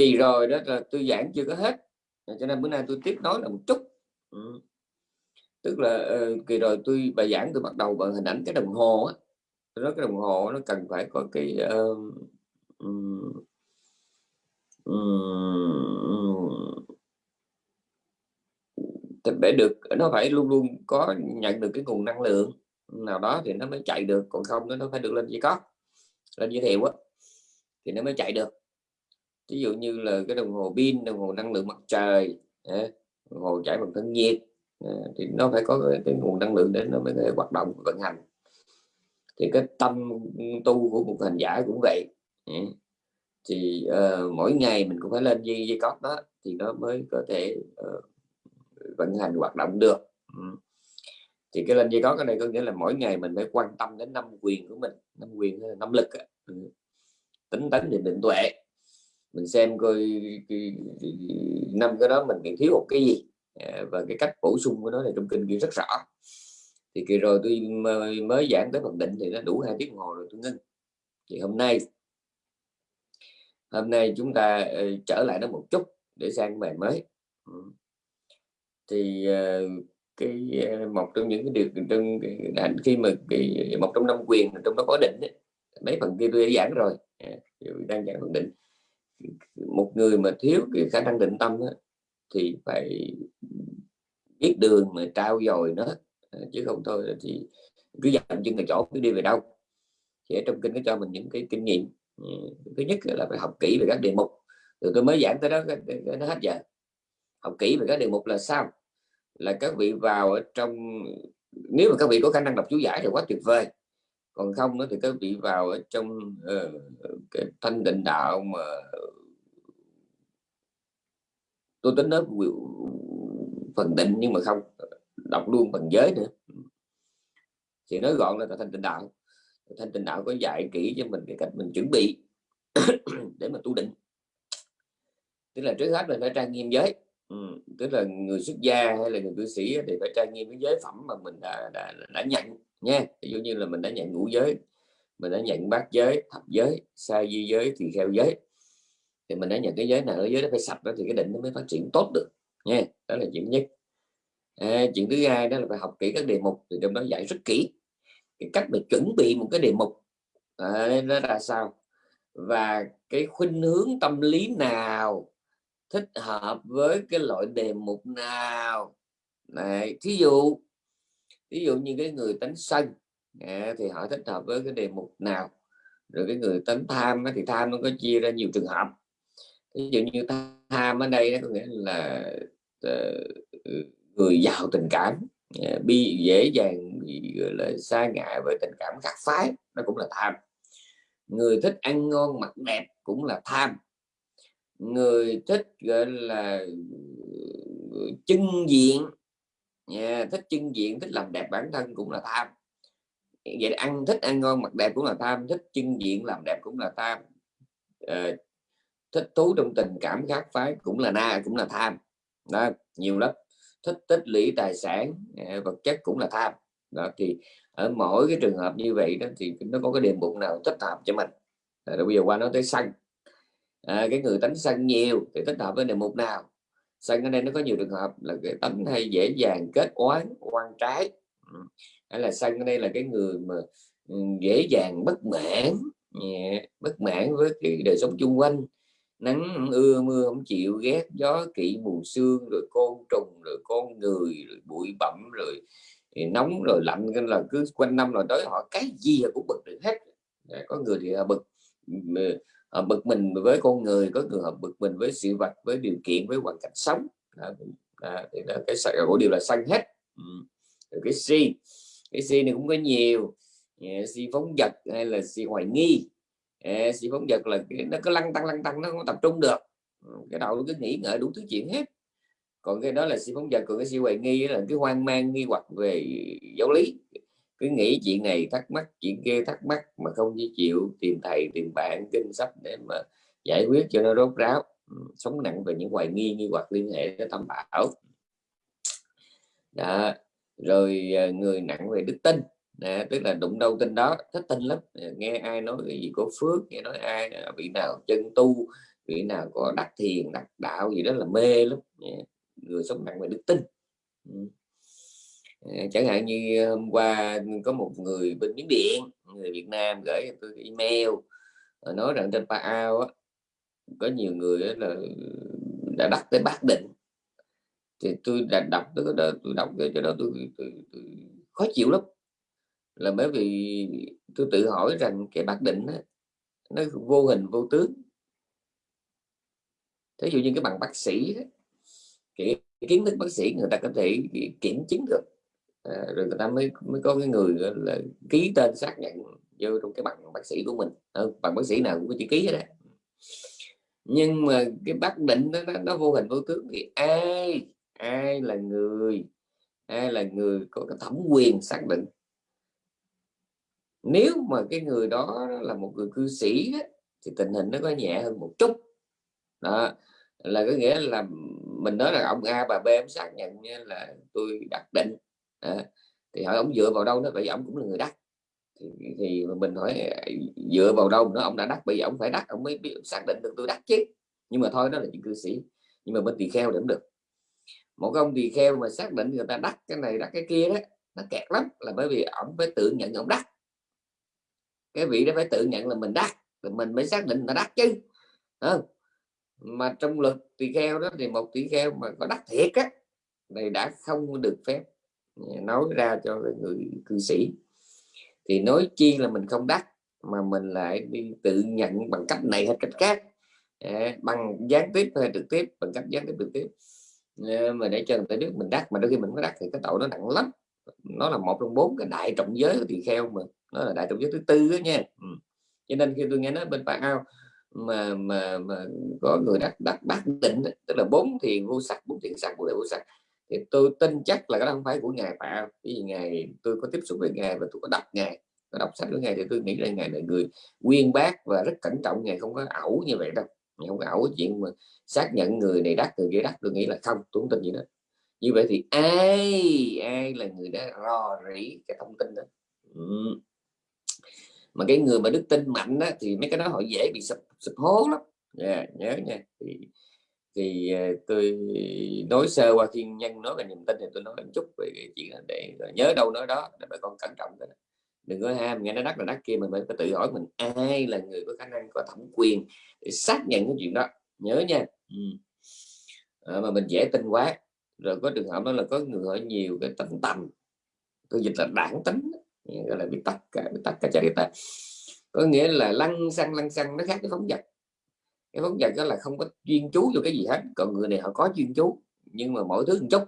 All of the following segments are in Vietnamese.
kỳ rồi đó là tôi giảng chưa có hết. Cho nên bữa nay tôi tiếp nói là một chút. Ừ. tức là uh, kỳ rồi tôi bài giảng tôi bắt đầu bằng hình ảnh cái đồng hồ á. Tôi nói cái đồng hồ nó cần phải có cái uh, um, um, để được nó phải luôn luôn có nhận được cái nguồn năng lượng nào đó thì nó mới chạy được. Còn không nó phải được lên dây có lên giới thiệu á thì nó mới chạy được ví dụ như là cái đồng hồ pin đồng hồ năng lượng mặt trời đồng hồ chạy bằng thân nhiệt thì nó phải có cái, nguồn năng lượng để nó mới có thể hoạt động vận hành. Thì cái tâm tu của một hành giả cũng vậy thì uh, mỗi ngày mình cũng phải lên dây dây cót đó thì nó mới có thể uh, vận hành hoạt động được ừ. thì cái lên dây cót cái này có nghĩa là mỗi ngày mình phải quan tâm đến năm quyền của mình năm quyền năm lực ừ. tính tấn định định tuệ mình xem coi năm cái đó mình bị thiếu một cái gì. À, và cái cách bổ sung của nó này trong kinh ghi rất rõ. Thì kỳ rồi tôi mới giảng tới phần định thì nó đủ hai tiếng hồ rồi tôi ngưng. Thì hôm nay hôm nay chúng ta ờ, trở lại nó một chút để sang bài mới. Ừ. Thì ờ, cái ờ, một trong những cái điều trong khi mà cái, một trong năm quyền trong đó có định ấy, mấy phần kia tôi đã giảng rồi. À, đang giảng phần định một người mà thiếu cái khả năng định tâm đó, thì phải biết đường mà trao dồi nó à, chứ không thôi thì cứ dậm chân tại chỗ cứ đi về đâu. Thì ở trong kinh nó cho mình những cái kinh nghiệm ừ, thứ nhất là phải học kỹ về các đề mục. Rồi tôi mới giảng tới đó nó hết giờ. Học kỹ về các đề mục là sao? Là các vị vào ở trong nếu mà các vị có khả năng đọc chú giải thì quá tuyệt vời còn không nữa thì các vị vào ở trong uh, cái thanh định đạo mà tôi tính nói phần định nhưng mà không đọc luôn phần giới nữa. Thì nói gọn là thanh tịnh đạo. Thanh tịnh đạo có dạy kỹ cho mình cái cách mình chuẩn bị để mà tu định. Tức là trước hết là phải trang nghiêm giới. Ừ. tức là người xuất gia hay là người cư sĩ thì phải trang nghiêm cái giới phẩm mà mình đã, đã, đã nhận nha ví dụ như là mình đã nhận ngũ giới mình đã nhận bát giới thập giới sa di giới thì theo giới thì mình đã nhận cái giới nào cái giới nó phải sạch đó thì cái định nó mới phát triển tốt được nha đó là chuyện nhất. À, chuyện thứ hai đó là phải học kỹ các đề mục thì trong đó dạy rất kỹ cái cách mình chuẩn bị một cái đề mục. À, nó là sao? Và cái khuynh hướng tâm lý nào thích hợp với cái loại đề mục nào? Này thí dụ ví dụ như cái người tánh sân à, thì họ thích hợp với cái đề mục nào? Rồi cái người tánh tham thì tham nó có chia ra nhiều trường hợp. Ví dụ như tham ở đây có nghĩa là uh, người giàu tình cảm uh, bi dễ dàng gọi là xa ngại với tình cảm khác phái nó cũng là tham. Người thích ăn ngon mặc đẹp cũng là tham. Người thích gọi là ờ, chân diện yeah, thích chân diện thích làm đẹp bản thân cũng là tham. Vậy ăn thích ăn ngon mặc đẹp cũng là tham thích chân diện làm đẹp cũng là tham. Uh, thích thú trong tình cảm khác phái cũng là na cũng là tham. Đó, nhiều lắm. Thích tích lũy tài sản uh, vật chất cũng là tham. Đó thì ở mỗi cái trường hợp như vậy đó thì nó có cái đề mục nào thích hợp cho mình. Rồi bây giờ qua nói tới sân à, ờ, cái người tánh sân nhiều thì thích hợp với đề mục nào? Sân ở đây nó có nhiều trường hợp là cái tánh hay dễ dàng kết oán quan trái. Ừ. Hay là sân ở đây là cái người mà ừ, dễ dàng bất mãn bất mãn với cái đời sống chung quanh. Nắng, ưa, mưa không chịu, ghét gió, kỵ mù sương, rồi côn trùng, rồi con người, rồi bụi bặm, rồi ừ, nóng, rồi lạnh. Nên là cứ quanh năm rồi tới họ cái gì cũng bực được hết. Có người thì bực họ bực mình với con người có người họ bực mình với sự vật với điều kiện với hoàn cảnh sống. À, đó, thì đó, cái của điều là sân hết. Ừ. rồi cái si cái si này cũng có nhiều. Ờ, si phóng vật hay là si hoài nghi. Ờ, si phóng vật là nó cứ lăng tăng lăng tăng nó không tập trung được. Cái đầu cứ nghĩ ngợi đủ thứ chuyện hết. Còn cái đó là si phóng vật còn cái si hoài nghi là cái hoang mang nghi hoặc về giáo lý cứ nghĩ chuyện này thắc mắc chuyện kia thắc mắc mà không chỉ chịu tìm thầy tìm bạn kinh sách để mà giải quyết cho nó rốt ráo. Ừ, sống nặng về những hoài nghi nghi hoặc liên hệ tới tâm bảo. Đó. rồi ờ, người nặng về đức tin. À, tức là đụng đâu tin đó thích tin lắm. Nghe ai nói cái gì có phước nghe nói ai à, vị nào chân tu vị nào có đắc thiền đắc đạo gì đó là mê lắm. Người sống nặng về đức tin. Ừ. Ờ, chẳng hạn như ờ, hôm qua có một người bên miến điện người Việt Nam gửi tôi email ờ, nói rằng trên Paao có nhiều người là đã đắc tới bát định. Thì tôi đã đọc tôi đã, tôi đọc cái chỗ đó tôi, tôi, tôi, tôi khó chịu lắm. Là bởi vì tôi tự hỏi rằng cái bát định đó, nó vô hình vô tướng. Thí dụ như cái bằng bác sĩ đó, cái kiến thức bác sĩ người ta có thể kiểm chứng được à, rồi người ta mới mới có cái người là ký tên xác nhận vô trong cái bằng bác sĩ của mình. À, bằng bác sĩ nào cũng có chữ ký đấy. nhưng mà cái bác định nó, nó, nó vô hình vô tướng thì ai ai là người ai là người có cái thẩm quyền xác định? Nếu mà cái người đó là một người cư sĩ thì tình hình nó có nhẹ hơn một chút. Đó là có nghĩa là mình nói là ông A bà B em xác nhận là tôi đặt định à, thì hỏi ông dựa vào đâu nó vậy ông cũng là người đắc. Thì, thì mình hỏi dựa vào đâu nó ông đã đắc bây giờ ông phải đắc ông mới biết xác định được tôi đắc chứ? Nhưng mà thôi đó là những cư sĩ. Nhưng mà bên tỳ kheo cũng được. Một ông tỳ kheo mà xác định người ta đắc cái này đắc cái kia đó nó kẹt lắm là bởi vì ông phải tự nhận ông đắc. Cái vị đó phải tự nhận là mình đắc rồi mình mới xác định là đắc chứ. Không? mà trong luật tỳ kheo đó thì một tỳ kheo mà có đắc thiệt á này đã không được phép nói ra cho người cư sĩ. Thì nói chi là mình không đắc mà mình lại đi tự nhận bằng cách này hay cách khác. À, bằng gián tiếp hay trực tiếp bằng cách gián tiếp trực tiếp. À, mà để cho người ta biết mình đắc mà đôi khi mình có đắc thì cái tội nó nặng lắm. Nó là một trong bốn cái đại trọng giới thì kheo mà. Nó là đại trọng giới thứ tư đó nha. Ừ. cho nên khi tôi nghe nói bên bạn ao mà mà mà có người đắc đắc bát định tức là bốn thiền vô sắc bốn thiền sắc bốn đại vô sắc thì tôi tin chắc là cái đó không phải của ngài tạo vì ngài tôi có tiếp xúc với ngài và tôi có đọc ngài có đọc sách của ngài thì tôi nghĩ là ngài là người nguyên bác và rất cẩn trọng. Ngài không có ẩu như vậy đâu. Ngài không có ẩu chuyện mà xác nhận người này đắc người kia đắc. Tôi nghĩ là không tôi không tin gì đó như vậy thì ai ai là người đã rò rỉ cái thông tin đó? Ừ. mà cái người mà đức tin mạnh đó, thì mấy cái đó họ dễ bị sụp sụp hố lắm. Yeah, nhớ nha. Thì thì ờ, tôi nói sơ qua thiên nhân nói về niềm tin thì tôi nói một chút về cái chuyện để ờ, nhớ đâu nói đó để bà con cẩn trọng cái đừng có ham nghe nó đắt là đắt kia mình phải tự hỏi mình ai là người có khả năng có thẩm quyền để xác nhận cái chuyện đó. Nhớ nha. Ừ. à, mà mình dễ tin quá. Rồi có trường hợp đó là có người hỏi nhiều cái tính tầm tôi dịch là đảng tính gọi là bị tắc cả bị tắc cả chạy ta. Có nghĩa là lăn xăng lăn xăng nó khác cái phóng vật cái vấn đề đó là không có chuyên chú cho cái gì hết. Còn người này họ có chuyên chú nhưng mà mỗi thứ một chút.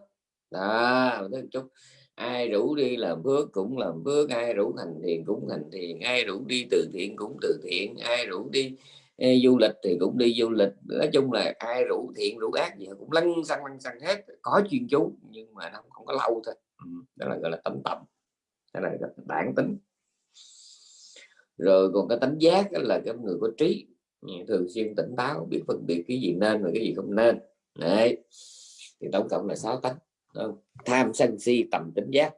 Đó mỗi thứ một chút. Ai rủ đi làm phước cũng làm phước ai rủ hành thiền cũng hành thiền ai rủ đi từ thiện cũng từ thiện ai rủ đi ê, du lịch thì cũng đi du lịch. Nói chung là ai rủ thiện rủ ác gì cũng lăn xăng lăn xăng hết có chuyên chú nhưng mà nó không có lâu thôi. Ừ, đó là gọi là tâm tầm. Đó là bản tính. Rồi còn cái tánh giác là cái người có trí thường xuyên tỉnh táo biết phân biệt cái gì nên và cái gì không nên. Đấy. Thì tổng cộng là sáu tánh tham sân si tầm tính giác.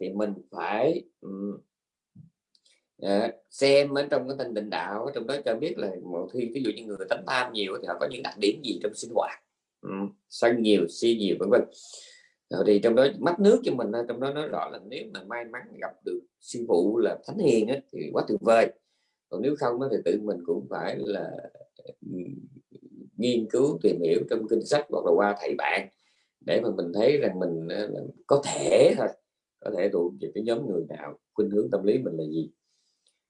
Thì mình phải um, uh, xem ở trong cái thanh định đạo trong đó cho biết là một khi ví dụ như người tánh tham nhiều thì họ có những đặc điểm gì trong sinh hoạt um, sân nhiều si nhiều vân vân. Rồi thì trong đó mắt nước cho mình trong đó nói rõ là nếu mà may mắn gặp được sư phụ là thánh hiền ấy, thì quá tuyệt vời còn nếu không thì tự mình cũng phải là ừ, nghiên cứu tìm hiểu trong kinh sách hoặc là qua thầy bạn để mà mình thấy rằng mình ờ, có thể thôi có thể thuộc về cái nhóm người nào khuynh hướng tâm lý mình là gì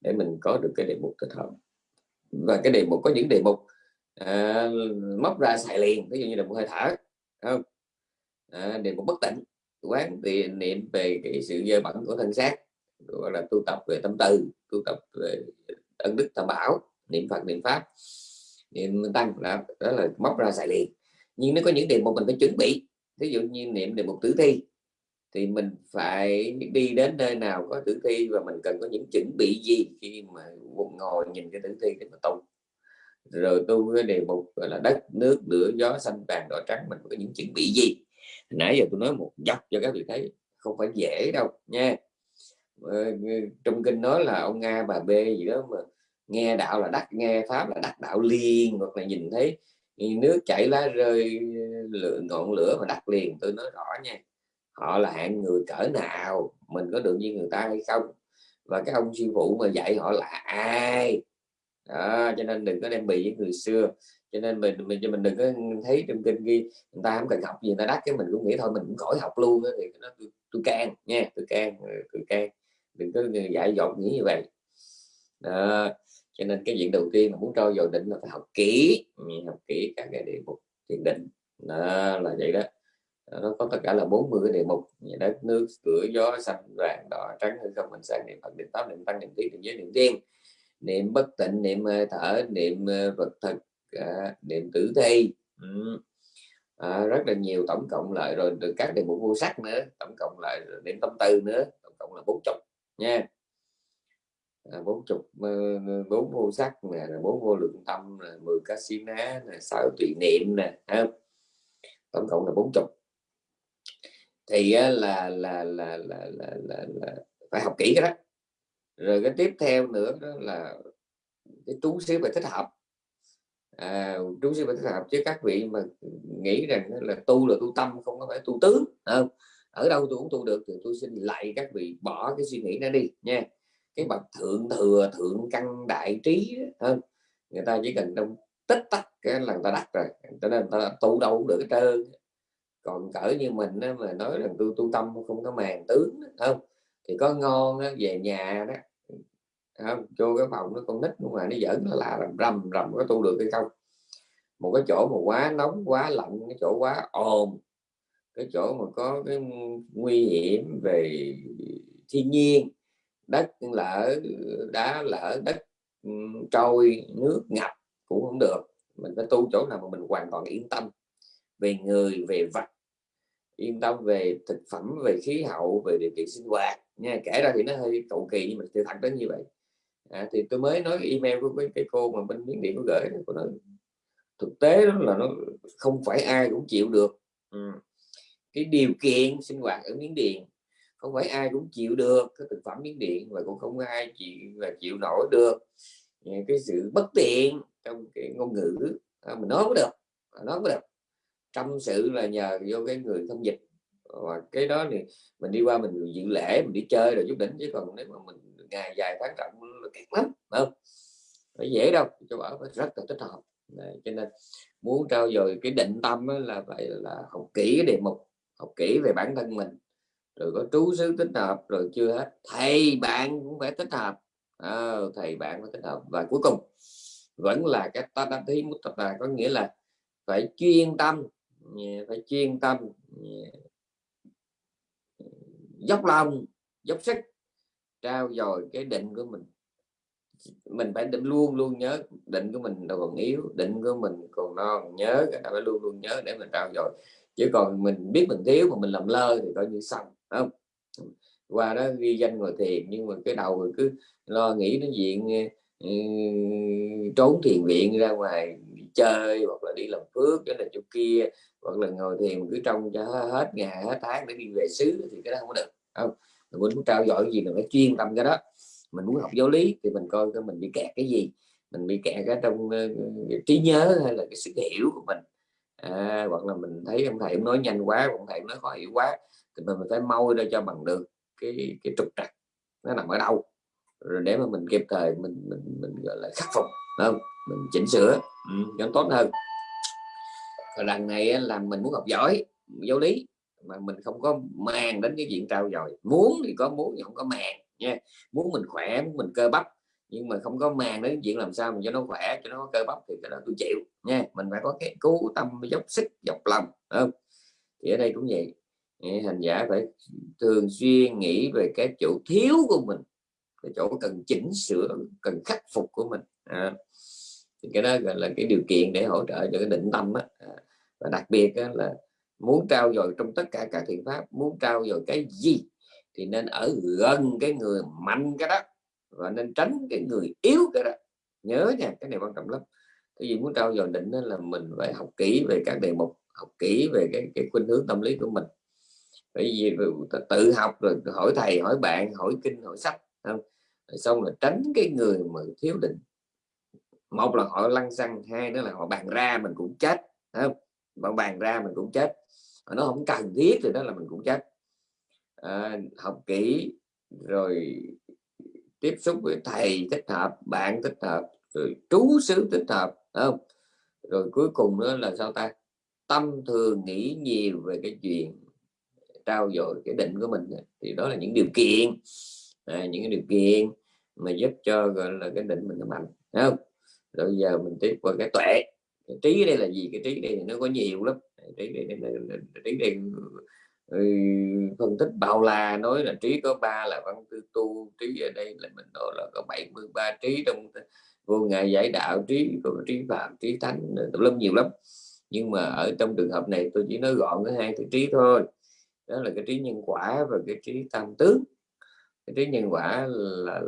để mình có được cái đề mục thích hợp. Và cái đề mục có những đề mục à, móc ra xài liền ví dụ như là một hơi thở không? À, đề mục bất tỉnh quán thì niệm về cái sự dơ bẩn của thân xác gọi là tu tập về tâm từ tu tập về ân đức tam bảo niệm phật niệm pháp. Niệm tăng đó, đó là móc ra xài liền. Nhưng nó có những đề mục mình phải chuẩn bị ví dụ như niệm đề mục tử thi thì mình phải đi đến nơi nào có tử thi và mình cần có những chuẩn bị gì khi mà ngồi nhìn cái tử thi để mà tu. Rồi tu cái đề mục gọi là đất nước lửa gió xanh vàng đỏ trắng mình có những chuẩn bị gì. Nãy giờ tôi nói một dọc cho các vị thấy không phải dễ đâu nha. Ờ, ờ, trong kinh nói là ông a bà b gì đó mà nghe đạo là đắc nghe pháp là đắc đạo liền hoặc là nhìn thấy nước chảy lá rơi ờ, lửa, ngọn lửa mà đắc liền. Tôi nói rõ nha họ là hạng người cỡ nào mình có được như người ta hay không? Và cái ông sư phụ mà dạy họ là ai? Đó, cho nên đừng có đem bị với người xưa. Cho nên mình mình mình đừng có thấy trong kinh ghi người ta không cần học gì người ta đắc cái mình cũng nghĩ thôi mình cũng khỏi học luôn đó, thì nó tôi, tôi can nha tôi can tôi can đừng có dạy dột nghĩ như vậy. Đó. cho nên cái chuyện đầu tiên mà muốn trau dồi định là phải học kỹ ừ, học kỹ các cái đề mục thiền định. Đó là vậy đó. Nó có tất cả là 40 cái đề mục đất nước cửa gió xanh vàng đỏ trắng hay không mình sang niệm phật niệm pháp niệm tăng niệm trí niệm giới niệm tiên. Niệm bất tịnh niệm ờ, thở niệm ờ, vật thực ờ, niệm tử thi. Ừ. à, rất là nhiều tổng cộng lại rồi từ các đề mục vô sắc nữa tổng cộng lại niệm tâm tư nữa tổng cộng là bốn chục nha. À, bốn chục bốn vô sắc nè bốn vô lượng tâm nè mười cá xí ná nè sáu tùy niệm nè tổng cộng là bốn chục. Thì là là là là là, là, là phải học kỹ cái đó. Rồi cái tiếp theo nữa đó là cái trú xíu phải thích hợp. À, trú xíu phải thích hợp chứ các vị mà nghĩ rằng là tu là tu tâm không có phải tu tướng không? Ở đâu tôi cũng tu được thì tôi xin lại các vị bỏ cái suy nghĩ đó đi nha. Cái bậc thượng thừa thượng căn đại trí hơn người ta chỉ cần trong tích tắc cái là người ta đặt rồi cho nên người ta tu đâu cũng được hết trơn. Còn cỡ như mình đó, mà nói rằng tôi tu tâm không có màng tướng không thì có ngon đó, về nhà đó không vô cái phòng nó con nít mà nó giỡn là là rầm rầm rầm có tu được hay không? Một cái chỗ mà quá nóng quá lạnh cái chỗ quá ồn cái chỗ mà có cái nguy hiểm về thiên nhiên đất lỡ đá lỡ đất trôi nước ngập cũng không được. Mình phải tu chỗ nào mà mình hoàn toàn yên tâm về người về vật yên tâm về thực phẩm về khí hậu về điều kiện sinh hoạt nha. Kể ra thì nó hơi cầu kỳ nhưng mà sự thật đến như vậy. À, thì tôi mới nói email của cái, cái cô mà bên miếng điện có gửi của nó thực tế đó là nó không phải ai cũng chịu được. Ừ cái điều kiện sinh hoạt ở miếng điện. Không phải ai cũng chịu được cái thực phẩm miếng điện và cũng không ai chịu và chịu nổi được. Cái sự bất tiện trong cái ngôn ngữ à, mình nói cũng được à, nói cũng được. Tâm sự là nhờ vô cái người thông dịch. Và cái đó thì mình đi qua mình dự lễ mình đi chơi rồi chút đỉnh chứ còn nếu mà mình ngày dài tháng rộng là kẹt lắm không? Phải dễ đâu cho bảo phải rất là thích hợp. Đấy, cho nên muốn trao dồi cái định tâm là phải là học kỹ cái đề mục học kỹ về bản thân mình rồi có trú xứ tích hợp rồi chưa hết. Thầy bạn cũng phải tích hợp. À, thầy bạn phải tích hợp. Và cuối cùng vẫn là cái ta đăng thấy một tập là có nghĩa là phải chuyên tâm phải chuyên tâm dốc lòng dốc sức trao dồi cái định của mình. Mình phải định luôn luôn nhớ định của mình còn yếu định của mình còn non nhớ phải luôn luôn nhớ để mình trao dồi chứ còn mình biết mình thiếu mà mình làm lơ thì coi như xong không? Qua đó ghi danh ngồi thiền nhưng mà cái đầu rồi cứ lo nghĩ đến diện ờ, ờ, trốn thiền viện ra ngoài chơi hoặc là đi làm phước cái là chỗ kia. Hoặc là ngồi thiền cứ trông cho hết ngày hết tháng để đi về xứ thì cái đó không có được không? Mình muốn trao dổi cái gì là phải chuyên tâm cái đó. Mình muốn học giáo lý thì mình coi cái mình bị kẹt cái gì. Mình bị kẹt ờ, cái trong uh, trí nhớ hay là cái sự hiểu của mình à, hoặc là mình thấy ông thầy nói nhanh quá ông thầy nói khó hiểu quá thì mình phải mau ra cho bằng được cái cái trục trặc. Nó nằm ở đâu? Rồi để mà mình kịp thời mình mình mình gọi là khắc phục không? Mình chỉnh sửa ừ, cho tốt hơn. Rồi lần này là mình muốn học giỏi giáo lý mà mình không có màng đến cái diện trao dồi. Muốn thì có muốn thì không có màng nha. Muốn mình khỏe muốn mình cơ bắp nhưng mà không có màng đến chuyện làm sao mình cho nó khỏe cho nó có cơ bắp thì cái đó tôi chịu nha. Mình phải có cái cố tâm dốc sức dọc lòng không? Thì ở đây cũng vậy. Hành giả phải thường xuyên nghĩ về cái chỗ thiếu của mình cái chỗ cần chỉnh sửa cần khắc phục của mình à, thì cái đó gọi là cái điều kiện để hỗ trợ cho cái định tâm á à, và đặc biệt á, là muốn trao dồi trong tất cả các thiện pháp muốn trao dồi cái gì thì nên ở gần cái người mạnh cái đó và nên tránh cái người yếu cái đó. Nhớ nha cái này quan trọng lắm. Cái gì muốn trao dồi định đó là mình phải học kỹ về các đề mục học kỹ về cái cái khuynh hướng tâm lý của mình. Bởi vì tự học rồi hỏi thầy hỏi bạn hỏi kinh hỏi sách không? Rồi xong là tránh cái người mà thiếu định. Một là họ lăn xăng hai nữa là họ bàn ra mình cũng chết không? Họ bàn ra mình cũng chết. Nó không cần thiết thì đó là mình cũng chết. À, học kỹ rồi tiếp xúc với thầy thích hợp bạn thích hợp rồi trú xứ thích hợp không? Rồi cuối cùng nữa là sao ta? Tâm thường nghĩ nhiều về cái chuyện trao dồi cái định của mình thì đó là những điều kiện. À, những cái điều kiện mà giúp cho gọi là cái định mình nó mạnh không? Rồi giờ mình tiếp qua cái tuệ. Cái trí đây là gì? Cái trí đây nó có nhiều lắm. Trí đây, đây, đây, trí đây Ừ, phân tích bao la nói là trí có ba là văn tư tu, trí ở đây là mình nói là có 73 trí trong vô ngại giải đạo, trí có trí phạm, trí thánh tùm lum nhiều lắm. Nhưng mà ở trong trường hợp này tôi chỉ nói gọn cái hai cái trí thôi. Đó là cái trí nhân quả và cái trí tam tướng cái trí nhân quả là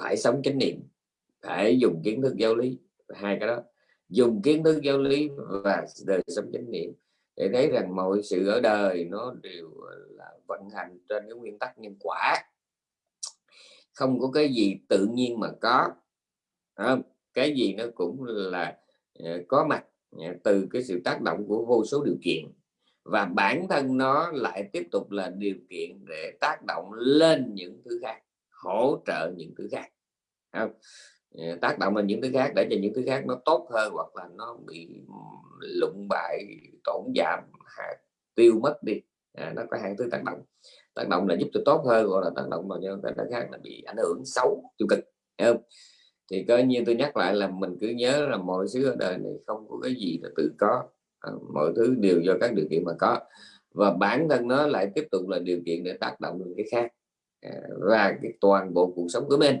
phải sống chánh niệm, phải dùng kiến thức giáo lý, hai cái đó. Dùng kiến thức giáo lý và đời sống chánh niệm để thấy rằng mọi sự ở đời nó đều ờ, là vận hành trên cái nguyên tắc nhân quả không có cái gì tự nhiên mà có không? cái gì nó cũng là ờ, có mặt từ cái sự tác động của vô số điều kiện và bản thân nó lại tiếp tục là điều kiện để tác động lên những thứ khác, hỗ trợ những thứ khác không? Ờ, tác động lên những thứ khác để cho những thứ khác nó tốt hơn hoặc là nó bị lụng bại tổn giảm tiêu mất đi. À, nó có hai thứ tác động. Tác động là giúp cho tốt hơn gọi là tác động mà những cái khác là bị ảnh hưởng xấu tiêu cực không? thì coi như tôi nhắc lại là mình cứ nhớ là mọi thứ ở đời này không có cái gì là tự có. À, mọi thứ đều do các điều kiện mà có. Và bản thân nó lại tiếp tục là điều kiện để tác động lên cái khác. À, và cái toàn bộ cuộc sống của mình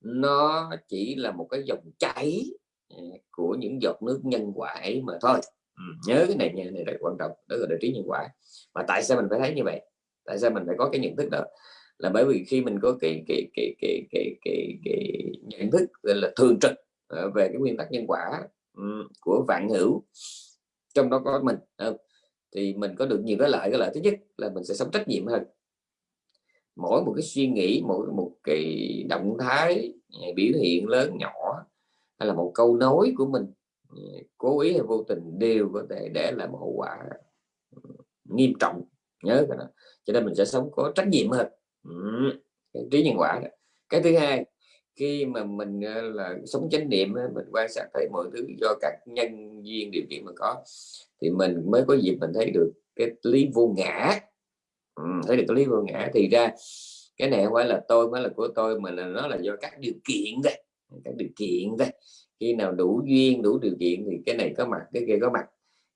nó chỉ là một cái dòng chảy à, của những giọt nước nhân quả ấy mà thôi. Ừ, nhớ cái này nha này là quan trọng đó là đại trí nhân quả. Mà tại sao mình phải thấy như vậy? Tại sao mình phải có cái nhận thức đó? Là bởi vì khi mình có cái cái cái cái cái cái, cái nhận thức là thường trực ờ, về cái nguyên tắc nhân quả của vạn hữu trong đó có mình thì mình có được nhiều cái lợi cái lợi thứ nhất là mình sẽ sống trách nhiệm hơn mỗi một cái suy nghĩ, mỗi một cái động thái à, biểu hiện lớn nhỏ hay là một câu nói của mình à, cố ý hay vô tình đều có thể để lại một hậu quả ừ, nghiêm trọng. Nhớ cái đó. Cho nên mình sẽ sống có trách nhiệm hơn. Ừ, cái trí nhân quả đó. cái thứ hai, khi mà mình à, là sống chánh niệm mình quan sát thấy mọi thứ do các nhân duyên điều kiện mà có, thì mình mới có dịp mình thấy được cái lý vô ngã ừ, thấy được cái lý vô ngã. Thì ra cái này không phải là tôi mới là của tôi mà là nó là do các điều kiện đây các điều kiện đây khi nào đủ duyên đủ điều kiện thì cái này có mặt cái kia có mặt.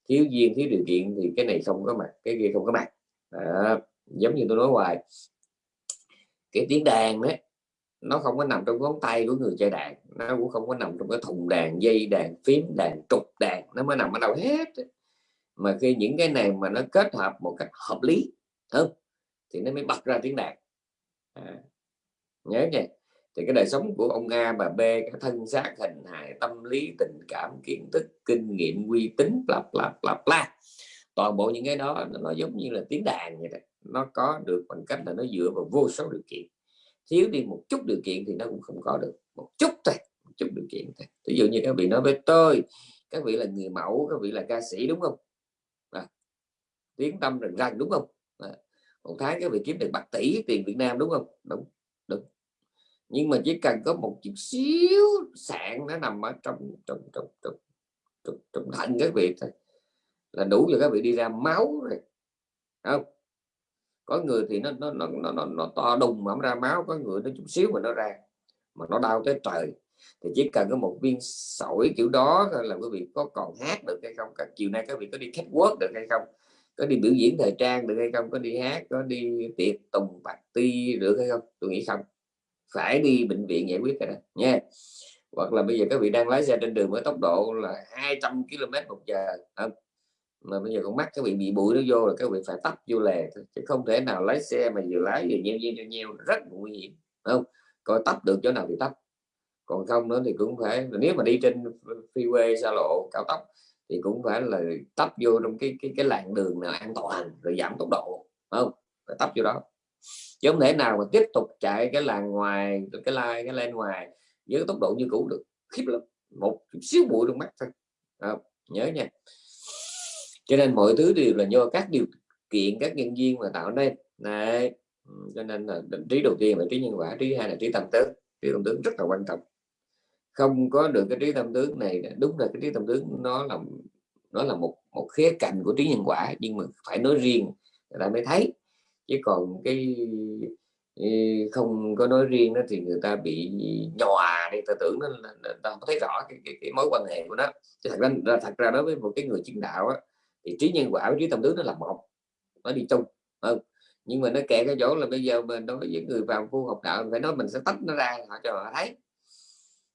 Thiếu duyên thiếu điều kiện thì cái này không có mặt cái kia không có mặt. À, giống như tôi nói hoài. Cái tiếng đàn đấy nó không có nằm trong ngón tay của người chơi đàn nó cũng không có nằm trong cái thùng đàn dây đàn phím đàn trục đàn nó mới nằm ở đâu hết mà khi những cái này mà nó kết hợp một cách hợp lý không? Thì nó mới bật ra tiếng đàn. À, nhớ nha. Thì cái đời sống của ông A bà B cái thân xác hình hài tâm lý tình cảm kiến thức kinh nghiệm uy tín lặp lặp lặp la toàn bộ những cái đó nó giống như là tiếng đàn vậy đó. Nó có được bằng cách là nó dựa vào vô số điều kiện. Thiếu đi một chút điều kiện thì nó cũng không có được. Một chút thôi một chút điều kiện thôi. Ví dụ như các vị nói với tôi các vị là người mẫu các vị là ca sĩ đúng không? À, tiếng tâm rần rần đúng không? Một tháng các vị kiếm được bạc tỷ tiền Việt Nam đúng không? Đúng đúng. Nhưng mà chỉ cần có một chút xíu sạn nó nằm ở trong trong trong trong trong, trong thận các vị thôi. Là đủ cho các vị đi ra máu rồi. Không có người thì nó nó nó nó, nó, nó to đùng mà ra máu có người nó chút xíu mà nó ra mà nó đau tới trời. Thì chỉ cần có một viên sỏi kiểu đó là quý vị có còn hát được hay không các chiều nay các vị có đi catwalk được hay không có đi biểu diễn thời trang được hay không? Có đi hát, có đi tiệc tùng bạc ti được hay không? Tôi nghĩ không. Phải đi bệnh viện giải quyết cái đó, nha. Hoặc là bây giờ các vị đang lái xe trên đường với tốc độ là 200 km một giờ, không? mà bây giờ con mắt các vị bị bụi nó vô là các vị phải tắt vô lề chứ không thể nào lái xe mà vừa lái vừa nheo nheo nheo rất nguy hiểm, không? Coi tắt được chỗ nào thì tắt còn không nữa thì cũng phải, nếu mà đi trên freeway, xa lộ, cao tốc thì cũng phải là tấp vô trong cái cái cái làn đường nào an toàn, rồi giảm tốc độ không? Phải tấp vô đó. Chứ không thể nào mà tiếp tục chạy cái làn ngoài, cái lai, cái lên ngoài với tốc độ như cũ được. Khiếp lắm. Một xíu bụi trong mắt thôi. Không? nhớ nha. Cho nên mọi thứ đều là do các điều kiện, các nhân viên mà tạo nên. Này cho nên là trí đầu tiên là trí nhân quả, trí hai là trí tâm tư trí tâm tướng rất là quan trọng không có được cái trí tâm tướng này đúng là cái trí tâm tướng nó là nó là một một khía cạnh của trí nhân quả nhưng mà phải nói riêng người ta mới thấy. Chứ còn cái không có nói riêng đó thì người ta bị nhòa đi ta tưởng nó là ta không thấy rõ cái, cái, cái mối quan hệ của nó. Chứ thật ra thật ra đối với một cái người chứng đạo á, thì trí nhân quả với trí tâm tướng nó là một nó đi chung không? Nhưng mà nó kẹt cái chỗ là bây giờ mình đối với người vào phu học đạo phải nói mình sẽ tách nó ra họ cho họ thấy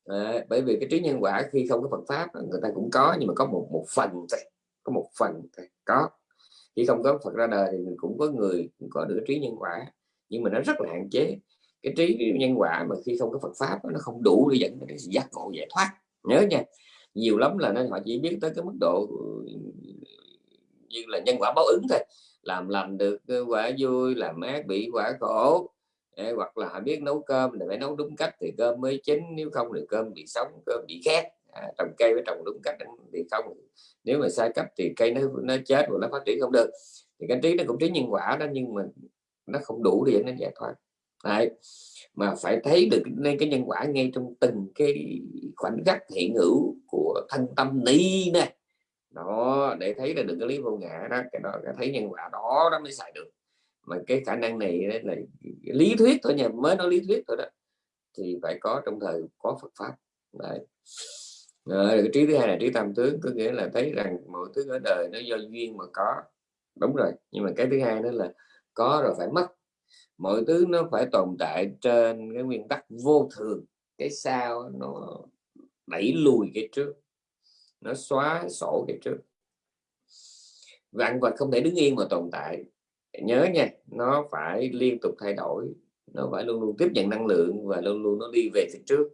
à, bởi vì cái trí nhân quả khi không có Phật pháp người ta cũng có nhưng mà có một một phần thôi có một phần thôi có. Khi không có Phật ra đời thì mình cũng có người cũng có được trí nhân quả nhưng mà nó rất là hạn chế. Cái trí nhân quả mà khi không có Phật pháp nó không đủ để dẫn đến giác ngộ giải thoát. Nhớ nha nhiều lắm là nó họ chỉ biết tới cái mức độ như là nhân quả báo ứng thôi. Làm lành được quả vui làm ác bị quả khổ. Hoặc là họ biết nấu cơm thì phải nấu đúng cách thì cơm mới chín nếu không thì cơm bị sống cơm bị khét. À, trồng cây phải trồng đúng cách thì không nếu mà sai cách thì cây nó nó chết và nó phát triển không được. Thì cái trí nó cũng trí nhân quả đó nhưng mà nó không đủ để nó giải thoát. Đấy. mà phải thấy được nên cái nhân quả ngay trong từng cái khoảnh khắc hiện hữu của thân tâm ni nè. Đó để thấy là được cái lý vô ngã đó cái đó cái thấy nhân quả đó nó mới xài được mà cái khả năng này đấy là lý thuyết thôi nhà mới nói lý thuyết thôi đó. Thì phải có trong thời có Phật pháp. Đấy. Rồi, cái trí thứ hai là trí tam tướng có nghĩa là thấy rằng mọi thứ ở đời nó do duyên mà có. Đúng rồi nhưng mà cái thứ hai đó là có rồi phải mất. Mọi thứ nó phải tồn tại trên cái nguyên tắc vô thường. Cái sao nó đẩy lùi cái trước. Nó xóa sổ cái trước. Vạn vật không thể đứng yên mà tồn tại nhớ nha, nó phải liên tục thay đổi, nó phải luôn luôn tiếp nhận năng lượng và luôn luôn nó đi về phía trước.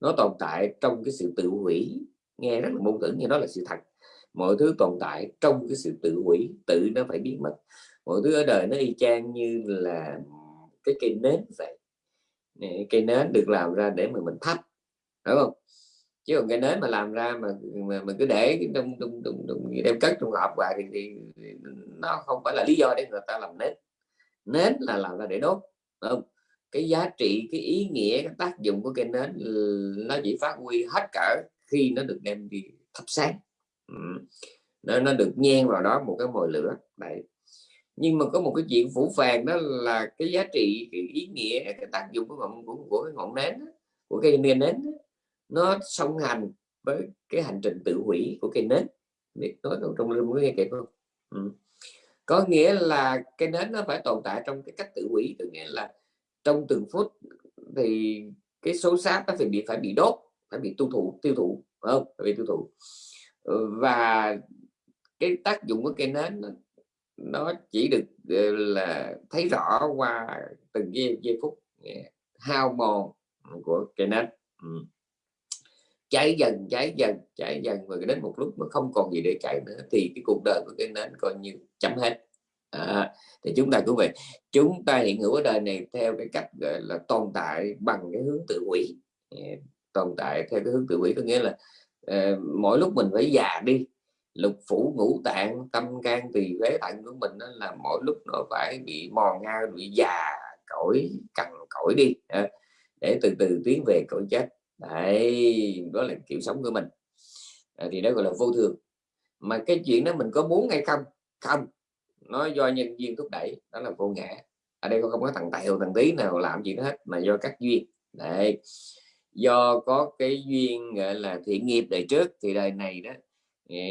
Nó tồn tại trong cái sự tự hủy, nghe rất là mâu thuẫn nhưng đó là sự thật. Mọi thứ tồn tại trong cái sự tự hủy, tự nó phải biến mất. Mọi thứ ở đời nó y chang như là cái cây nến vậy. Cây nến được làm ra để mà mình thắp đúng không? Chứ còn cái nến mà làm ra mà mà mình cứ để trong trong trong, trong đem cất trong hộp hoài thì, thì nó không phải là lý do để người ta làm nến. Nến là làm ra để đốt không? Cái giá trị cái ý nghĩa cái tác dụng của cây nến nó chỉ phát huy hết cỡ khi nó được đem đi thắp sáng. Nó, nó được nhen vào đó một cái mồi lửa vậy nhưng mà có một cái chuyện phủ phàng đó là cái giá trị cái ý nghĩa cái tác dụng của ngọn của, của cái ngọn nến của cây nến nến nó song hành với cái hành trình tự hủy của cây nến. Biết nói trong lưng có nghe kịp không? Ừ. có nghĩa là cây nến nó phải tồn tại trong cái cách tự hủy tự nghĩa là trong từng phút thì cái số sáp nó phải bị phải bị đốt phải bị tiêu thụ tiêu thụ không? Phải bị tiêu thụ. Ừ, và cái tác dụng của cây nến nó chỉ được ờ, là thấy rõ qua từng giây, giây phút hao mòn của cây nến. Ừ cháy dần cháy dần cháy dần và đến một lúc mà không còn gì để cháy nữa thì cái cuộc đời của cái nến coi như chấm hết. À, thì chúng ta cũng vậy. Chúng ta hiện hữu ở đời này theo cái cách gọi là tồn tại bằng cái hướng tự hủy. Tồn tại theo cái hướng tự hủy có nghĩa là uh, mỗi lúc mình phải già đi lục phủ ngũ tạng tâm can tỳ phế thận của mình đó là mỗi lúc nó phải bị mòn ngao bị già cõi cằn cõi đi. À, để từ từ tiến về cõi chết đấy đó là kiểu sống của mình. À, thì đó gọi là vô thường. Mà cái chuyện đó mình có muốn hay không? Không. Nó do nhân duyên thúc đẩy đó là vô ngã. Ở đây không có thằng tèo thằng tí nào làm gì hết mà do các duyên. Đấy. Do có cái duyên gọi là thiện nghiệp đời trước thì đời này đó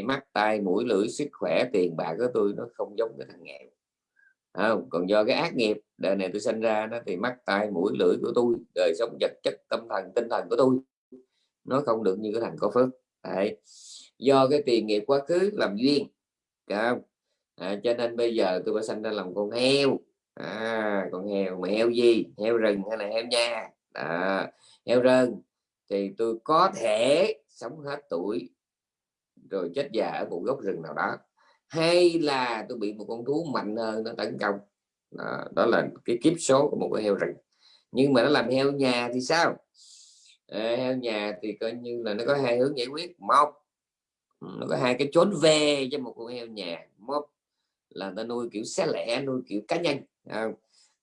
mắt tai mũi lưỡi sức khỏe tiền bạc của tôi nó không giống cái thằng nghèo không? còn do cái ác nghiệp đời này tôi sinh ra đó thì mắt tai mũi lưỡi của tôi đời sống vật chất tâm thần tinh thần của tôi nó không được như cái thằng có phước Đấy. do cái tiền nghiệp quá khứ làm duyên không? À, cho nên bây giờ tôi phải sinh ra làm con heo à, con heo mà heo gì heo rừng hay là heo nha à, heo rừng thì tôi có thể sống hết tuổi rồi chết già ở một gốc rừng nào đó hay là tôi bị một con thú mạnh hơn nó tấn công. Đó, đó là cái kiếp số của một con heo rừng. Nhưng mà nó làm heo nhà thì sao? À, heo nhà thì coi như là nó có hai hướng giải quyết. Một ừ, nó có hai cái chốn về cho một con heo nhà. Một là ta nuôi kiểu xé lẻ nuôi kiểu cá nhân à,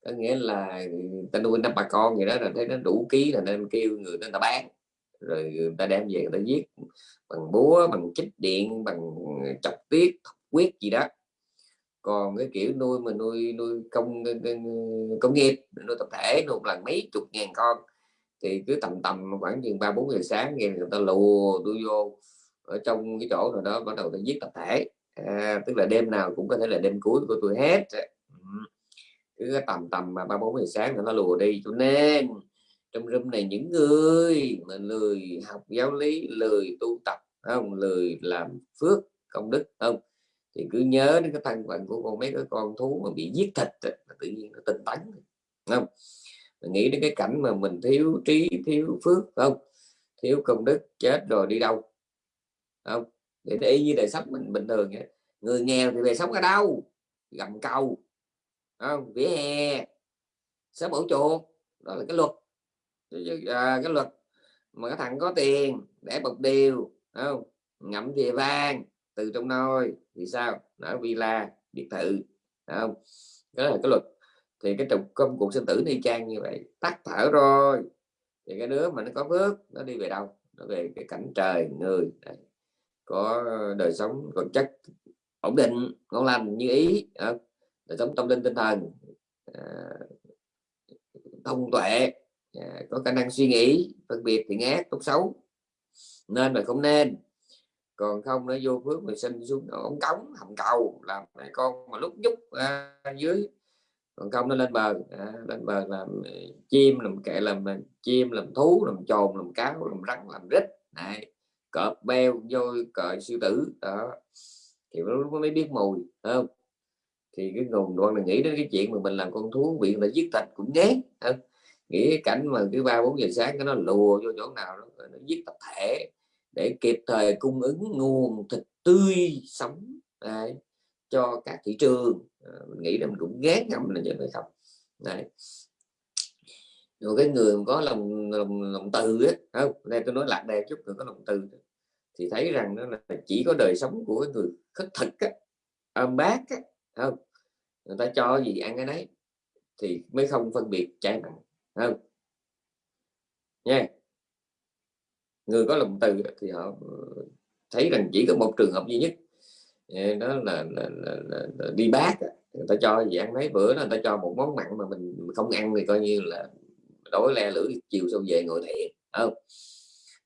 có nghĩa là ta nuôi năm bà con gì đó là thấy nó đủ ký là nên kêu người ta bán. Rồi người ta đem về người ta giết bằng búa bằng chích điện bằng chọc tiết quyết gì đó. Còn cái kiểu nuôi mà nuôi nuôi công công nghiệp nuôi tập thể nuôi một lần mấy chục ngàn con thì cứ tầm tầm khoảng chừng ba bốn giờ sáng nghe người ta lùa tôi vô ở trong cái chỗ rồi đó bắt đầu tôi giết tập thể. À, tức là đêm nào cũng có thể là đêm cuối của tôi hết. Ừ. Cứ tầm tầm mà ba bốn giờ sáng nó lùa đi cho nên trong room này những người mà lười học giáo lý lười tu tập không? Lười làm phước công đức không? Thì cứ nhớ đến cái thân phận của con mấy cái con thú mà bị giết thịt tự nhiên nó tinh tấn không? Mình nghĩ đến cái cảnh mà mình thiếu trí thiếu phước không? Thiếu công đức chết rồi đi đâu không? Để y như đời sống mình bình thường vậy. người nghèo thì về sống ở đâu? Gầm cầu không? Vỉa hè sớm ổ chuột đó là cái luật. À, cái luật mà cái thằng có tiền để bọc điều không? Ngậm về vàng từ trong nôi thì sao? Ở villa biệt thự. Không? Đó là cái luật. Thì cái trục công cuộc sinh tử đi trang như vậy. Tắt thở rồi. Thì cái đứa mà nó có phước nó đi về đâu? Nó về cái cảnh trời người. Đấy. có đời sống vật chất ổn định ngon lành như ý. Đời sống tâm linh tinh thần à, thông tuệ. À, có khả năng suy nghĩ phân biệt thiện ác tốt xấu. Nên mà không nên còn không nó vô phước mình sinh xuống ống cống hầm cầu làm mẹ con mà lúc nhúc à, dưới. Còn không nó lên bờ à, lên bờ làm à, chim làm kệ làm à, chim làm thú làm trồn làm cáo làm rắn làm rít. Này cọp beo vô cờ sư tử đó. Thì nó mới biết mùi không? Thì cái nguồn đoan là nghĩ đến cái chuyện mà mình làm con thú bị là giết thịt cũng ghét không? nghĩ cái cảnh mà cứ ba bốn giờ sáng cái nó lùa vô chỗ nào đó nó giết tập thể để kịp thời cung ứng nguồn thịt tươi sống đấy, cho các thị trường. À, mình nghĩ là mình cũng ghét ngầm là vậy không đấy. Rồi cái người có lòng lòng, lòng từ ấy, không đây tôi nói lạc đề chút người có lòng từ thì thấy rằng nó là chỉ có đời sống của người khất thực á, âm bác á, không người ta cho gì ăn cái đấy thì mới không phân biệt trái nặng không. Nha người có lòng từ thì họ ờ, thấy rằng chỉ có một trường hợp duy nhất. Ờ, đó là, là, là, là, là đi bác người ta cho gì ăn mấy bữa người ta cho một món mặn mà mình không ăn thì coi như là đói le lưỡi chiều sau về ngồi thiện không?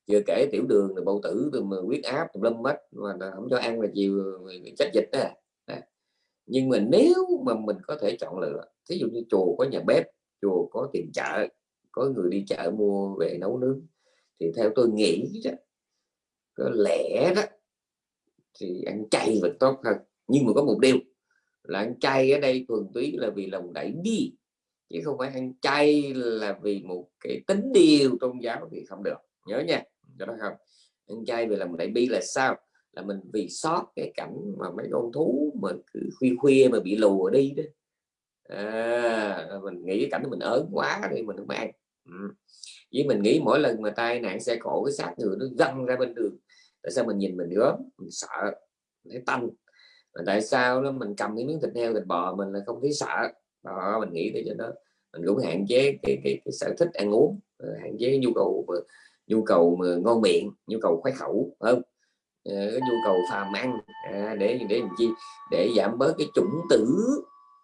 Chưa kể tiểu đường rồi bầu tử rồi mà huyết áp lâm mất mà không cho ăn là chiều ờ, chết dịch đó nhưng mà nếu mà mình có thể chọn lựa thí dụ như chùa có nhà bếp chùa có tiền chợ có người đi chợ mua về nấu nướng thì theo tôi nghĩ đó có lẽ đó thì ăn chay vẫn tốt hơn. Nhưng mà có một điều là ăn chay ở đây thuần túy là vì lòng đẩy đi chứ không phải ăn chay là vì một cái tính điều tôn giáo thì không được. Nhớ nha cho đó không? Ăn chay vì lòng đẩy bi là sao? Là mình vì sót cái cảnh mà mấy con thú mà cứ khuya khuya mà bị lùa đi đó. À, mình nghĩ cái cảnh mình ớn quá thì mình không ăn ừ. với mình nghĩ mỗi lần mà tai nạn xe cộ cái xác người nó văng ra bên đường. Tại sao mình nhìn mình gớm mình sợ thấy tanh. Mà tại sao nó mình cầm cái miếng thịt heo thịt bò mình là không thấy sợ. Đó mình nghĩ tới cho nó mình cũng hạn chế cái, cái, cái sở thích ăn uống ờ, hạn chế nhu cầu nhu cầu mà ngon miệng nhu cầu khoái khẩu không? Ờ, cái nhu cầu phàm ăn à, để để làm chi? Để giảm bớt cái chủng tử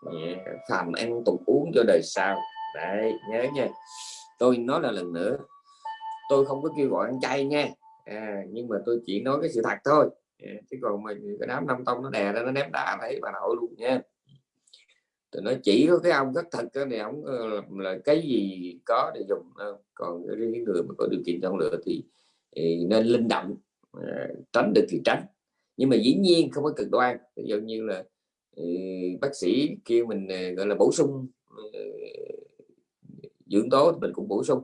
à, phàm ăn tục uống cho đời sau. Đấy nhớ nha tôi nói là lần nữa tôi không có kêu gọi ăn chay nha. À, nhưng mà tôi chỉ nói cái sự thật thôi. À, chứ còn mình cái đám năm tông nó đè ra nó ném đá thấy bà nội luôn nha. Tôi nói chỉ có cái ông rất thật cái này ông là, là cái gì có để dùng ờ, còn riêng người mà có điều kiện chọn lựa thì, thì nên linh động à, tránh được thì tránh. Nhưng mà dĩ nhiên không có cực đoan. Ví dụ như là ừ, bác sĩ kêu mình gọi là bổ sung dưỡng tố thì mình cũng bổ sung.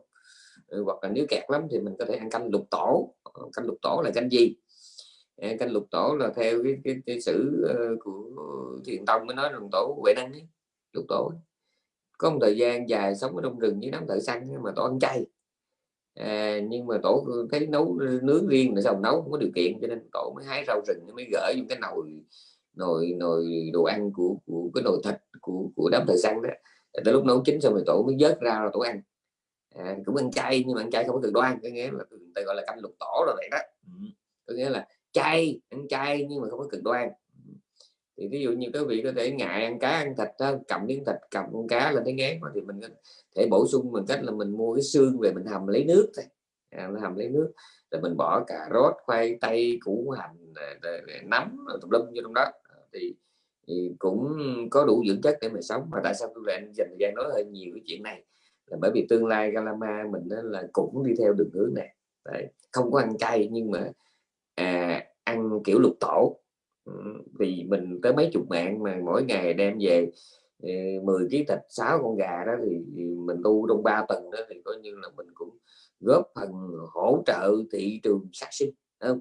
Ừ, hoặc là nếu kẹt lắm thì mình có thể ăn canh lục tổ. Ờ, canh lục tổ là canh gì? Ờ, canh lục tổ là theo cái, cái, cái sử ờ, của thiền tông mới nói lục tổ huệ năng ấy, lục tổ có một thời gian dài sống ở trong rừng với đám thợ săn mà tổ ăn chay. À, nhưng mà tổ thấy nấu nướng riêng là sao nấu không có điều kiện cho nên tổ mới hái rau rừng mới gửi những cái nồi nồi nồi đồ ăn của của cái nồi thịt của của đám thợ săn đó tới lúc nấu chín xong rồi tổ mới vớt ra rồi tổ ăn. À, cũng ăn chay nhưng mà ăn chay không có cực đoan có nghĩa là người gọi là canh lục tổ rồi vậy đó. Ừ, có nghĩa là chay ăn chay nhưng mà không có cực đoan. Ừ, thì ví dụ như các vị có thể ngại ăn cá ăn thịt đó, cầm miếng thịt cầm con cá lên thấy ngán mà thì mình có thể bổ sung bằng cách là mình mua cái xương về mình hầm lấy nước thôi. À, hầm lấy nước rồi mình bỏ cà rốt khoai tây củ hành nấm tùm lum vô trong đó. Ờ, thì, thì cũng có đủ dưỡng chất để mà sống. Mà tại sao tôi lại dành thời gian nói hơi nhiều cái chuyện này? Là bởi vì tương lai Galama mình đó là cũng đi theo đường hướng này. Đấy. không có ăn chay nhưng mà à, ăn kiểu lục tổ. Ừ, vì mình tới mấy chục mạng mà mỗi ngày đem về ờ, 10 kg thịt 6 con gà đó thì, mình tu trong 3 tuần đó thì coi như là mình cũng góp phần hỗ trợ thị trường sát sinh không?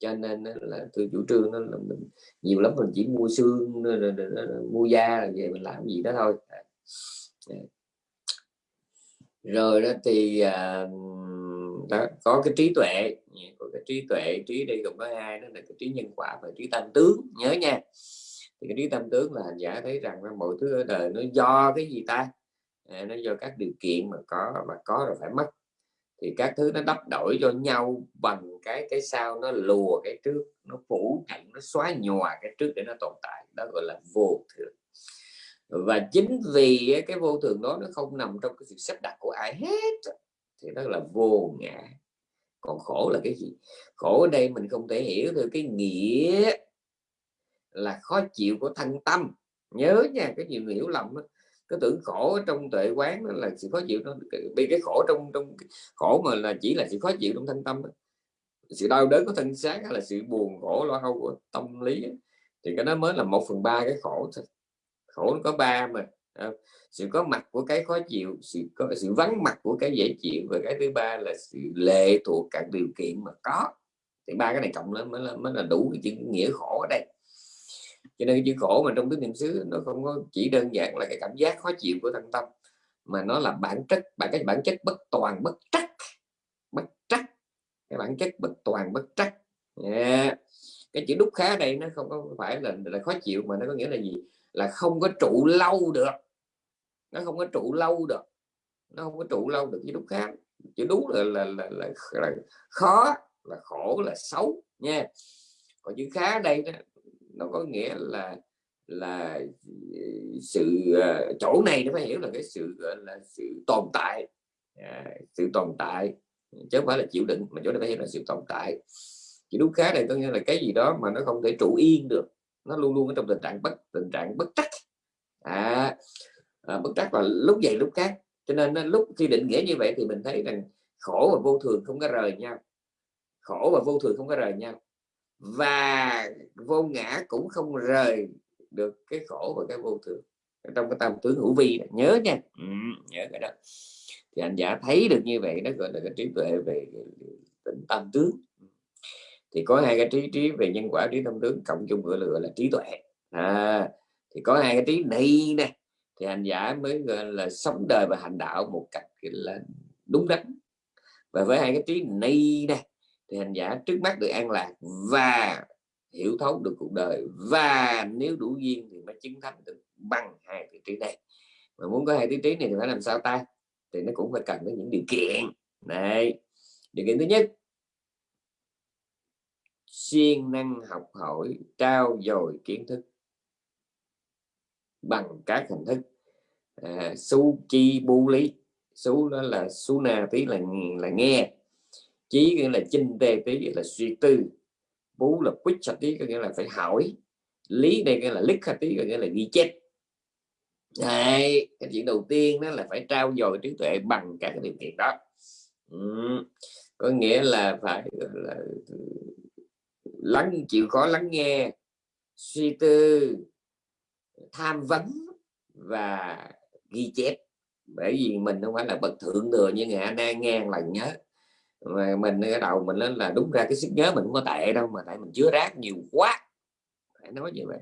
Cho nên là tôi chủ trương đó là mình nhiều lắm mình chỉ mua xương mua da về mình làm gì đó thôi. Dạ. Rồi đó thì à, đó có cái trí tuệ dạ, có cái trí tuệ trí đây gồm có hai đó là cái trí nhân quả và trí tam tướng nhớ nha. Thì cái trí tam tướng là hành giả thấy rằng là mọi thứ ở đời nó do cái gì ta? À, nó do các điều kiện mà có và có rồi phải mất thì các thứ nó đắp đổi cho nhau bằng cái cái sau nó lùa cái trước, nó phủ chặn nó xóa nhòa cái trước để nó tồn tại. Đó gọi là vô thường. Và chính vì cái vô thường đó nó không nằm trong cái sự sắp đặt của ai hết thì đó là vô ngã. Còn khổ là cái gì? Khổ ở đây mình không thể hiểu được cái nghĩa là khó chịu của thân tâm. Nhớ nha, cái nhiều người hiểu lầm đó cái tưởng khổ trong tuệ quán đó là sự khó chịu nó bị cái khổ trong trong khổ mà là chỉ là sự khó chịu trong thanh tâm đó. sự đau đớn của thân xác hay là sự buồn khổ lo âu của tâm lý thì cái đó mới là một phần ba cái khổ thôi. Khổ nó có ba mà à, sự có mặt của cái khó chịu sự có sự vắng mặt của cái dễ chịu và cái thứ ba là sự lệ thuộc các điều kiện mà có. Thì ba cái này cộng lên mới là mới là đủ cái chữ nghĩa khổ ở đây cho nên cái chữ khổ mà trong tứ niệm xứ nó không có chỉ đơn giản là cái cảm giác khó chịu của thân tâm mà nó là bản chất bản cái bản chất bất toàn bất trắc. Bất trắc. Cái bản chất bất toàn bất trắc. Yeah. cái chữ đúc khá đây nó không có phải là, là khó chịu mà nó có nghĩa là gì? Là không có trụ lâu được. Nó không có trụ lâu được. Nó không có trụ lâu được với đúc khác chữ đúng là là, là, là, là khó là khổ là xấu. Nha còn chữ khá đây đó, nó có nghĩa là là ờ, sự ờ, chỗ này nó phải hiểu là cái sự gọi là sự tồn tại. À, sự tồn tại chứ không phải là chịu đựng mà chỗ này phải hiểu là sự tồn tại. Chữ đúng khá này có nghĩa là cái gì đó mà nó không thể trụ yên được nó luôn luôn ở trong tình trạng bất tình trạng bất trắc. À, à, bất trắc là lúc vậy lúc khác. Cho nên lúc khi định nghĩa như vậy thì mình thấy rằng khổ và vô thường không có rời nhau. Khổ và vô thường không có rời nhau và vô ngã cũng không rời được cái khổ và cái vô thường. Trong cái tam tướng hữu vi nhớ nha. Ừ, nhớ cái đó. Thì anh giả thấy được như vậy nó gọi là cái trí tuệ về tỉnh tam tướng. Thì có hai cái trí trí về nhân quả trí tâm tướng cộng chung gọi là, gọi là trí tuệ. À, thì có hai cái trí này nè thì hành giả mới gọi là sống đời và hành đạo một cách là đúng đắn. Và với hai cái trí này nè thì hành giả trước mắt được an lạc và hiểu thấu được cuộc đời. Và nếu đủ duyên thì mới chứng thánh được bằng hai vị trí này. Mà muốn có hai vị trí này thì phải làm sao ta? Thì nó cũng phải cần đến những điều kiện. Này điều kiện thứ nhất siêng năng học hỏi trao dồi kiến thức bằng các hình thức. À, su chi bu lý. Su đó là su na tí là là nghe chí nghĩa là chinh tê tí là suy tư. Bú là quyết sạch tí có nghĩa là phải hỏi. Lý đây nghĩa là lít tí có nghĩa là ghi chép. Đấy, cái chuyện đầu tiên đó là phải trao dồi trí tuệ bằng các cái điều kiện đó. Ừ. có nghĩa là phải là lắng chịu khó lắng nghe suy tư tham vấn và ghi chép. Bởi vì mình không phải là bậc thượng thừa như ngày đang nghe là nhớ mà mình ở đầu mình lên là đúng ra cái sức nhớ mình không có tệ đâu mà tại mình chứa rác nhiều quá. Phải nói như vậy.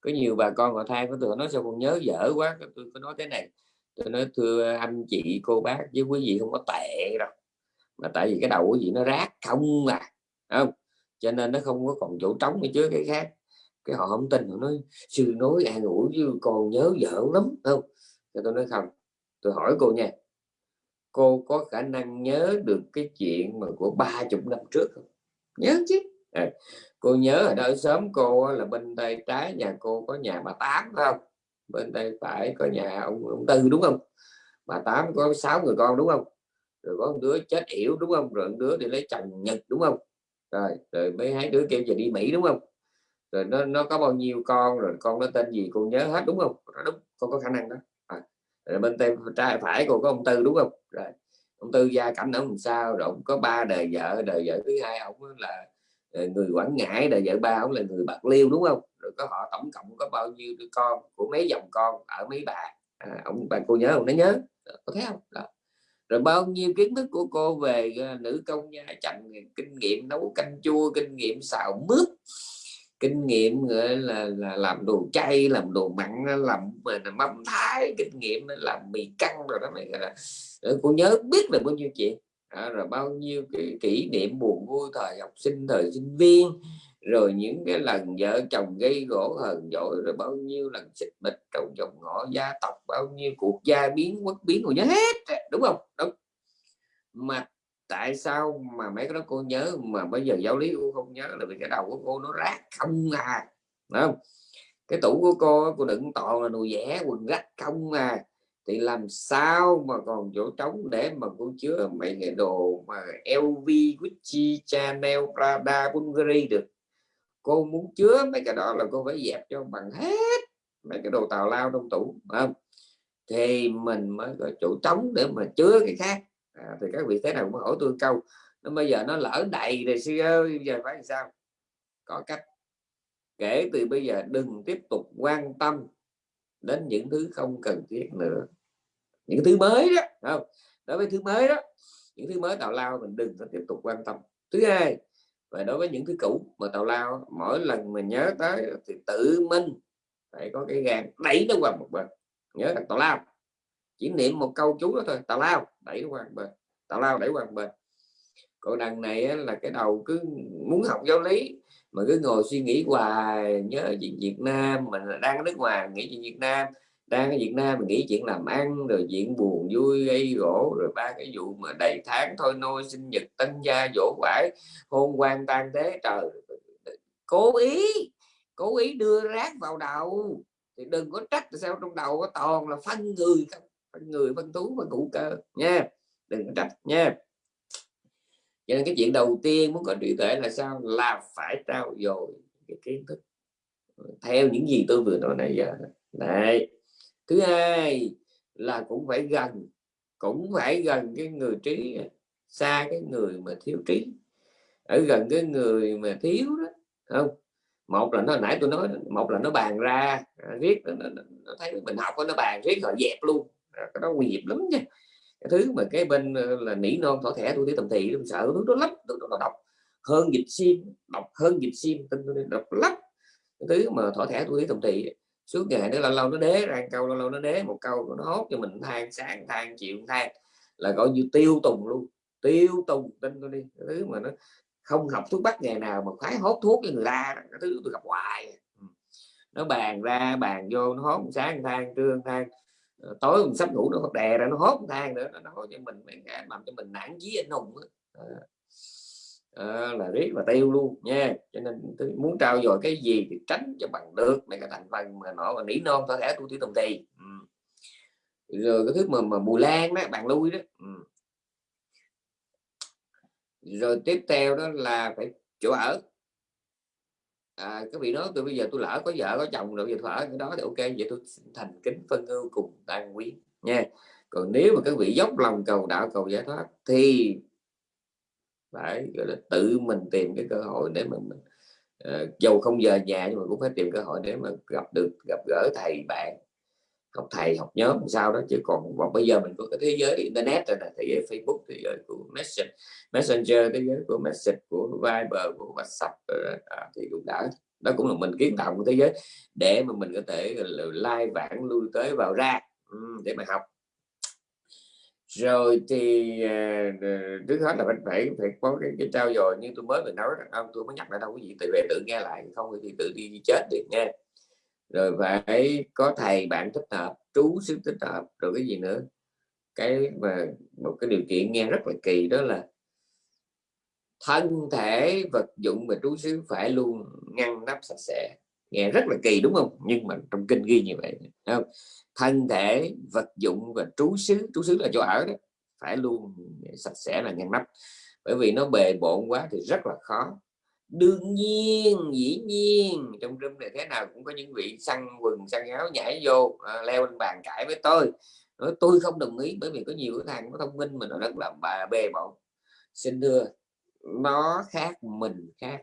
Có nhiều bà con họ than với tôi nói sao con nhớ dở quá. Tôi có nói thế này, tôi nói, thưa anh chị, cô bác với quý vị không có tệ đâu, mà tại vì cái đầu của gì nó rác không à. Không, cho nên nó không có còn chỗ trống để chứa cái khác. Cái họ không tin, họ nói, sư nói an ủi chứ còn nhớ dở lắm. Không thì tôi nói không, tôi hỏi cô nha cô có khả năng nhớ được cái chuyện mà của ba chục năm trước không? Nhớ chứ. À, cô nhớ ở đó sớm cô là bên tay trái nhà cô có nhà bà tám phải không? Bên tay phải có nhà ông, ông tư đúng không? Bà tám có sáu người con đúng không? Rồi có một đứa chết yểu đúng không? Rồi một đứa đi lấy chồng nhật đúng không? Rồi rồi mấy hai đứa kêu về đi mỹ đúng không? Rồi nó nó có bao nhiêu con rồi con nó tên gì cô nhớ hết đúng không? Đúng con có khả năng đó rồi bên tay trái phải còn có ông tư đúng không? Rồi ông tư gia cảnh ông làm sao rồi ông có ba đời vợ đời vợ thứ hai ông là ờ, người quảng ngãi đời vợ ba ông là người bạc liêu đúng không? Rồi có họ tổng cộng có bao nhiêu đứa con của mấy dòng con ở mấy bà? À, ông bà cô nhớ ông nó nhớ. Ờ, có thấy không? Đó. rồi bao nhiêu kiến thức của cô về ờ, nữ công gia chồng kinh nghiệm nấu canh chua kinh nghiệm xào mướp? Kinh nghiệm gọi là, là làm đồ chay làm đồ mặn làm mâm thái kinh nghiệm làm mì căng rồi đó mày là. Ờ, cô nhớ biết là bao nhiêu chuyện à, rồi bao nhiêu cái kỷ niệm buồn vui thời học sinh thời sinh viên rồi những cái lần vợ chồng gây gỗ hờn dỗi rồi bao nhiêu lần xịt bịch trong dòng ngõ gia tộc bao nhiêu cuộc gia biến quốc biến của nhớ hết đúng không? Đúng. Mà tại sao mà mấy cái đó cô nhớ mà bây giờ giáo lý cô không nhớ là vì cái đầu của cô nó rác không à Đúng không? Cái tủ của cô cô đựng toàn là đồ vẽ quần rách không à. Thì làm sao mà còn chỗ trống để mà cô chứa mấy cái đồ mà LV, Gucci, Chanel, Prada, Bulgari được? Cô muốn chứa mấy cái đó là cô phải dẹp cho bằng hết mấy cái đồ tào lao trong tủ không? Thì mình mới có chỗ trống để mà chứa cái khác à, thì các vị thế nào cũng hỏi tôi câu nó bây giờ nó lỡ đầy rồi sư ơi giờ phải làm sao? Có cách. Kể từ bây giờ đừng tiếp tục quan tâm đến những thứ không cần thiết nữa. Những thứ mới đó không? Đối với thứ mới đó những thứ mới tào lao mình đừng có tiếp tục quan tâm. Thứ hai và đối với những thứ cũ mà tào lao mỗi lần mình nhớ tới thì tự mình phải có cái gan đẩy nó qua một bên. Nhớ là tào lao chỉ niệm một câu chú đó thôi tào lao đẩy qua một bên, tào lao đẩy qua một bên. Còn đằng này là cái đầu cứ muốn học giáo lý, mà cứ ngồi suy nghĩ hoài, nhớ chuyện Việt Nam, mình đang ở nước ngoài, nghĩ chuyện Việt Nam, đang ở Việt Nam mình nghĩ chuyện làm ăn, rồi chuyện buồn vui, gây gỗ, rồi ba cái vụ mà đầy tháng thôi, nôi sinh nhật, tân gia, dỗ quải hôn quan tan thế, trời, cố ý cố ý đưa rác vào đầu. Thì đừng có trách sao trong đầu có toàn là phân người không người phân tú và cụ cơ nha. Đừng có trách nha. Cho nên cái chuyện đầu tiên muốn có trí tuệ là sao? Là phải trao dồi cái kiến thức. Theo những gì tôi vừa nói này giờ. Này thứ hai là cũng phải gần cũng phải gần cái người trí xa cái người mà thiếu trí. Ở gần cái người mà thiếu đó không? Một là nó nãy tôi nói một là nó bàn ra à, riết nó, nó, nó thấy mình học nó bàn riết rồi dẹp luôn cái đó nguy hiểm lắm nha. Cái thứ mà cái bên ờ, là nỉ non thỏ thẻ tôi thấy tầm tôi sợ thứ đó lắm, tôi nó đọc. Hơn dịch sim, đọc hơn dịch sim tin tôi đọc lắm. Cái thứ mà thỏ thẻ tôi thấy tầm thị suốt ngày nó lâu lâu nó đế ra, câu lâu lâu nó đế, một câu nó hốt cho mình than sáng, than chịu than, là gọi như tiêu tùng luôn, tiêu tùng tin tôi đi. Cái thứ mà nó không học thuốc bắc ngày nào mà khoái hốt thuốc cho người ta, cái thứ tôi gặp hoài. Nó bàn ra, bàn vô, nó hốt sáng, than, trưa, than. Ờ, tối mình sắp ngủ nó đè ra nó hốt thang nữa nó nói cho mình làm cho mình nản chí anh hùng à, là riết và tiêu luôn nha. Cho nên tôi muốn trao dồi cái gì thì tránh cho bằng được mấy cái thành phần mà nó là nỉ non có thể tu tí tùng tì. Ừ. rồi cái thứ mà mà mùi lan đó bạn lui đó. Ừ. rồi tiếp theo đó là phải chỗ ở à, các vị nói tôi bây giờ tôi lỡ có vợ có chồng rồi giờ thỏa cái đó thì ok. Vậy tôi thành kính phân ưu cùng an quý nha. Còn nếu mà các vị dốc lòng cầu đạo cầu giải thoát thì phải gọi là tự mình tìm cái cơ hội để mà mình ờ, uh, dầu không giờ nhà nhưng mà cũng phải tìm cơ hội để mà gặp được gặp gỡ thầy bạn học thầy học nhóm sao đó chứ còn còn bây giờ mình có cái thế giới internet rồi này thế giới Facebook thế giới của messenger messenger thế giới của message của Viber của WhatsApp à, thì cũng đã đó cũng là mình kiến tạo một thế giới để mà mình có thể lai vãng lui tới vào ra để mà học. Rồi thì à, trước hết là mình phải phải có cái, cái trao dồi như tôi mới vừa nói ông tôi mới nhắc lại đâu quý vị tự về tự nghe lại không thì tự đi chết được nha rồi phải có thầy bạn thích hợp, trú xứ thích hợp, rồi cái gì nữa. Cái mà một cái điều kiện nghe rất là kỳ, đó là thân thể vật dụng và trú xứ phải luôn ngăn nắp sạch sẽ. Nghe rất là kỳ, đúng không? Nhưng mà trong kinh ghi như vậy không? thân thể vật dụng và trú xứ trú xứ là chỗ ở đó, phải luôn sạch sẽ là ngăn nắp. Bởi vì nó bề bộn quá thì rất là khó đương nhiên dĩ nhiên. Trong room này thế nào cũng có những vị săn quần săn áo nhảy vô à, leo lên bàn cãi với tôi. Nói tôi không đồng ý bởi vì có nhiều cái thằng có thông minh mà nó rất là bà bề bộn. Xin thưa nó khác mình khác.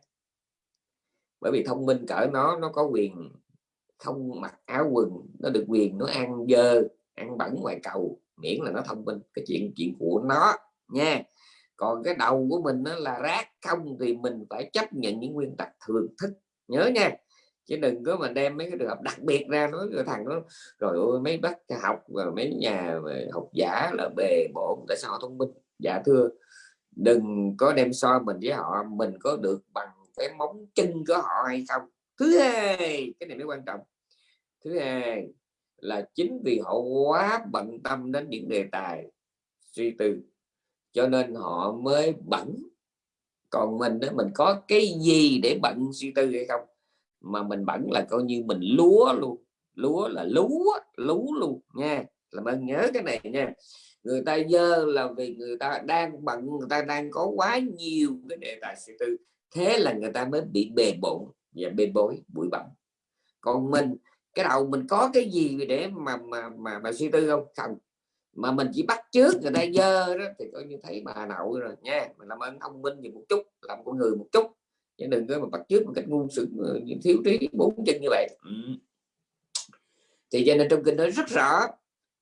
Bởi vì thông minh cỡ nó nó có quyền không mặc áo quần nó được quyền nó ăn dơ ăn bẩn ngoài cầu miễn là nó thông minh. Cái chuyện chuyện của nó nha còn cái đầu của mình nó là rác không thì mình phải chấp nhận những nguyên tắc thường thức. Nhớ nha, chứ đừng có mà đem mấy cái trường hợp đặc biệt ra nói cái thằng nó rồi ôi mấy bác học và mấy nhà học giả là bề bộn, tại sao họ thông minh? Dạ thưa, đừng có đem so mình với họ, mình có được bằng cái móng chân của họ hay không? Thứ hai, cái này mới quan trọng. Thứ hai là chính vì họ quá bận tâm đến những đề tài suy tư cho nên họ mới bận. Còn mình đó mình có cái gì để bận suy tư hay không? Mà mình bận là coi như mình lúa luôn. Lúa là lúa lú luôn nha. Làm ơn nhớ cái này nha. Người ta dơ là vì người ta đang bận người ta đang có quá nhiều cái đề tài suy tư. Thế là người ta mới bị bề bộn và bê bối bụi bặm. Còn mình cái đầu mình có cái gì để mà mà mà, mà suy tư không? Không mà mình chỉ bắt trước người ta dơ đó, thì coi như thấy bà nậu rồi nha. Mình làm ơn thông minh gì một chút, làm con người một chút. Chứ đừng có mà bắt trước một cách ngu sự ờ, thiếu trí, bốn chân như vậy. Ừ. thì cho nên trong kinh nói rất rõ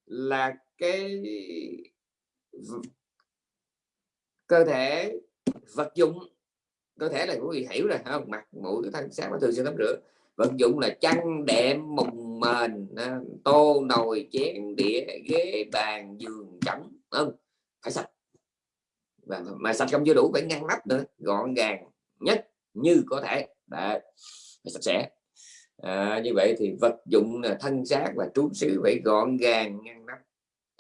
là cái cơ thể vật dụng, cơ thể là quý vị hiểu rồi, không? Mặt, mũi thân, sáng và thường, xuyên, tắm rửa. Vật dụng là chăn, đệm, mùng mền à, tô nồi chén đĩa ghế bàn giường chõng không phải sạch. Và mà sạch không chưa đủ phải ngăn nắp nữa gọn gàng nhất như có thể. Để sạch sẽ. À, như vậy thì vật dụng là thân xác và trú xứ phải gọn gàng ngăn nắp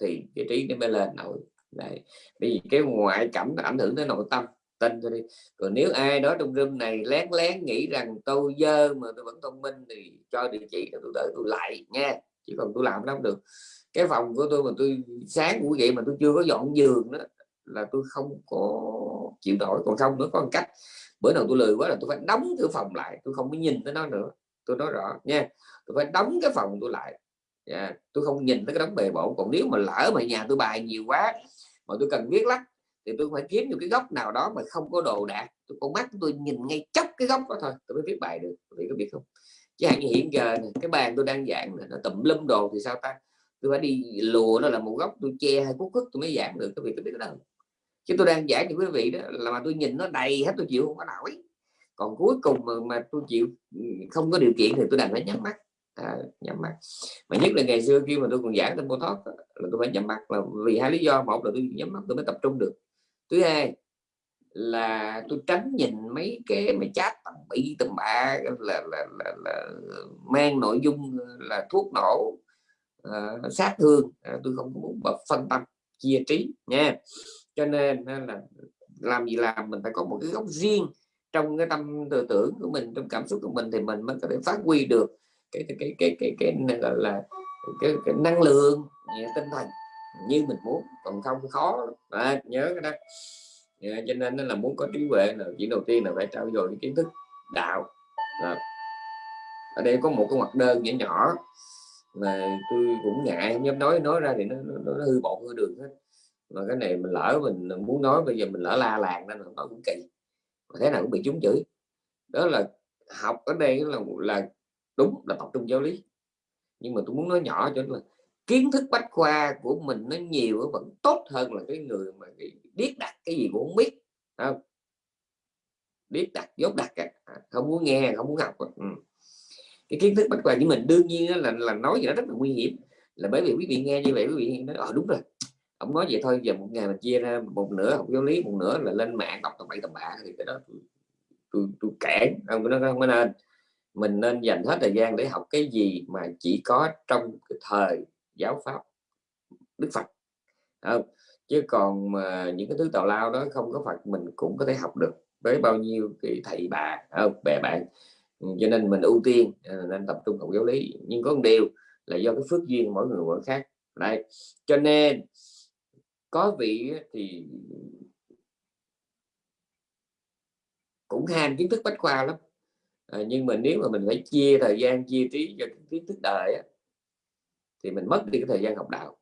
thì cái trí nó mới lên nổi. Đấy. vì cái ngoại cảnh nó ảnh hưởng đến nội tâm tin thôi đi. Còn nếu ai đó trong room này lén lén nghĩ rằng tôi dơ mà tôi vẫn thông minh thì cho địa chỉ tôi đợi tôi lại nha. Chỉ còn tôi làm lắm được. Cái phòng của tôi mà tôi sáng của vậy mà tôi chưa có dọn giường đó là tôi không có chịu nổi. Còn không nữa, có một cách. Bữa nào tôi lười quá là tôi phải đóng cửa phòng lại. Tôi không có nhìn tới nó nữa. Tôi nói rõ nha. Tôi phải đóng cái phòng tôi lại. Yeah. tôi không nhìn tới cái đống bề bộ còn nếu mà lỡ mà nhà tôi bài nhiều quá mà tôi cần viết lách thì tôi phải kiếm một cái góc nào đó mà không có đồ đạc. Tôi con mắt tôi nhìn ngay chốc cái góc đó thôi tôi mới viết bài được. Vì có biết không? Chứ hạn như hiện giờ này, cái bàn tôi đang giảng này nó tùm lum đồ thì sao ta? Tôi phải đi lùa nó là một góc tôi che hay cúc khức tôi mới giảng được cái việc tôi biết cái đâu chứ tôi đang giảng cho quý vị đó là mà tôi nhìn nó đầy hết tôi chịu không có nổi. Còn cuối cùng mà, mà tôi chịu không có điều kiện thì tôi đành phải nhắm mắt. À, nhắm mắt. Mà nhất là ngày xưa khi mà tôi còn giảng tên thoát là tôi phải nhắm mắt là vì hai lý do. Một là tôi nhắm mắt tôi mới tập trung được thứ hai là tôi tránh nhìn mấy cái mà chat tầm bị tầm bạ là, là, là, là mang nội dung là thuốc nổ uh, sát thương. Uh, tôi không muốn bật phân tâm chia trí nha. Cho nên là làm gì làm mình phải có một cái góc riêng trong cái tâm tư tưởng của mình trong cảm xúc của mình thì mình mới có thể phát huy được cái cái cái cái cái, cái gọi là cái, cái năng lượng à, tinh thần như mình muốn còn không khó à, nhớ cái đó. À, cho nên nó là muốn có trí huệ là chỉ đầu tiên là phải trao dồi cái kiến thức đạo. À. ở đây có một cái mặt đơn nhỏ nhỏ mà tôi cũng ngại không dám nói nói ra thì nó, nó, nó hư bộ hư đường hết. Mà cái này mình lỡ mình muốn nói bây giờ mình lỡ la làng nên nó cũng kỳ. Mà thế nào cũng bị chúng chửi. Đó là học ở đây là là đúng là tập trung giáo lý. Nhưng mà tôi muốn nói nhỏ cho là kiến thức bách khoa của mình nó nhiều vẫn tốt hơn là cái người mà biết đặt cái gì cũng không biết không? Biết đặt dốt đặt à, không muốn nghe không muốn học ừ. cái kiến thức bách khoa của mình đương nhiên là là nói gì đó rất là nguy hiểm là bởi vì quý vị nghe như vậy quý vị nói ờ đúng rồi ông nói vậy thôi giờ một ngày mình chia ra một nửa học giáo lý một nửa là lên mạng đọc tầm bậy tầm bạ. Thì cái đó tôi tôi cản ông nó không nên. Mình nên dành hết thời gian để học cái gì mà chỉ có trong cái thời giáo pháp đức phật không? chứ còn mà những cái thứ tào lao đó không có phật mình cũng có thể học được với bao nhiêu cái thầy bà không? bè bạn ừ, cho nên mình ưu tiên ờ, nên tập trung học giáo lý nhưng có một điều là do cái phước duyên mỗi người mỗi khác Đây, cho nên có vị thì cũng ham kiến thức bách khoa lắm à, nhưng mà nếu mà mình phải chia thời gian chia trí cho kiến thức đời á, thì mình mất đi cái thời gian học đạo.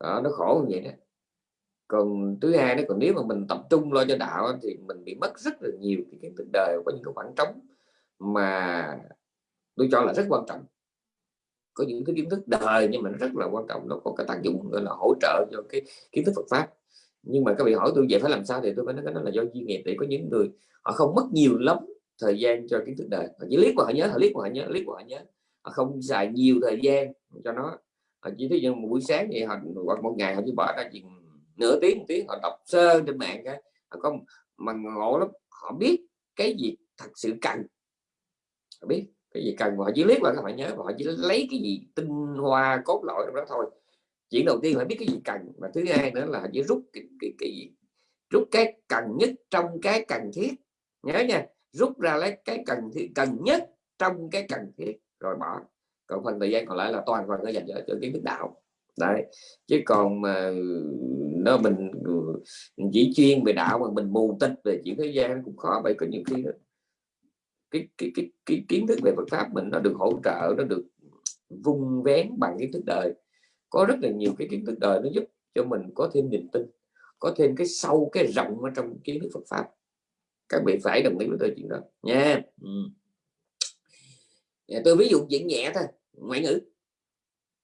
Đó, nó khổ như vậy đó. Còn thứ hai đó còn nếu mà mình tập trung lo cho đạo thì mình bị mất rất là nhiều cái kiến thức đời có những cái khoảng trống mà tôi cho là rất quan trọng. Có những cái kiến thức đời nhưng mà nó rất là quan trọng nó có cái tác dụng gọi là hỗ trợ cho cái kiến thức Phật pháp. Nhưng mà các vị hỏi tôi vậy phải làm sao thì tôi phải nói cái đó là do duyên nghiệp để có những người họ không mất nhiều lắm thời gian cho kiến thức đời. Họ chỉ liếc qua họ nhớ họ liếc qua họ nhớ liếc qua họ nhớ không xài nhiều thời gian cho nó. Họ chỉ thấy một buổi sáng vậy họ hoặc một ngày họ chỉ bỏ ra chừng nửa tiếng một tiếng họ đọc sơ trên mạng cái họ có mà ngộ lắm họ biết cái gì thật sự cần. Họ biết cái gì cần họ chỉ liếc vào các bạn nhớ họ chỉ lấy cái gì tinh hoa cốt lõi đó thôi. Chuyện đầu tiên phải biết cái gì cần và thứ hai nữa là chỉ rút cái, cái, cái gì rút cái cần nhất trong cái cần thiết. Nhớ nha rút ra lấy cái cần thiết cần nhất trong cái cần thiết rồi bỏ. Còn phần thời gian còn lại là toàn phần nó dành cho, cho kiến thức đạo. Đấy. Chứ còn mà nó mình, ừ, mình chỉ chuyên về đạo mà mình mù tích về chuyện thế gian cũng khó vậy có nhiều khi đó cái, cái, cái, cái kiến thức về Phật pháp mình nó được hỗ trợ nó được vung vén bằng kiến thức đời. Có rất là nhiều cái kiến thức đời nó giúp cho mình có thêm niềm tin có thêm cái sâu cái rộng ở trong kiến thức Phật pháp. Các vị phải đồng ý với tôi chuyện đó nha. Ừ. Dạ, tôi ví dụ chuyện nhẹ thôi ngoại ngữ.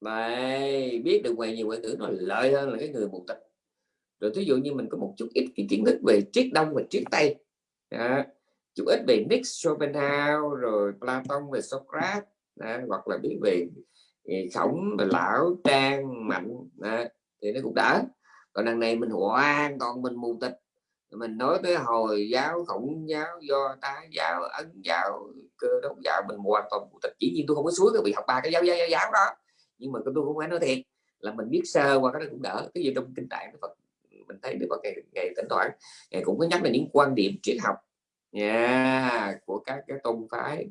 Đấy, biết được ngoài nhiều ngoại ngữ nó lợi hơn là cái người mù tịch rồi ví dụ như mình có một chút ít cái kiến thức về triết đông và triết tây. Đó chút ít về Nick Schopenhauer rồi Platon về Socrates đó, hoặc là biết về ừ, khổng lão trang mạnh đó, thì nó cũng đỡ. Còn đằng này mình hoàn toàn mình mù tịch mình nói tới hồi giáo khổng giáo do tá giáo ấn giáo cơ đốc giáo mình hoàn toàn phụ tịch. Chỉ nhiên tôi không có suối cái bị học ba cái giáo giáo, giáo, giáo đó. Nhưng mà tôi không phải nói thiệt là mình biết sơ qua cái đó cũng đỡ. Cái gì trong kinh tạng Phật mình thấy được ngày ngày thỉnh thoảng ngày cũng có nhắc là những quan điểm triết học. Yeah, của các cái tôn phái.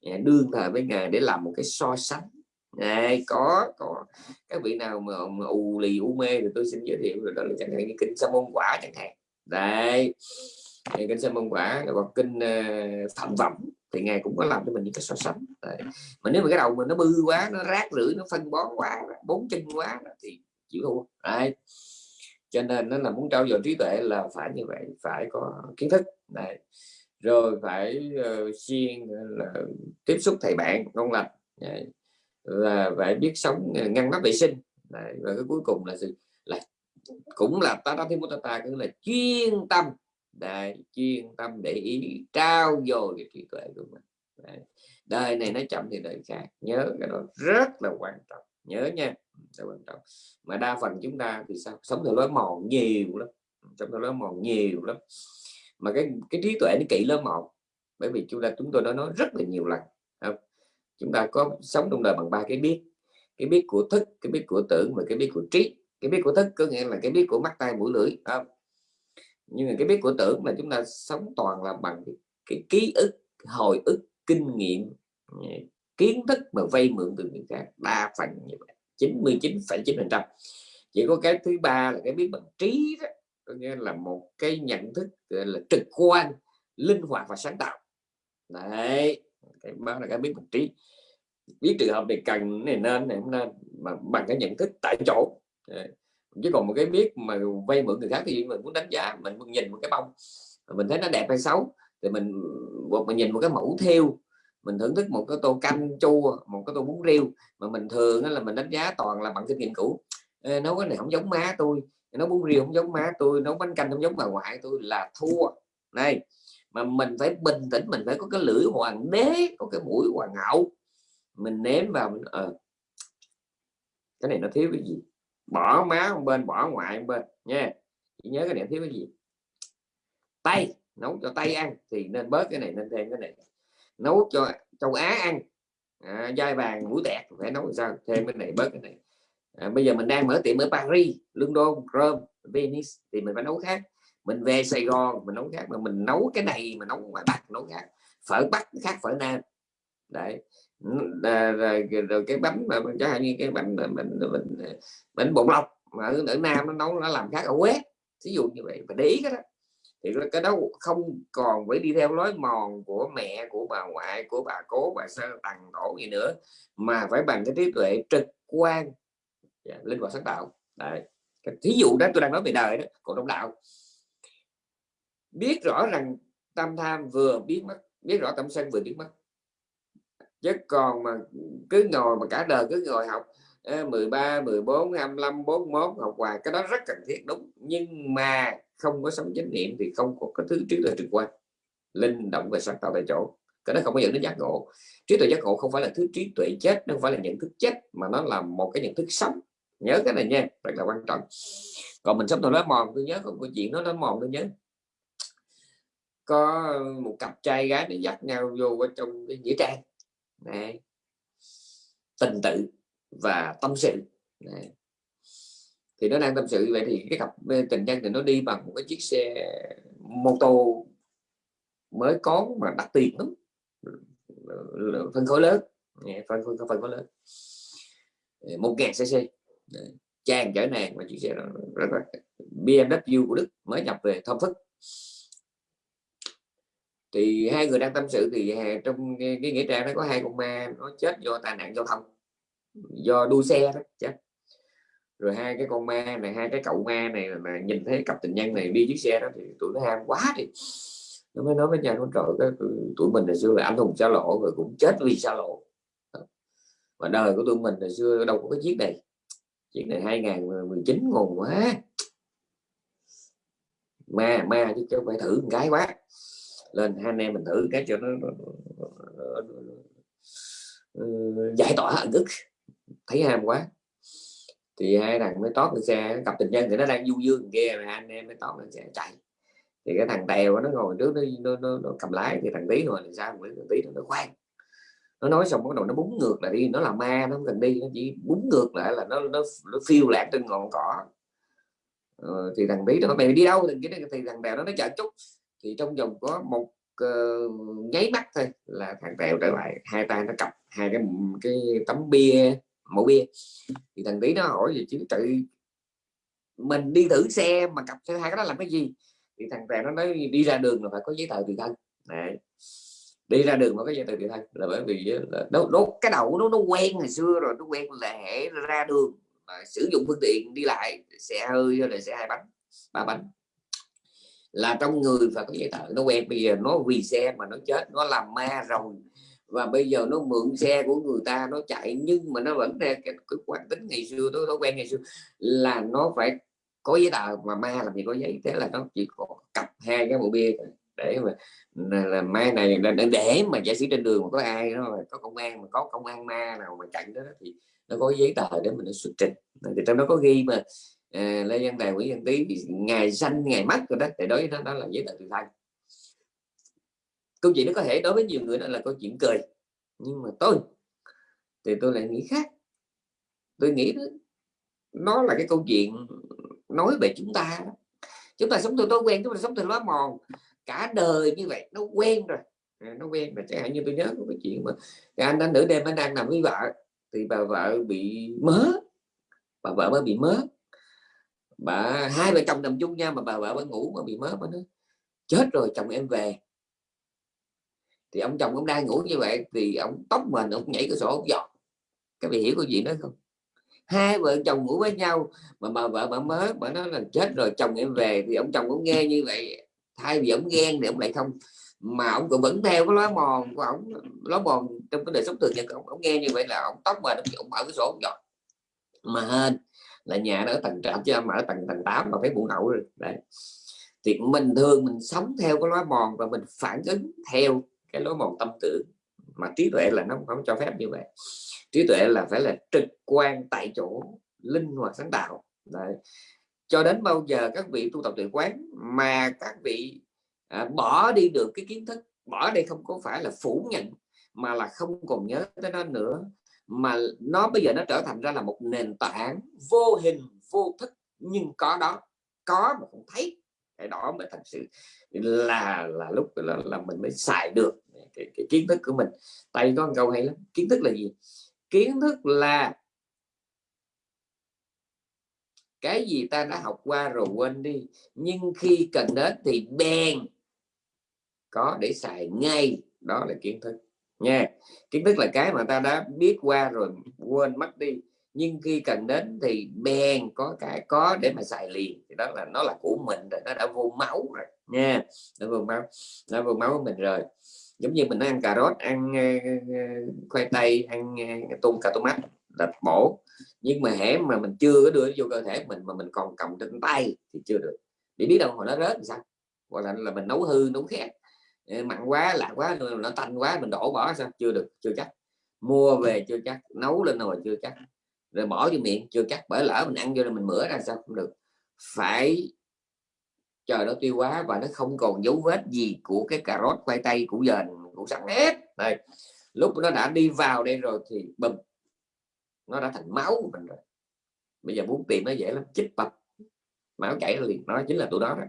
Yeah, đương thời với ngài để làm một cái so sánh. Này có có. Các vị nào mà, mà ù lì u mê thì tôi xin giới thiệu rồi đó là chẳng hạn như kinh sa môn quả chẳng hạn. Đây kinh sa môn quả hoặc kinh phạm phẩm thì ngài cũng có làm cho mình những cái so sánh. Đấy. mà nếu mà cái đầu mình nó bư quá nó rác rưởi nó phân bón quá bốn chân quá thì chịu thua. Đấy. Cho nên nó là muốn trao dồi trí tuệ là phải như vậy phải có kiến thức. Đấy. Rồi phải ờ, uh, xuyên ờ, là tiếp xúc thầy bạn ngon lành. Là phải biết sống ờ, ngăn nắp vệ sinh. Đấy, và cái cuối cùng là gì? Là cũng là ta đã thêm ta ta cũng là chuyên tâm Đấy, chuyên tâm để ý trao dồi cái trí tuệ của mình. Đấy. đời này nó chậm thì đời khác. Nhớ cái đó rất là quan trọng. Nhớ nha rất quan trọng. Mà đa phần chúng ta thì sao? Sống theo lối mòn nhiều lắm. Sống theo lối mòn nhiều lắm. Mà cái cái trí tuệ nó kỹ lắm một bởi vì chúng ta chúng tôi đã nói rất là nhiều lần không? chúng ta có sống trong đời bằng ba cái biết. Cái biết của thức cái biết của tưởng và cái biết của trí. Cái biết của thức có nghĩa là cái biết của mắt tay mũi lưỡi không? Nhưng mà cái biết của tưởng là chúng ta sống toàn là bằng cái, cái ký ức hồi ức kinh nghiệm ờ, kiến thức mà vay mượn từ người khác. Đa phần như vậy 99,9 phần trăm. Chỉ có cái thứ ba là cái biết bằng trí đó có nghĩa là một cái nhận thức là trực quan linh hoạt và sáng tạo. Đấy cái đó là cái biết bằng trí. Biết trường hợp này cần này nên này nên mà bằng cái nhận thức tại chỗ. Đấy chứ còn một cái biết mà vay mượn người khác thì mình muốn đánh giá mình muốn nhìn một cái bông mình thấy nó đẹp hay xấu thì mình một mình nhìn một cái mẫu theo mình thưởng thức một cái tô canh chua một cái tô bún riêu mà mình thường là mình đánh giá toàn là bằng kinh nghiệm cũ. Nấu cái này không giống má tôi nấu bún riêu không giống má tôi nấu bánh canh không giống bà ngoại tôi là thua. Này mà mình phải bình tĩnh mình phải có cái lưỡi hoàng đế có cái mũi hoàng hậu. Mình ném vào mình à, cái này nó thiếu cái gì? Bỏ má một bên bỏ ngoại một bên nha. Chỉ nhớ cái điểm thiếu cái gì? Tay nấu cho tay ăn thì nên bớt cái này nên thêm cái này. Nấu cho châu Á ăn. À, dai vàng mũi tẹt phải nấu sao? Thêm cái này bớt cái này. À, bây giờ mình đang mở tiệm ở Paris London Rome Venice thì mình phải nấu khác. Mình về Sài Gòn mình nấu khác mà mình nấu cái này mà nấu ngoài Bắc nấu khác. Phở Bắc khác phở Nam đấy. Rồi, rồi, rồi cái bánh mà chẳng hạn như cái bánh mà mình, mình bánh bột lọc mà ở, Nam nó nấu nó làm khác ở quét ví dụ như vậy phải để ý cái đó. Thì cái đó không còn phải đi theo lối mòn của mẹ của bà ngoại của bà cố bà sơ tằng tổ gì nữa mà phải bằng cái trí tuệ trực quan. Yeah, linh hoạt sáng tạo. Đấy. Thí dụ đó tôi đang nói về đời đó của đông đạo. Biết rõ rằng tam tham vừa biết mất biết rõ tâm sân vừa biết mất chứ còn mà cứ ngồi mà cả đời cứ ngồi học 13 14 25 41 học hoài, cái đó rất cần thiết, đúng. Nhưng mà không có sống chánh niệm thì không có cái thứ trí tuệ trực quan linh động về sáng tạo tại chỗ. Cái đó không có dẫn đến giác ngộ. Trí tuệ giác ngộ không phải là thứ trí tuệ chết, nó không phải là nhận thức chết, mà nó là một cái nhận thức sống. Nhớ cái này nha, rất là quan trọng. Còn mình sống tôi nói mòn, tôi nhớ không câu chuyện nó nói mòn tôi nhớ. Có một cặp trai gái để dắt nhau vô ở trong cái nghĩa trang. Đấy. tình tự và tâm sự. Đấy. thì nó đang tâm sự vậy thì cái cặp tình nhân thì nó đi bằng một cái chiếc xe mô tô mới có mà đắt tiền lắm. Phân khối lớn. Phân khối phân khối lớn. Một ngàn cc chàng chở nàng mà chiếc xe đó. Rất là BMW của Đức mới nhập về thơm phức thì hai người đang tâm sự thì à, trong cái, nghĩa trang nó có hai con ma nó chết do tai nạn giao thông do đua xe đó chết. Rồi hai cái con ma này hai cái cậu ma này mà nhìn thấy cặp tình nhân này đi chiếc xe đó thì tụi nó ham quá thì nó mới nói với nhau nó trời cái tụi mình hồi xưa là anh hùng xa lộ rồi cũng chết vì xa lộ. Mà đời của tụi mình hồi xưa đâu có cái chiếc này. Chiếc này 2019 ngon quá. Ma ma chứ không phải thử một cái quá lên hai anh em mình thử cái cho nó, nó, nó, nó, giải tỏa hận ức thấy ham quá. Thì hai thằng mới tót lên xe cặp tình nhân thì nó đang du dương kia mà anh em mới tót lên xe chạy. Thì cái thằng tèo nó ngồi trước nó, nó, nó, nó cầm lái thì thằng tí rồi thì sao? Thằng tí nó khoan. Nó nói xong bắt đầu nó búng ngược lại đi nó là ma nó không cần đi nó chỉ búng ngược lại là nó nó, nó phiêu lạc trên ngọn cỏ. Ờ, thì thằng tí nó mày đi đâu? Thì, thì thằng tèo nó nói chờ chút thì trong vòng có một uh, nháy mắt thôi là thằng tèo trở lại. Hai tay nó cặp hai cái cái tấm bia mẫu bia. Thì thằng tí nó hỏi gì chứ tự. Mình đi thử xe mà cặp xe hai cái đó làm cái gì? Thì thằng tèo nó nói đi ra đường là phải có giấy tờ tùy thân. Đấy. đi ra đường mà có giấy tờ tùy thân là bởi vì là nó, nó cái đầu nó nó quen ngày xưa rồi nó quen là hệ ra đường mà sử dụng phương tiện đi lại xe hơi hay là xe hai bánh ba bánh là trong người phải có giấy tờ. Nó quen bây giờ nó vì xe mà nó chết nó làm ma rồi. Và bây giờ nó mượn xe của người ta nó chạy. Nhưng mà nó vẫn ra cái, cái quán tính ngày xưa tôi nó quen ngày xưa là nó phải có giấy tờ. Mà ma làm gì có giấy. Thế là nó chỉ có cặp hai cái bộ bia để mà là mai này để, để mà giả sử trên đường mà có ai nó có công an mà có công an ma nào mà chặn đó thì nó có giấy tờ để mình nó xuất trình. Thì trong đó có ghi mà à, lê văn đài nguyễn văn tý ngày sanh ngày mất rồi đó thì đối với nó đó là giấy tờ tự thân. Câu chuyện nó có thể đối với nhiều người đó là câu chuyện cười nhưng mà tôi thì tôi lại nghĩ khác. Tôi nghĩ đó, nó là cái câu chuyện nói về chúng ta chúng ta sống từ thói quen chúng ta sống từ lối mòn cả đời như vậy nó quen rồi. Ờ, nó quen rồi chẳng hạn như tôi nhớ có cái chuyện mà cái anh anh nửa đêm anh đang nằm với vợ thì bà vợ bị mớ bà vợ mới bị mớ bà hai vợ chồng nằm chung nha mà bà vợ vẫn ngủ mà bị mớ mà nó chết rồi chồng em về. Thì ông chồng ông đang ngủ như vậy thì ông tóc mình ông nhảy cửa sổ ông giọt. Các vị hiểu câu gì đó không? Hai vợ chồng ngủ với nhau mà bà vợ bà mới bà nói là chết rồi chồng em về. Thì ông chồng cũng nghe như vậy thay vì ông ghen thì ông lại không mà ông cũng vẫn theo cái lối mòn của ông lối mòn trong cái đời sống thường nhật ông, ông nghe như vậy là ông tóc mà ông mở cái sổ ông giọt. Mà hên là nhà nó ở tầng trệt chứ mà ở tầng tầng 8 mà phải buồn hậu rồi. Đấy. Thì mình thường mình sống theo cái lối mòn và mình phản ứng theo cái lối mòn tâm tưởng. Mà trí tuệ là nó không cho phép như vậy. Trí tuệ là phải là trực quan tại chỗ linh hoạt sáng tạo. Đấy. cho đến bao giờ các vị tu tập tuệ quán mà các vị à, bỏ đi được cái kiến thức bỏ đây không có phải là phủ nhận mà là không còn nhớ tới nó nữa mà nó bây giờ nó trở thành ra là một nền tảng vô hình vô thức nhưng có đó có mà không thấy. Cái đó mới thật sự là là lúc là, là mình mới xài được cái, cái kiến thức của mình. Tay có một câu hay lắm kiến thức là gì? Kiến thức là cái gì ta đã học qua rồi quên đi nhưng khi cần đến thì bèn có để xài ngay. Đó là kiến thức nha. Kiến thức là cái mà ta đã biết qua rồi quên mất đi. Nhưng khi cần đến thì bèn có cái có để mà xài liền. Thì đó là nó là của mình rồi nó đã vô máu rồi. Nha nó vô máu nó vô máu của mình rồi. Giống như mình ăn cà rốt ăn uh, khoai tây ăn uh, tôm cà tôm mắt là bổ nhưng mà hễ mà mình chưa có đưa vô cơ thể mình mà mình còn cầm trên tay thì chưa được. Để biết đâu hồi nó rớt thì sao? Hoặc là là mình nấu hư nấu khét mặn quá, lạ quá nó tanh quá, mình đổ bỏ sao? Chưa được, chưa chắc. Mua về chưa chắc, nấu lên rồi chưa chắc. Rồi bỏ vô miệng, chưa chắc bởi lỡ mình ăn vô rồi mình mửa ra sao không được. Phải chờ nó tiêu hóa và nó không còn dấu vết gì của cái cà rốt khoai tây củ dền củ sắn hết. Đây, lúc nó đã đi vào đây rồi thì bùm, nó đã thành máu của mình rồi. Bây giờ muốn tìm nó dễ lắm, chích bập. Máu chảy liền, nó chính là tụi đó đó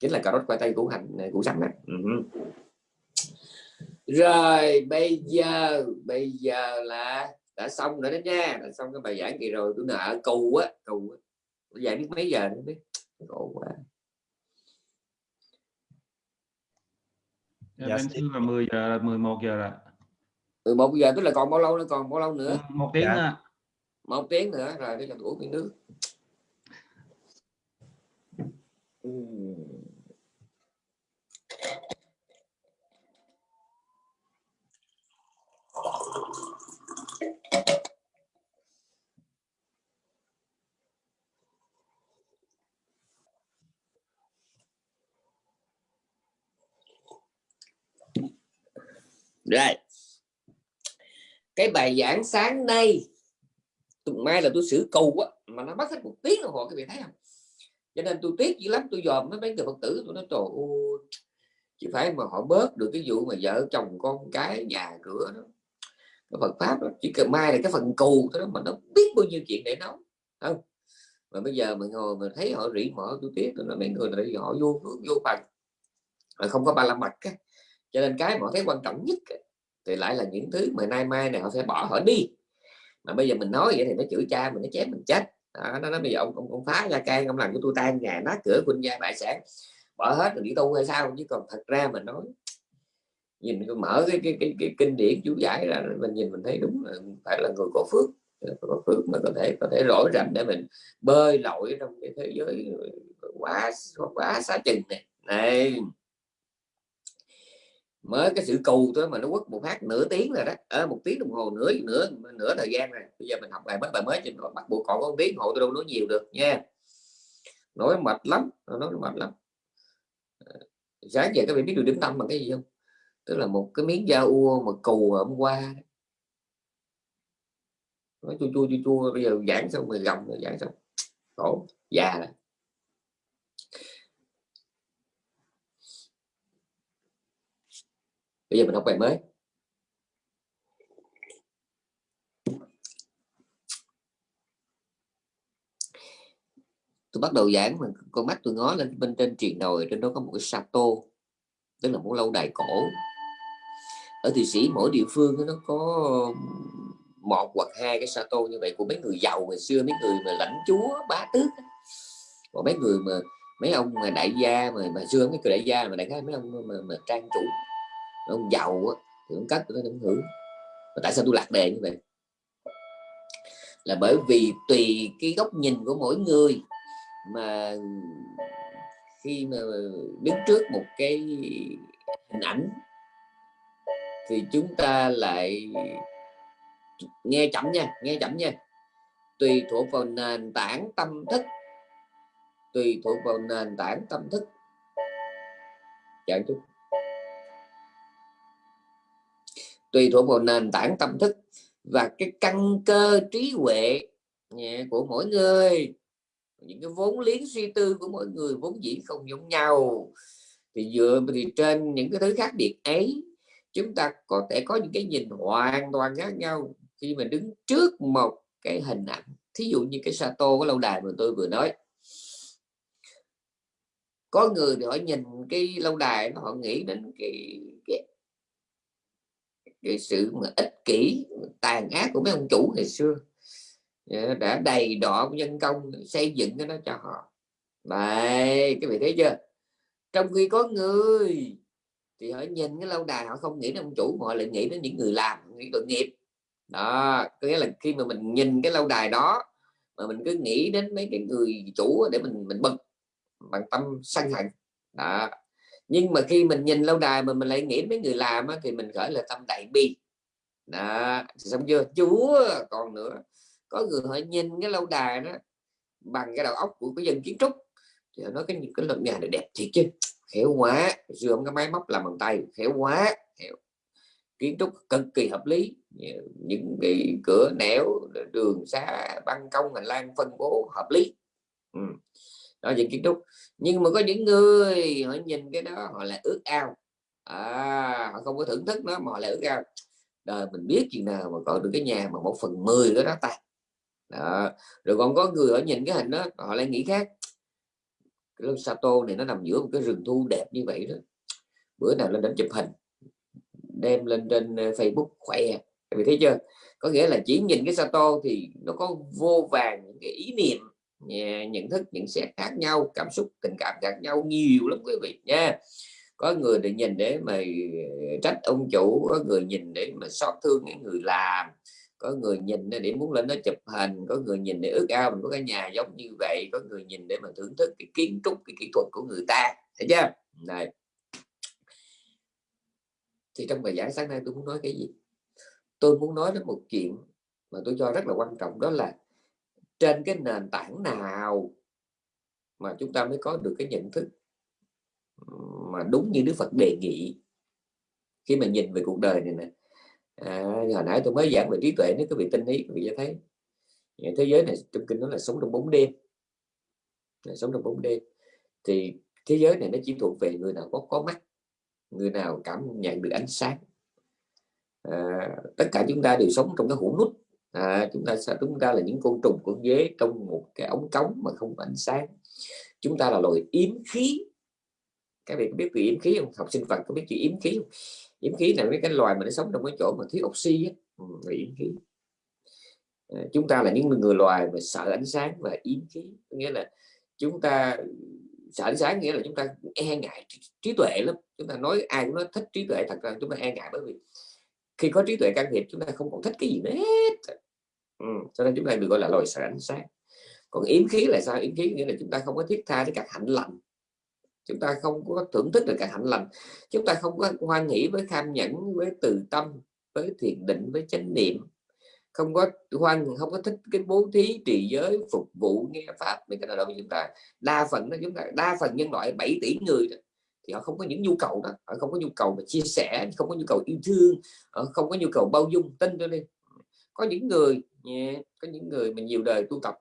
chính là cà rốt khoai tây củ hành củ sắn đó uh rồi bây giờ bây giờ là đã xong rồi đó nha. Đã xong cái bài giảng kỳ rồi tôi nợ cù á cù á. Giải biết mấy giờ không biết. Khổ quá. Dạ, bên xưa là 10 giờ là 11 giờ là 11 giờ tức là còn bao lâu nữa còn bao lâu nữa? Một tiếng dạ. nữa một tiếng nữa rồi cho tôi uống miếng nước rồi. Cái bài giảng sáng nay, tuần mai là tôi xử cầu á, mà nó mất hết một tiếng đồng hồ, các vị thấy không? Cho nên tôi tiếc dữ lắm, tôi dòm mấy mấy người phật tử, tôi nói, trời ơi chỉ phải mà họ bớt được cái vụ mà vợ chồng con cái nhà cửa đó. Cái Phật pháp đó. chỉ cần mai là cái phần cù đó, mà nó biết bao nhiêu chuyện để nói. Không. Mà bây giờ mình ngồi mình thấy họ rỉ mỏ tôi tiếc, tôi nói, mấy người này họ vô vô phần. Không có ba la mặt á cho nên cái mà thấy quan trọng nhất thì lại là những thứ mà nay mai này họ sẽ bỏ họ đi. Mà bây giờ mình nói vậy thì nó chửi cha mình nó chém mình chết. Đó, nó nói bây giờ ông ông, ông phá ra can ông làm của tôi tan nhà nát cửa quân gia bại sản. Bỏ hết rồi đi tu hay sao? Chứ còn thật ra mình nói nhìn mở cái, cái, cái, cái kinh điển chú giải ra mình nhìn mình thấy đúng là phải là người có phước. Có phước mà có thể có thể rỗi rành để mình bơi lội trong cái thế giới quá quá xá chừng này này mới cái sự cù thôi mà nó quất một phát nửa tiếng rồi đó. Ở một tiếng đồng hồ, nửa nửa nửa thời gian rồi. Bây giờ mình học bài mới bài mới trên bắt buộc còn có tiếng hộ tôi đâu nói nhiều được, nha. Nói mệt lắm, nói mệt lắm. Ờ, sáng giờ các bạn biết được điểm tâm bằng cái gì không? Tức là một cái miếng da ua mà cù hôm qua nói chua chua chua chua, bây giờ giảng xong rồi gầm rồi giảng xong. Khổ, già rồi. Bây giờ mình học bài mới. Tôi bắt đầu giảng mà con mắt tôi ngó lên bên trên triền đồi trên đó có một cái sato tức là một lâu đài cổ. Ở thụy sĩ mỗi địa phương nó có một hoặc hai cái sato như vậy của mấy người giàu ngày xưa mấy người mà lãnh chúa bá tước còn mấy người mà mấy ông mà đại gia mà mà xưa mấy người đại gia mà đại khái mấy ông mà, mà trang chủ ông giàu á, thì ông cất tôi không hưởng. Và tại sao tôi lạc đề như vậy? Là bởi vì tùy cái góc nhìn của mỗi người mà khi mà đứng trước một cái hình ảnh thì chúng ta lại nghe chậm nha, nghe chậm nha. Tùy thuộc vào nền tảng tâm thức, tùy thuộc vào nền tảng tâm thức. Chậm chút tùy thuộc vào nền tảng tâm thức và cái căn cơ trí huệ của mỗi người. Những cái vốn liếng suy tư của mỗi người vốn dĩ không giống nhau. Thì dựa thì trên những cái thứ khác biệt ấy chúng ta có thể có những cái nhìn hoàn toàn khác nhau khi mà đứng trước một cái hình ảnh. Thí dụ như cái Sato cái lâu đài mà tôi vừa nói. Có người thì họ nhìn cái lâu đài họ nghĩ đến cái cái, cái sự mà ích kỷ, tàn ác của mấy ông chủ ngày xưa. Ờ, đã đầy đọ nhân công, xây dựng cái đó cho họ. Vậy cái vị thấy chưa? Trong khi có người thì họ nhìn cái lâu đài, họ không nghĩ đến ông chủ, mà họ lại nghĩ đến những người làm nghĩ tội nghiệp. Đó, có nghĩa là khi mà mình nhìn cái lâu đài đó, mà mình cứ nghĩ đến mấy cái người chủ để mình mình bực, bằng tâm sân hận. Đó nhưng mà khi mình nhìn lâu đài mà mình lại nghĩ mấy người làm á, thì mình gọi là tâm đại bi. Đó xong chưa? Chúa còn nữa. Có người họ nhìn cái lâu đài đó bằng cái đầu óc của cái dân kiến trúc thì nói cái những cái lần nhà này đẹp thiệt chứ. Khéo quá xưa cái máy móc làm bằng tay khéo quá khéo. kiến trúc cực kỳ hợp lý. Những cái cửa nẻo đường xá ban công hành lang phân bố hợp lý. Ừ. đó những kiến trúc nhưng mà có những người họ nhìn cái đó họ lại ước ao. À, họ không có thưởng thức nó mà họ lại ước ao. Đời mình biết chuyện nào mà có được cái nhà mà một phần mười đó đó ta. Đó. rồi còn có người ở nhìn cái hình đó họ lại nghĩ khác. Cái Sato này nó nằm giữa một cái rừng thu đẹp như vậy đó. Bữa nào lên đến chụp hình đem lên trên ờ, Facebook khỏe. Vì thấy chưa? Có nghĩa là chỉ nhìn cái Sato thì nó có vô vàng những cái ý niệm nhận thức những xét khác nhau, cảm xúc, tình cảm khác nhau nhiều lắm quý vị nha. Có người để nhìn để mà ờ, trách ông chủ, có người nhìn để mà xót thương những người làm, có người nhìn để muốn lên đó chụp hình, có người nhìn để ước ao mình có cái nhà giống như vậy, có người nhìn để mà thưởng thức cái kiến trúc, cái kỹ thuật của người ta, thấy chưa? Này. Thì trong bài giảng sáng nay tôi muốn nói cái gì? Tôi muốn nói đến một chuyện mà tôi cho rất là quan trọng, đó là trên cái nền tảng nào mà chúng ta mới có được cái nhận thức mà đúng như Đức Phật đề nghị? Khi mà nhìn về cuộc đời này nè à, hồi nãy tôi mới giảng về trí tuệ nếu quý vị tin ý quý vị sẽ thấy. Thế giới này trong kinh nó là sống trong bóng đêm. Là sống trong bóng đêm. Thì thế giới này nó chỉ thuộc về người nào có có mắt người nào cảm nhận được ánh sáng. À, tất cả chúng ta đều sống trong cái hũ nút à, chúng ta chúng ta là những côn trùng của dế trong một cái ống cống mà không có ánh sáng. Chúng ta là loài yếm khí. Các bạn biết về yếm khí không? Học sinh vật có biết chữ yếm khí không? Yếm khí là mấy cái loài mà nó sống trong cái chỗ mà thiếu oxy á. Ừ, yếm khí. À, chúng ta là những người loài mà sợ ánh sáng và yếm khí. Nghĩa là chúng ta sợ ánh sáng nghĩa là chúng ta e ngại trí tuệ lắm. Chúng ta nói ai cũng nói thích trí tuệ thật ra chúng ta e ngại bởi vì khi có trí tuệ can thiệp chúng ta không còn thích cái gì hết ừ, cho nên chúng ta được gọi là loài sợ ánh sáng còn yếm khí là sao? Yếm khí nghĩa là chúng ta không có thiết tha với các hạnh lành. Chúng ta không có thưởng thức được các hạnh lành. Chúng ta không có hoan hỷ với tham nhẫn với từ tâm với thiền định với chánh niệm. Không có hoan không có thích cái bố thí trì giới phục vụ nghe pháp mấy cái nào đó chúng ta. Đa phần đó chúng ta đa phần nhân loại 7 tỷ người đó, thì họ không có những nhu cầu đó. Họ không có nhu cầu mà chia sẻ không có nhu cầu yêu thương họ không có nhu cầu bao dung tin cho đi có những người yeah, có những người mà nhiều đời tu tập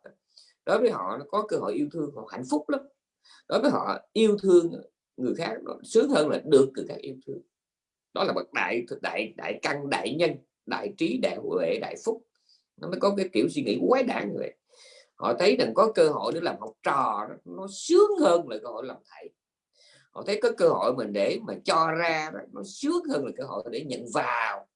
đối với họ nó có cơ hội yêu thương họ hạnh phúc lắm. Đối với họ yêu thương người khác nó sướng hơn là được người khác yêu thương. Đó là bậc đại đại đại căn đại nhân đại trí đại huệ đại phúc. Nó mới có cái kiểu suy nghĩ quái đản người họ thấy rằng có cơ hội để làm học trò nó sướng hơn là cơ hội làm thầy. Họ thấy có cơ hội mình để mà cho ra nó sướng hơn là cơ hội để nhận vào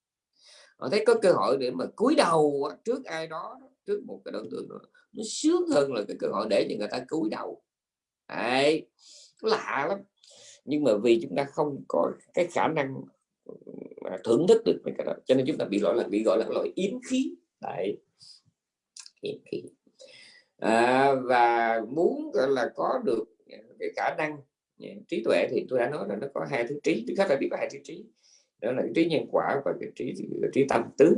họ thấy có cơ hội để mà cúi đầu trước ai đó trước một cái đối tượng nó sướng hơn là cái cơ hội để cho người ta cúi đầu. Đấy, lạ lắm. Nhưng mà vì chúng ta không có cái khả năng ừ, thưởng thức được cái đó cho nên chúng ta bị gọi là bị gọi là loại yếm khí. Đấy yếm khí. À, và muốn gọi là có được cái khả năng ừ, trí tuệ thì tôi đã nói là nó có hai thứ trí thứ khác là biết có hai thứ trí đó là trí nhân quả và cái trí cái trí tâm tứ.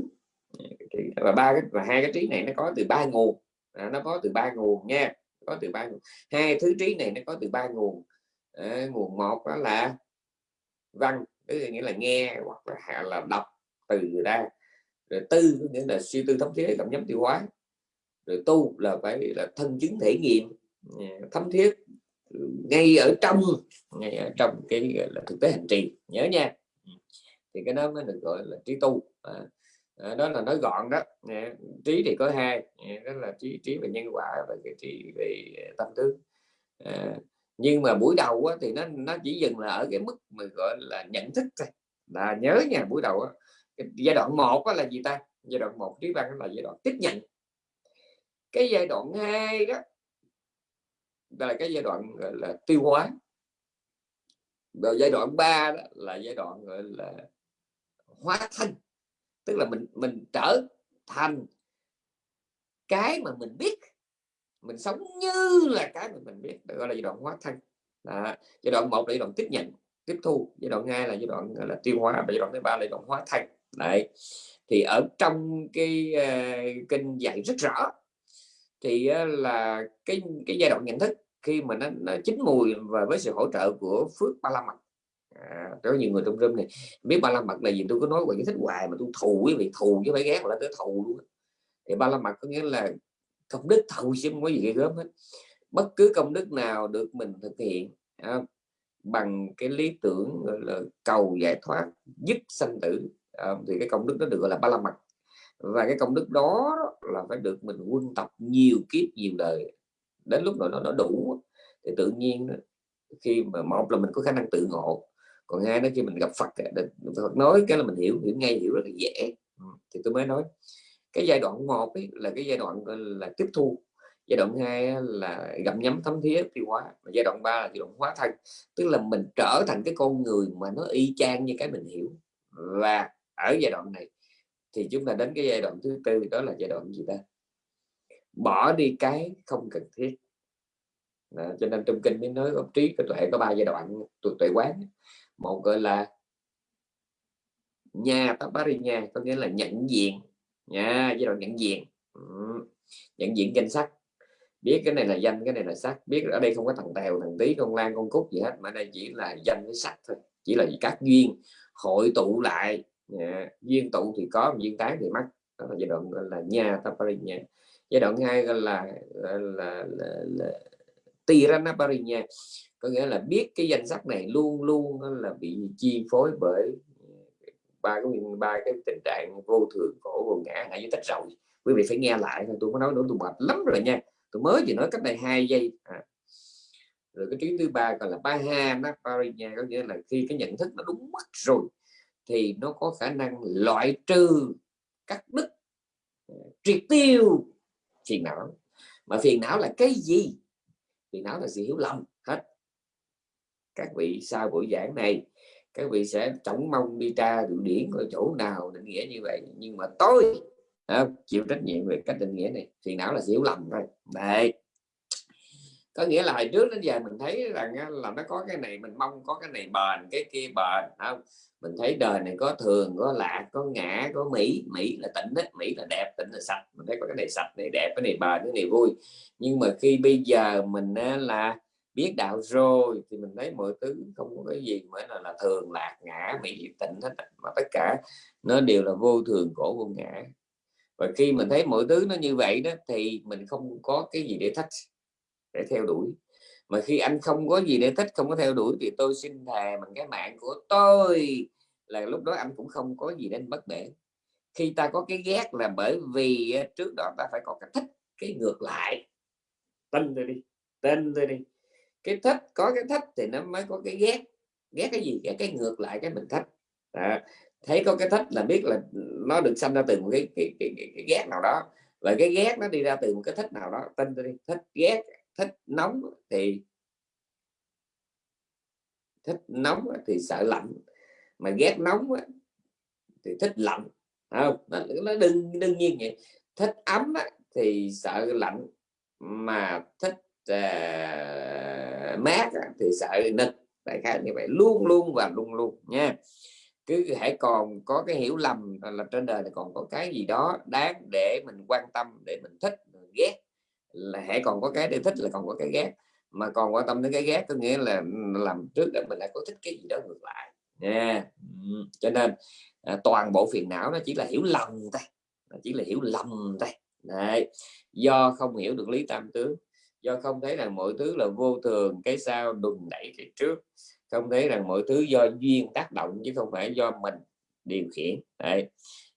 Và ba cái và hai cái trí này nó có từ ba nguồn. À, nó có từ ba nguồn nha có từ ba nguồn. Hai thứ trí này nó có từ ba nguồn. À, nguồn một đó là văn tức là nghĩa là nghe hoặc là, là đọc từ ra rồi tư nghĩa là suy tư thống thiết cảm nhóm tiêu hóa. Rồi tu là phải là thân chứng thể nghiệm. Ờ, thấm thiết ngay ở trong ngay ở trong cái là thực tế hành trì. Nhớ nha thì cái đó mới được gọi là trí tu. À, à, đó là nói gọn đó. À, trí thì có hai. À, đó là trí trí về nhân quả và cái trí về à, tâm tướng à, nhưng mà buổi đầu á, thì nó nó chỉ dừng là ở cái mức mà gọi là nhận thức thôi. Là nhớ nha buổi đầu á, giai đoạn một là gì ta? Giai đoạn một trí văn là giai đoạn tiếp nhận. Cái giai đoạn hai đó là cái giai đoạn gọi là tiêu hóa. Rồi giai đoạn 3 đó là giai đoạn gọi là hóa thân. Tức là mình mình trở thành cái mà mình biết. Mình sống như là cái mà mình biết. Được gọi là giai đoạn hóa thân. Đó. giai đoạn một là giai đoạn tiếp nhận tiếp thu. Giai đoạn hai là giai đoạn là tiêu hóa. Và giai đoạn thứ ba là giai đoạn hóa thân. Đấy. Thì ở trong cái uh, kinh dạy rất rõ thì uh, là cái cái giai đoạn nhận thức khi mà nó, nó chín mùi và với sự hỗ trợ của phước ba la mật à, có nhiều người trong room này biết ba la mật là gì tôi có nói qua giải thích hoài mà tôi thù quý vị thù chứ phải ghét là tới thù luôn thì ba la mật có nghĩa là công đức thù chứ không có gì ghê gớm hết. Bất cứ công đức nào được mình thực hiện à, bằng cái lý tưởng là cầu giải thoát dứt sanh tử à, thì cái công đức đó được gọi là ba la mật và cái công đức đó là phải được mình quân tập nhiều kiếp nhiều đời. Đến lúc nào nó nó đủ thì tự nhiên khi mà một là mình có khả năng tự ngộ còn hai đó khi mình gặp Phật Phật nói cái là mình hiểu hiểu ngay hiểu rất là dễ. Ừ, thì tôi mới nói. Cái giai đoạn một ấy là cái giai đoạn là tiếp thu. Giai đoạn hai là gặm nhấm thấm thía tiêu hóa. Và giai đoạn ba là giai đoạn hóa thân. Tức là mình trở thành cái con người mà nó y chang như cái mình hiểu. Và ở giai đoạn này thì chúng ta đến cái giai đoạn thứ tư đó là giai đoạn gì ta? Bỏ đi cái không cần thiết. Đó, cho nên trong kinh mới nói ông trí cái tuệ có ba giai đoạn tuệ quán một gọi là nhà nha có nghĩa là nhận diện. Nha giai đoạn nhận diện. Ừ. nhận diện danh sách. Biết cái này là danh cái này là sắc biết ở đây không có thằng tèo thằng tí con lan con cúc gì hết mà đây chỉ là danh với sắc thôi. Chỉ là các duyên hội tụ lại. Nha. duyên tụ thì có duyên tán thì mất. Đó là giai đoạn gọi là nha nha giai đoạn hai là là, là, là, là, là Tiranaparinya có nghĩa là biết cái danh sách này luôn luôn là bị chi phối bởi ờ, ba cái ba cái tình trạng vô thường, khổ, vô ngã hãy dưới tách rồi quý vị phải nghe lại tôi có nói nữa, tôi mệt lắm rồi nha. Tôi mới chỉ nói cách đây hai giây à. rồi cái chuyến thứ ba còn là ba ha nó nha, có nghĩa là khi cái nhận thức nó đúng mất rồi thì nó có khả năng loại trừ cắt đứt ờ, triệt tiêu phiền não. Mà phiền não là cái gì? Phiền não là sự hiểu lầm các vị sau buổi giảng này các vị sẽ chống mong đi tra điều điển ở chỗ nào định nghĩa như vậy. Nhưng mà tôi à, chịu trách nhiệm về cách định nghĩa này thì não là hiểu lầm thôi. Đấy. Có nghĩa là hồi trước đến giờ mình thấy rằng à, là nó có cái này mình mong có cái này bền cái kia bền không? Mình thấy đời này có thường có lạc có ngã có mỹ mỹ là tỉnh hết mỹ là đẹp tỉnh là sạch. Mình thấy có cái này sạch này đẹp cái này bền cái này vui. Nhưng mà khi bây giờ mình à, là biết đạo rồi thì mình thấy mọi thứ không có cái gì mới là, là thường lạc ngã mỹ tịnh hết mà tất cả nó đều là vô thường cổ vô ngã. Và khi mình thấy mọi thứ nó như vậy đó thì mình không có cái gì để thách để theo đuổi. Mà khi anh không có gì để thích không có theo đuổi thì tôi xin thề bằng cái mạng của tôi là lúc đó anh cũng không có gì nên bất bể. Khi ta có cái ghét là bởi vì trước đó ta phải có cái thích cái ngược lại. Tin tôi đi tin tôi đi cái thích có cái thích thì nó mới có cái ghét. Ghét cái gì? Ghét cái ngược lại cái mình thích à, thấy có cái thích là biết là nó được sanh ra từ một cái, cái, cái, cái, cái ghét nào đó. Và cái ghét nó đi ra từ một cái thích nào đó. Tin đi. Thích ghét thích nóng thì thích nóng thì sợ lạnh. Mà ghét nóng thì thích lạnh. Không? Nó đương đương nhiên vậy. Thích ấm thì sợ lạnh. Mà thích uh, à, mát thì sợ nực đại khái như vậy luôn luôn và luôn luôn nha. Cứ hãy còn có cái hiểu lầm là trên đời này còn có cái gì đó đáng để mình quan tâm để mình thích mình ghét. Là hãy còn có cái để thích là còn có cái ghét. Mà còn quan tâm đến cái ghét có nghĩa là làm trước để mình lại có thích cái gì đó ngược lại nha. Cho nên à, toàn bộ phiền não nó chỉ là hiểu lầm thôi. Chỉ là hiểu lầm thôi. Đấy. do không hiểu được lý tam tướng do không thấy rằng mọi thứ là vô thường, cái sau đùn đẩy cái trước. Không thấy rằng mọi thứ do duyên tác động chứ không phải do mình điều khiển. Đấy.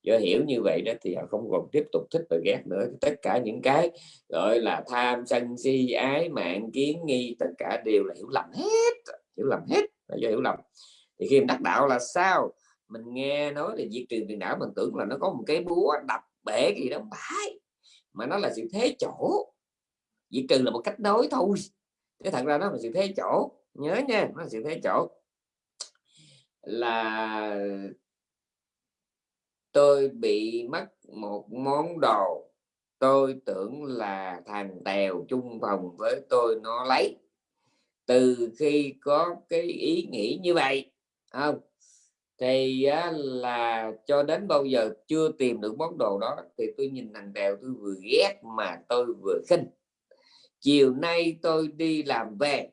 do hiểu như vậy đó thì họ không còn tiếp tục thích và ghét nữa. Tất cả những cái gọi là tham sân si, ái mạng, kiến nghi, tất cả đều là hiểu lầm hết. Hiểu lầm hết là do hiểu lầm. Thì khi đắc đạo là sao? Mình nghe nói là diệt trừ phiền não, mình tưởng là nó có một cái búa đập bể gì đó phải mà nó là sự thế chỗ diệt trừ là một cách nói thôi. Thế thật ra nó là sự thế chỗ. Nhớ nha nó là sự thế chỗ. Là tôi bị mất một món đồ. Tôi tưởng là thằng tèo chung phòng với tôi nó lấy. Từ khi có cái ý nghĩ như vậy không? Thì á, là cho đến bao giờ chưa tìm được món đồ đó thì tôi nhìn thằng tèo tôi vừa ghét mà tôi vừa khinh chiều nay tôi đi làm về.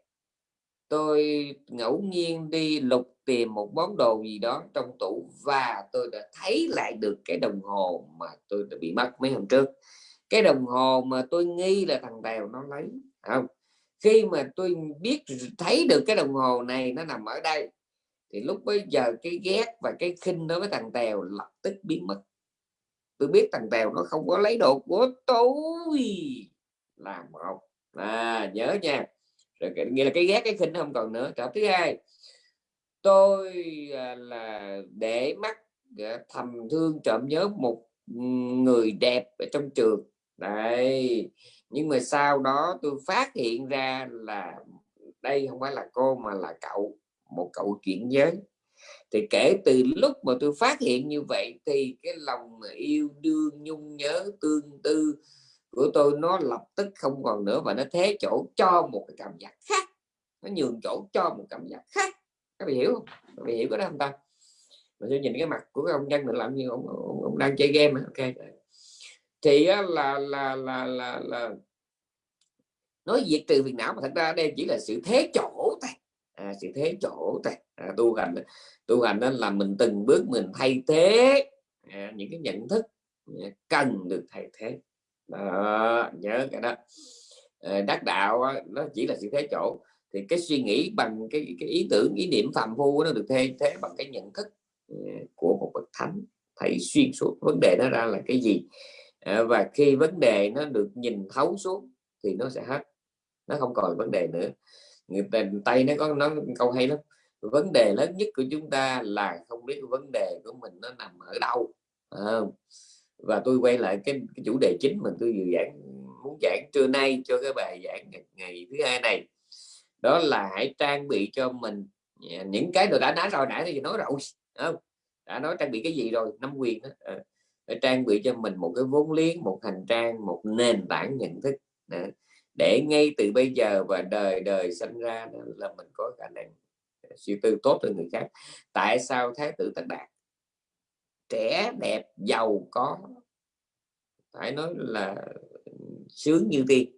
Tôi ngẫu nhiên đi lục tìm một món đồ gì đó trong tủ và tôi đã thấy lại được cái đồng hồ mà tôi đã bị mất mấy hôm trước. Cái đồng hồ mà tôi nghi là thằng Tèo nó lấy không? Khi mà tôi biết thấy được cái đồng hồ này nó nằm ở đây, thì lúc bây giờ cái ghét và cái khinh đối với thằng Tèo lập tức biến mất. Tôi biết thằng Tèo nó không có lấy đồ của tôi. Là một à, nhớ nha. Rồi nghĩa là cái ghét cái khinh không còn nữa. Trở thứ hai tôi à, là để mắt à, thầm thương trộm nhớ một người đẹp ở trong trường. Đây nhưng mà sau đó tôi phát hiện ra là đây không phải là cô mà là cậu một cậu chuyển giới. Thì kể từ lúc mà tôi phát hiện như vậy thì cái lòng yêu đương nhung nhớ tương tư của tôi nó lập tức không còn nữa và nó thế chỗ cho một cái cảm giác khác. Nó nhường chỗ cho một cảm giác khác. Các bạn hiểu không? Các bạn hiểu có đó không ta? Mà tôi nhìn cái mặt của cái ông nhân mình làm như ông, ông, ông đang chơi game ok thì là là là là là nói diệt trừ phiền não mà thật ra đây chỉ là sự thế chỗ thôi. À, sự thế chỗ thôi. À, tu hành tu hành đó là mình từng bước mình thay thế à, những cái nhận thức à, cần được thay thế đó, nhớ cái đó. Ờ, đắc đạo nó chỉ là sự thế chỗ. Thì cái suy nghĩ bằng cái cái ý tưởng ý niệm phàm phu nó được thay thế bằng cái nhận thức ờ, của một bậc thánh. Thấy xuyên suốt vấn đề nó ra là cái gì? Ờ, và khi vấn đề nó được nhìn thấu xuống thì nó sẽ hết. Nó không còn vấn đề nữa. Người tây nó có nó câu hay lắm. Vấn đề lớn nhất của chúng ta là không biết vấn đề của mình nó nằm ở đâu à, và tôi quay lại cái, cái chủ đề chính mà tôi vừa giảng muốn giảng trưa nay cho cái bài giảng ngày, ngày thứ hai này. Đó là hãy trang bị cho mình à, những cái tôi đã nói rồi nãy thì nói rồi không? Đã nói trang bị cái gì rồi? Năm quyền đó. À, trang bị cho mình một cái vốn liếng một hành trang một nền tảng nhận thức à, để ngay từ bây giờ và đời đời sinh ra là mình có khả năng à, suy tư tốt hơn người khác. Tại sao thái tử tần đạt trẻ, đẹp, giàu có. Phải nói là sướng như tiên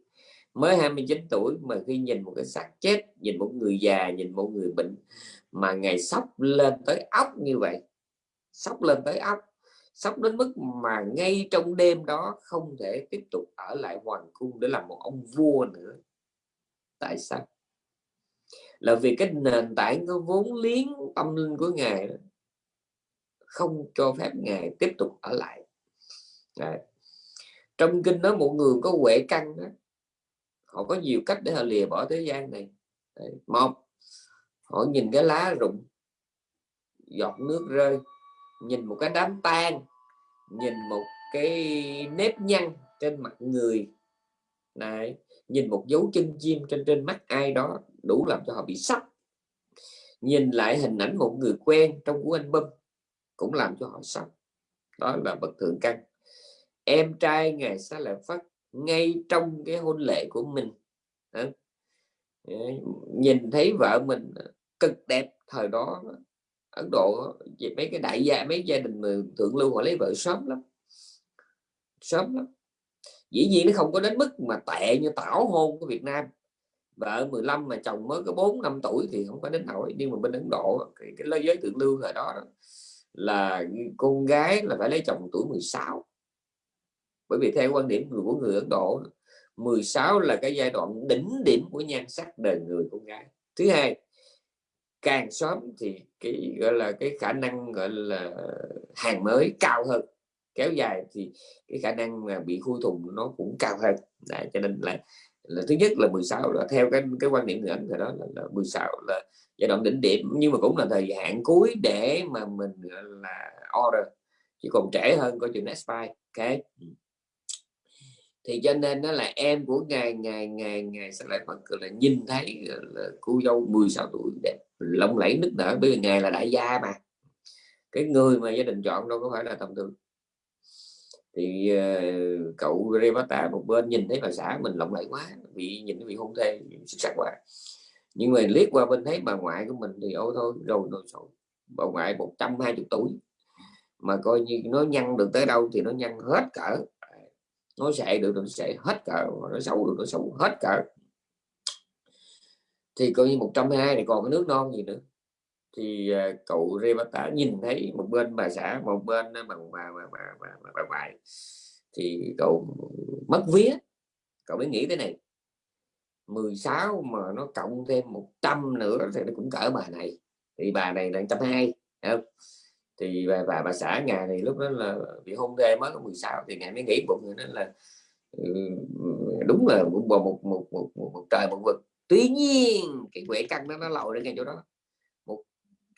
mới 29 tuổi mà khi nhìn một cái xác chết, nhìn một người già, nhìn một người bệnh mà ngày sốc lên tới óc như vậy. Sốc lên tới óc sốc đến mức mà ngay trong đêm đó không thể tiếp tục ở lại hoàng cung để làm một ông vua nữa. Tại sao? Là vì cái nền tảng, cái vốn liếng tâm linh của ngài không cho phép ngài tiếp tục ở lại Đấy. trong kinh nói một người có huệ căn đó, họ có nhiều cách để họ lìa bỏ thế gian này Đấy. một họ nhìn cái lá rụng giọt nước rơi nhìn một cái đám tan, nhìn một cái nếp nhăn trên mặt người này nhìn một dấu chân chim trên trên mắt ai đó đủ làm cho họ bị sốc nhìn lại hình ảnh một người quen trong của anh bâm cũng làm cho họ sốc. Đó là bậc thượng căn. Em trai ngày xá lợi phất ngay trong cái hôn lễ của mình. Ờ, nhìn thấy vợ mình cực đẹp thời đó Ấn Độ về mấy cái đại gia mấy gia đình thượng lưu họ lấy vợ sớm lắm. Sớm lắm. Dĩ nhiên nó không có đến mức mà tệ như tảo hôn của Việt Nam. Vợ 15 mà chồng mới có 4 năm tuổi thì không có đến nổi nhưng mà bên Ấn Độ cái, cái lối giới thượng lưu thời đó là con gái là phải lấy chồng tuổi 16 bởi vì theo quan điểm của người Ấn Độ 16 là cái giai đoạn đỉnh điểm của nhan sắc đời người con gái. Thứ hai càng sớm thì cái gọi là cái khả năng gọi là hàng mới cao hơn. Kéo dài thì cái khả năng mà bị khui thùng nó cũng cao hơn. Đấy, cho nên là là thứ nhất là 16 là theo cái cái quan điểm người Ấn thì đó là, là 16 là giai đoạn đỉnh điểm nhưng mà cũng là thời hạn cuối để mà mình là order. Chỉ còn trễ hơn coi chừng next buy ok ừ. thì cho nên đó là em của ngày ngày ngày ngày sẽ lại phần là nhìn thấy là cô dâu 16 tuổi đẹp lộng lẫy nức nở bởi vì ngày là đại gia mà. Cái người mà gia đình chọn đâu có phải là tầm thường. Thì uh, cậu Rebata một bên nhìn thấy bà xã mình lộng lẫy quá bị nhìn bị hôn thê xuất sắc quá nhưng mà liếc qua bên thấy bà ngoại của mình thì ôi thôi rồi rồi rồi bà ngoại 120 tuổi. Mà coi như nó nhăn được tới đâu thì nó nhăn hết cỡ. Nó sệ được nó sệ hết cỡ nó xấu được nó xấu hết cỡ. Thì coi như 120 này còn cái nước non gì nữa. Thì uh, cậu Rebata nhìn thấy một bên bà xã một bên bà bà bà bà, bà, bà, bà ngoại. Thì cậu mất vía. Cậu mới nghĩ thế này. 16 mà nó cộng thêm 100 nữa thì nó cũng cỡ bà này. Thì bà này là 120 không? thì bà, bà bà xã nhà này lúc đó là bị hôn thê mới có 16 thì ngày mới nghĩ bụng nó là ừ, đúng là một một một một, một, một, một trời một vực. Tuy nhiên cái quệ căn đó nó lòi ra ngay chỗ đó. Một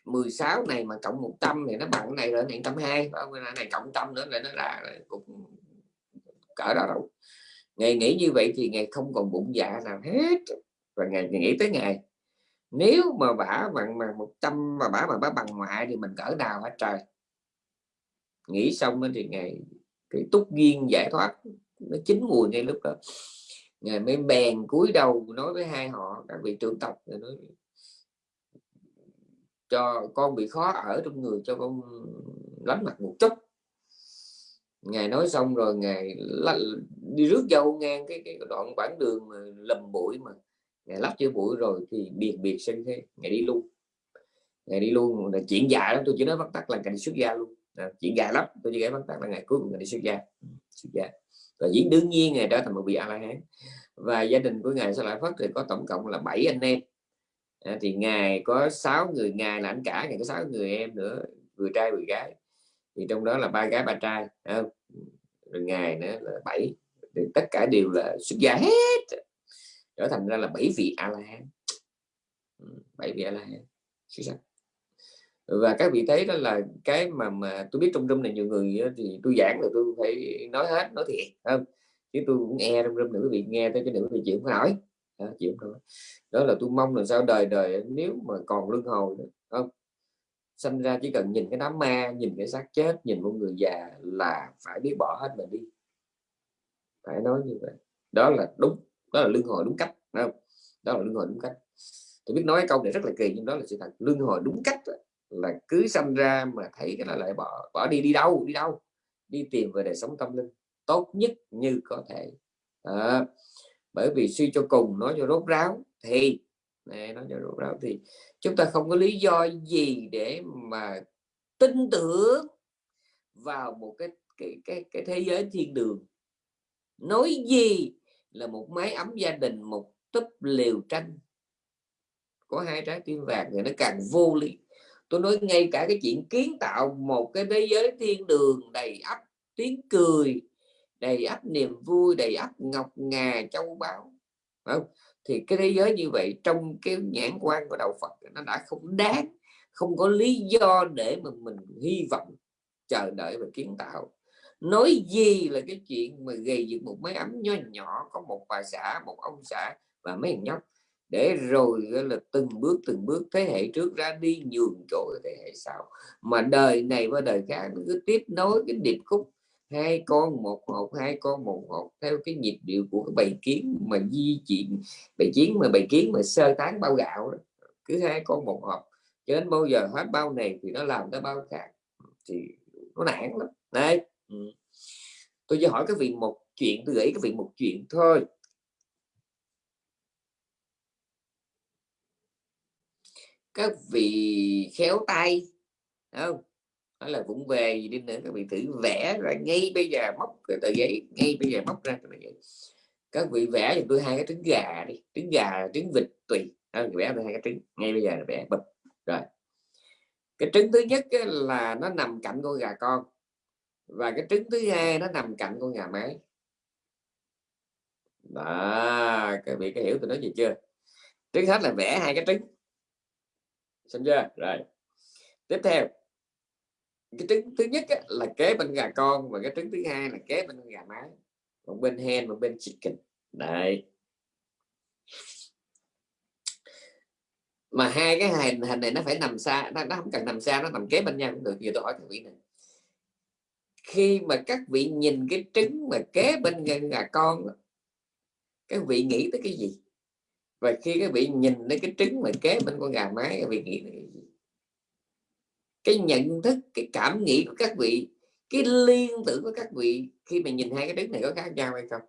16 này mà cộng 100 thì nó bằng cái này rồi 120 này cộng trăm nữa là nó là cũng cỡ đó đâu ngày nghĩ như vậy thì ngày không còn bụng dạ nào hết. Và ngày, nghĩ tới ngày. Nếu mà bả bằng mà một trăm mà bả mà bả bằng ngoại thì mình cỡ nào hết trời. Nghĩ xong thì ngày cái túc duyên giải thoát nó chín mùi ngay lúc đó. Ngày mới bèn cúi đầu nói với hai họ các vị trưởng tộc nói cho con bị khó ở trong người cho con lánh mặt một chút ngài nói xong rồi ngài đi rước dâu ngang cái cái đoạn quãng đường mà lầm bụi mà. Ngài lắp chữ bụi rồi thì biệt biệt sinh thế ngài đi luôn. Ngài đi luôn là chuyện dài lắm tôi chỉ nói bắt tắt là ngài đi xuất gia luôn. À, chuyện dài lắm tôi chỉ kể bắt tắt là ngày cuối cùng ngài đi xuất gia. Ừ, xuất gia. Và diễn đương nhiên ngài trở thành một vị a la hán. Và gia đình của ngài sẽ lại phát thì có tổng cộng là 7 anh em. À, thì ngài có 6 người ngài là anh cả ngài có 6 người em nữa người trai người gái thì trong đó là ba gái ba trai không? rồi ngài nữa là bảy. Thì tất cả đều là xuất gia hết. Trở thành ra là bảy vị a la hán ừ, bảy vị a la hán và các vị thấy đó là cái mà mà tôi biết trong rung này nhiều người thì tôi giảng là tôi phải nói hết nói thiệt không? Chứ tôi cũng nghe trong rung nữa quý vị nghe tới cái nữa thì chịu không nói đó, chịu không nói đó là tôi mong là sao đời đời nếu mà còn luân hồi không? Sinh ra chỉ cần nhìn cái đám ma nhìn cái xác chết nhìn một người già là phải biết bỏ hết mình đi. Phải nói như vậy. Đó là đúng đó là lương hồi đúng cách không? đó là lương hồi đúng cách. Tôi biết nói câu này rất là kỳ nhưng đó là sự thật. Lương hồi đúng cách là cứ sinh ra mà thấy cái là lại bỏ bỏ đi đi đâu đi đâu? Đi tìm về đời sống tâm linh tốt nhất như có thể. À, bởi vì suy cho cùng nói cho rốt ráo thì này nói cho rốt ráo thì chúng ta không có lý do gì để mà tin tưởng vào một cái cái cái, cái thế giới thiên đường. Nói gì là một máy ấm gia đình một túp liều tranh có hai trái tim vàng thì nó càng vô lý. Tôi nói ngay cả cái chuyện kiến tạo một cái thế giới thiên đường đầy ắp tiếng cười đầy ắp niềm vui đầy ắp ngọc ngà châu báu không? Thì cái thế giới như vậy trong cái nhãn quan của đạo Phật nó đã không đáng, không có lý do để mà mình hy vọng, chờ đợi và kiến tạo. Nói gì là cái chuyện mà gây dựng một máy ấm nho nhỏ, có một bà xã, một ông xã và mấy thằng nhóc. Để rồi là từng bước từng bước thế hệ trước ra đi nhường chỗ thế hệ sau. Mà đời này qua đời khác cứ tiếp nối cái điệp khúc hai con, một hộp, hai con, một hộp. Theo cái nhịp điệu của cái bầy kiến mà di chuyển bầy kiến mà bầy kiến mà sơ tán bao gạo đó. cứ hai con, một hộp. Cho đến bao giờ hết bao này thì nó làm tới bao khác. Thì nó nản lắm. Đấy. Ừ. tôi chỉ hỏi các vị một chuyện, tôi gửi các vị một chuyện thôi. Các vị khéo tay không? Nói là cũng về gì đi nữa các vị thử vẽ ra ngay bây giờ móc cái tờ giấy ngay bây giờ móc ra tờ giấy. Các vị vẽ cho tôi hai cái trứng gà đi trứng gà trứng vịt tùy. À, vẽ tôi hai cái trứng ngay bây giờ là vẽ bịch rồi. Cái trứng thứ nhất là nó nằm cạnh con gà con và cái trứng thứ hai nó nằm cạnh con gà mái. Đó các vị có hiểu tôi nói gì chưa? Trứng hết là vẽ hai cái trứng. Xong chưa? Rồi. Tiếp theo cái trứng thứ nhất á, là kế bên gà con và cái trứng thứ hai là kế bên gà mái một bên hen một bên chicken. Đấy. Mà hai cái hình hình này nó phải nằm xa nó, nó không cần nằm xa nó nằm kế bên nhau cũng được. Giờ tôi hỏi các vị này khi mà các vị nhìn cái trứng mà kế bên gà con các vị nghĩ tới cái gì? Và khi các vị nhìn đến cái trứng mà kế bên con gà mái các vị nghĩ tới cái gì? Cái nhận thức cái cảm nghĩ của các vị cái liên tưởng của các vị khi mà nhìn hai cái trứng này có khác nhau hay không?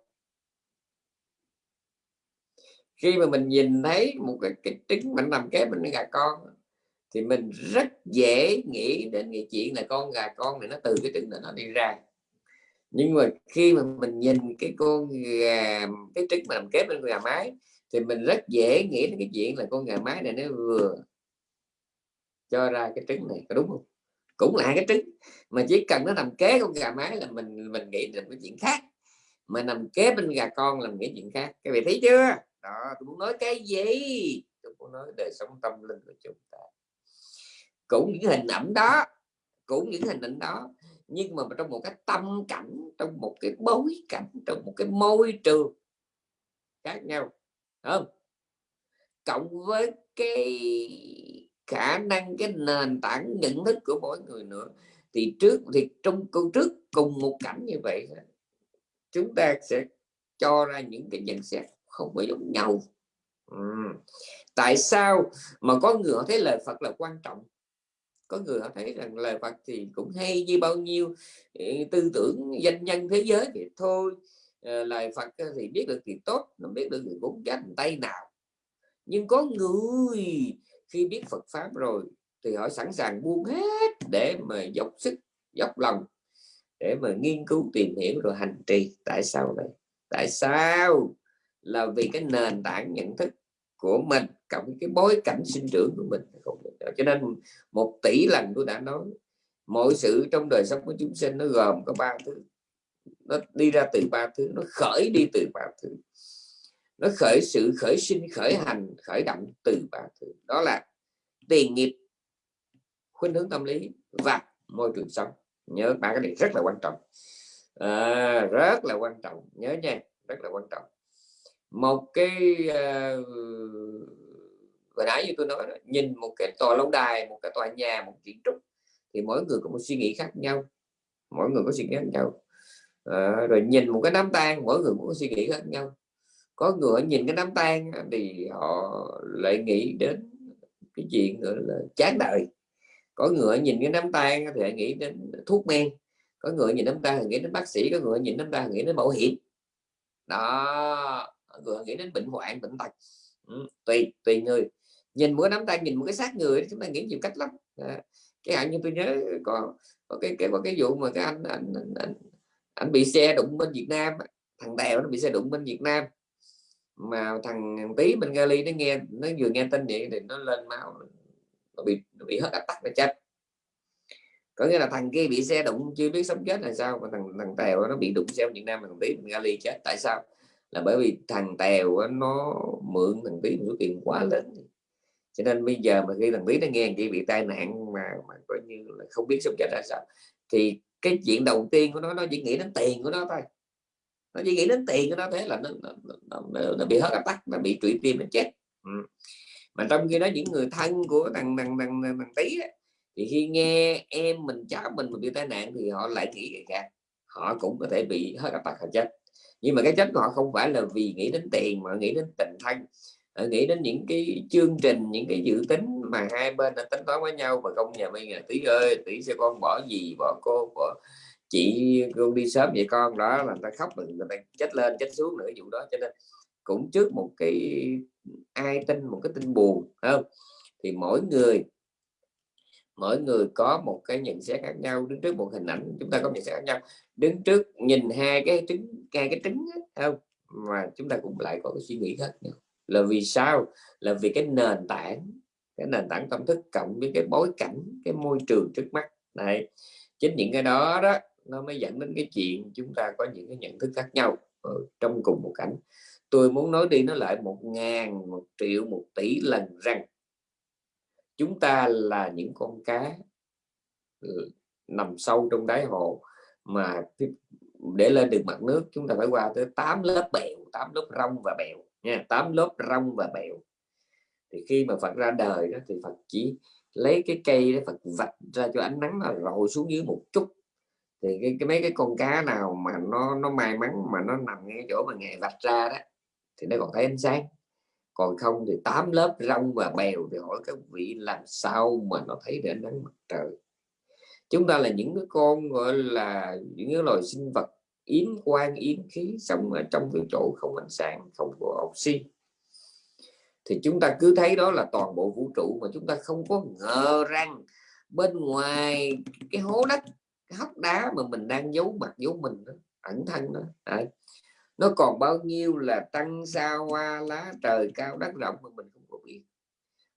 Khi mà mình nhìn thấy một cái, cái trứng mình nằm kế bên gà con thì mình rất dễ nghĩ đến cái chuyện là con gà con này nó từ cái trứng này nó đi ra. Nhưng mà khi mà mình nhìn cái con gà cái trứng mà nằm kế bên gà mái thì mình rất dễ nghĩ đến cái chuyện là con gà mái này nó vừa cho ra cái trứng này, có đúng không? Cũng là cái trứng, mà chỉ cần nó nằm kế con gà mái là mình mình nghĩ đến cái chuyện khác. Mà nằm kế bên gà con là nghĩ chuyện khác. Các vị thấy chưa? Đó, tôi muốn nói cái gì? Tôi muốn nói đời sống tâm linh của chúng ta. Cũng những hình ảnh đó, cũng những hình ảnh đó, nhưng mà trong một cái tâm cảnh, trong một cái bối cảnh, trong một cái môi trường khác nhau không? Cộng với cái khả năng, cái nền tảng, nhận thức của mỗi người nữa. Thì trước, thì trong câu trước cùng một cảnh như vậy chúng ta sẽ cho ra những cái nhận xét không phải giống nhau. Ừ. tại sao mà có người họ thấy lời Phật là quan trọng? Có người họ thấy rằng lời Phật thì cũng hay như bao nhiêu ừ, tư tưởng danh nhân thế giới thì thôi ờ, lời Phật thì biết được thì tốt nó biết được thì cũng dành tay nào. Nhưng có người khi biết Phật pháp rồi, thì họ sẵn sàng buông hết để mà dốc sức, dốc lòng, để mà nghiên cứu, tìm hiểu rồi hành trì. Tại sao vậy? Tại sao? Là vì cái nền tảng nhận thức của mình, cộng cái bối cảnh sinh trưởng của mình cho nên một tỷ lần tôi đã nói, mọi sự trong đời sống của chúng sinh nó gồm có ba thứ. Nó đi ra từ ba thứ, nó khởi đi từ ba thứ nó khởi sự khởi sinh khởi hành khởi động từ ba thứ. Đó là tiền nghiệp khuynh hướng tâm lý và môi trường sống. Nhớ ba cái này rất là quan trọng. À, rất là quan trọng. Nhớ nha rất là quan trọng. Một cái uh, vừa nãy như tôi nói đó, nhìn một cái tòa lâu đài một cái tòa nhà một kiến trúc thì mỗi người có một suy nghĩ khác nhau. Mỗi người có suy nghĩ khác nhau. À, rồi nhìn một cái đám tang mỗi người cũng có suy nghĩ khác nhau có người nhìn cái đám tang thì họ lại nghĩ đến cái chuyện nữa là chán đời. Có người nhìn cái đám tang thì lại nghĩ đến thuốc men. Có người nhìn đám tang thì nghĩ đến bác sĩ có người nhìn đám tang nghĩ đến bảo hiểm. Đó người nghĩ đến bệnh hoạn bệnh tật. Ừ, tùy tùy người. Nhìn mỗi nắm tay nhìn một cái xác người chúng ta nghĩ nhiều cách lắm. À, cái hạn như tôi nhớ có, có cái cái có cái vụ mà cái anh anh, anh, anh, anh bị xe đụng bên Việt Nam thằng Tèo nó bị xe đụng bên Việt Nam mà thằng tí bên Gali nó nghe, nó vừa nghe tin vậy thì nó lên máu, nó bị nó bị hết tắc nó chết. Có nghĩa là thằng kia bị xe đụng, chưa biết sống chết là sao, mà thằng thằng Tèo nó bị đụng xe Việt Nam mà thằng tí bên Gali chết. Tại sao? Là bởi vì thằng Tèo nó mượn thằng tí một số tiền quá lớn. Cho nên bây giờ mà khi thằng tí nó nghe kia bị tai nạn mà mà coi như là không biết sống chết là sao, thì cái chuyện đầu tiên của nó nó chỉ nghĩ đến tiền của nó thôi nó chỉ nghĩ đến tiền của nó thế là nó, nó, nó, nó, nó bị hết áp tắc nó bị trụy tim nó chết. Ừ. mà trong khi đó những người thân của thằng thằng thằng, thằng, thằng tí ấy, thì khi nghe em mình cháu mình bị tai nạn thì họ lại nghĩ ra họ cũng có thể bị hết áp tắc họ chết. Nhưng mà cái chết của họ không phải là vì nghĩ đến tiền mà nghĩ đến tình thân. Nghĩ đến những cái chương trình những cái dự tính mà hai bên đã tính toán với nhau mà không nhà bây giờ tí ơi tí sẽ con bỏ gì bỏ cô bỏ chị con đi sớm vậy con, đó là người ta khóc người ta chết lên, chết xuống nữa, vụ đó. Cho nên cũng trước một cái ai tin, một cái tin buồn không? Thì mỗi người mỗi người có một cái nhận xét khác nhau. Đứng trước một hình ảnh, chúng ta có nhận xét khác nhau. Đứng trước, nhìn hai cái trứng, hai cái trứng không? Mà chúng ta cũng lại có cái suy nghĩ khác nhau. Là vì sao? Là vì cái nền tảng, cái nền tảng tâm thức cộng với cái bối cảnh, cái môi trường trước mắt. Này chính những cái đó đó nó mới dẫn đến cái chuyện chúng ta có những cái nhận thức khác nhau ở trong cùng một cảnh. Tôi muốn nói đi nó lại một ngàn, một triệu, một tỷ lần rằng chúng ta là những con cá ừ, nằm sâu trong đáy hồ mà để lên được mặt nước chúng ta phải qua tới 8 lớp bèo 8 lớp rong và bèo nha 8 lớp rong và bèo. Thì khi mà Phật ra đời đó thì Phật chỉ lấy cái cây đó Phật vạch ra cho ánh nắng là rồi xuống dưới một chút thì cái, cái mấy cái con cá nào mà nó nó may mắn mà nó nằm ngay chỗ mà ngày vạch ra đó thì nó còn thấy ánh sáng. Còn không thì tám lớp rong và bèo thì hỏi các vị làm sao mà nó thấy được ánh nắng mặt trời. Chúng ta là những cái con gọi là những cái loài sinh vật yếm quang yếm khí sống ở trong cái chỗ không ánh sáng không có oxy. Thì chúng ta cứ thấy đó là toàn bộ vũ trụ mà chúng ta không có ngờ rằng bên ngoài cái hố đất cái hốc đá mà mình đang giấu mặt giấu mình đó, ẩn thân đó. Đấy. nó còn bao nhiêu là tăng xa hoa lá trời cao đất rộng mà mình không có biết.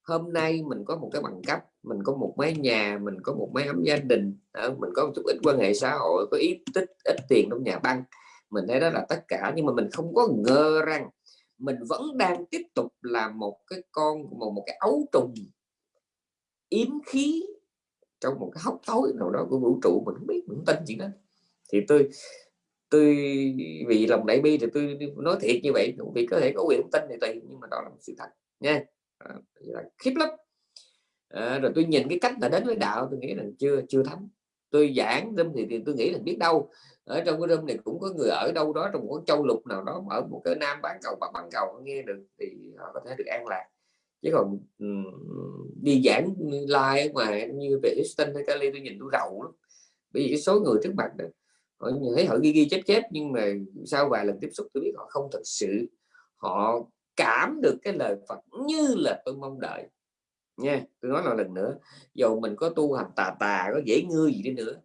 Hôm nay mình có một cái bằng cấp mình có một mái nhà mình có một mái ấm gia đình ờ, mình có một chút ít quan hệ xã hội có ít tích ít tiền trong nhà băng. Mình thấy đó là tất cả nhưng mà mình không có ngờ rằng mình vẫn đang tiếp tục là một cái con một một cái ấu trùng yếm khí trong một cái hốc tối nào đó của vũ trụ mình không biết mình không tin chuyện đó. Thì tôi tôi vì lòng đại bi thì tôi nói thiệt như vậy vì có thể có quyền tin thì tùy nhưng mà đó là một sự thật nha. À, là khiếp lắm. À, rồi tôi nhìn cái cách là đến với đạo tôi nghĩ là chưa chưa thấm. Tôi giảng đâm thì, thì tôi nghĩ là biết đâu. Ở trong cái đâm này cũng có người ở đâu đó trong một châu lục nào đó ở một cái nam bán cầu và bán cầu nghe được thì họ có thể được an lạc chứ còn đi giảng live ngoài như về Houston hay Cali tôi nhìn tôi rầu lắm. Bởi vì cái số người trước mặt đó, họ thấy họ ghi ghi chép chép nhưng mà sau vài lần tiếp xúc tôi biết họ không thật sự họ cảm được cái lời Phật như là tôi mong đợi. Nha tôi nói lại lần nữa dù mình có tu hành tà tà có dễ ngư gì đi nữa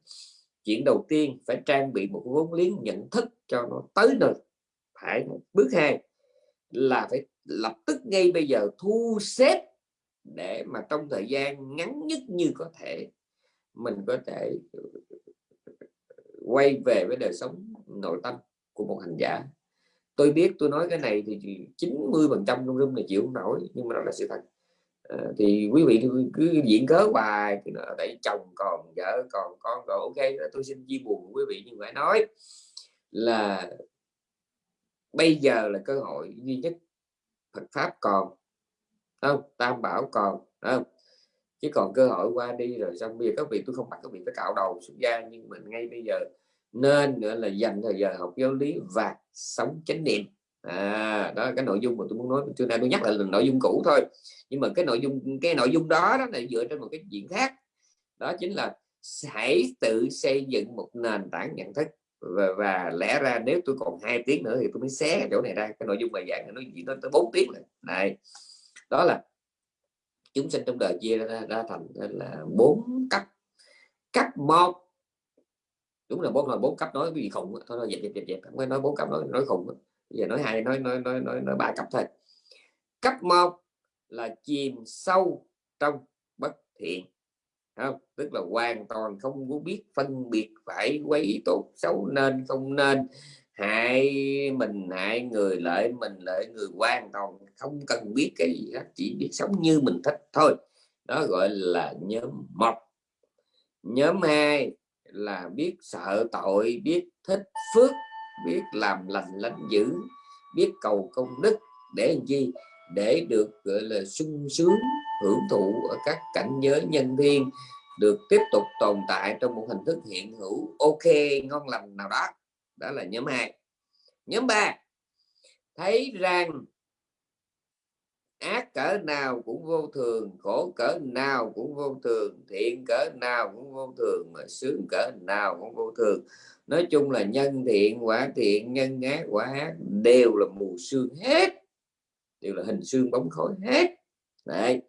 chuyện đầu tiên phải trang bị một vốn liếng nhận thức cho nó tới nơi. Phải bước hai là phải lập tức ngay bây giờ thu xếp để mà trong thời gian ngắn nhất như có thể mình có thể ừ, quay về với đời sống nội tâm của một hành giả. Tôi biết tôi nói cái này thì 90 phần trăm trong room này chịu không nổi nhưng mà đó là sự thật. À, thì quý vị cứ diễn cớ hoài thì ở đây chồng còn vợ còn con còn ok tôi xin chia buồn quý vị nhưng phải nói là bây giờ là cơ hội duy nhất Phật pháp còn không? Tam bảo còn không? Chứ còn cơ hội qua đi rồi xong bây giờ các vị tôi không bắt các vị phải cạo đầu xuất gia nhưng mình ngay bây giờ nên nữa là dành thời giờ học giáo lý và sống chánh niệm. À, đó cái nội dung mà tôi muốn nói. Trưa nay tôi nhắc lại là nội dung cũ thôi. Nhưng mà cái nội dung cái nội dung đó đó là dựa trên một cái diện khác. Đó chính là hãy tự xây dựng một nền tảng nhận thức và, và lẽ ra nếu tôi còn hai tiếng nữa thì tôi mới xé chỗ này ra. Cái nội dung bài giảng nó chỉ nó tới 4 tiếng này này đó là chúng sinh trong đời chia ra, ra thành là bốn cấp. Cấp một đúng là bốn là bốn cấp nói cái gì khủng thôi dẹp dẹp dẹp dẹp. Không phải nói bốn cấp nói nói khủng giờ nói hai nói nói nói nói, nói ba cấp thôi. Cấp một là chìm sâu trong bất thiện không tức là hoàn toàn không có biết phân biệt phải quấy tốt xấu nên không nên. Hại mình hại người lợi mình lợi người, hoàn toàn không cần biết cái gì hết, chỉ biết sống như mình thích thôi. Đó gọi là nhóm một. Nhóm hai là biết sợ tội, biết thích phước, biết làm lành lánh dữ, biết cầu công đức để làm chi? Để được, gọi là sung sướng hưởng thụ ở các cảnh giới nhân thiên được tiếp tục tồn tại trong một hình thức hiện hữu. Ok, ngon lành nào đó. Đó là nhóm 2 nhóm 3 thấy rằng ác cỡ nào cũng vô thường, khổ cỡ nào cũng vô thường, thiện cỡ nào cũng vô thường, mà sướng cỡ nào cũng vô thường. Nói chung là nhân thiện, quả thiện, nhân ác, quả ác đều là mù sương hết, đều là hình xương bóng khối hết. Đấy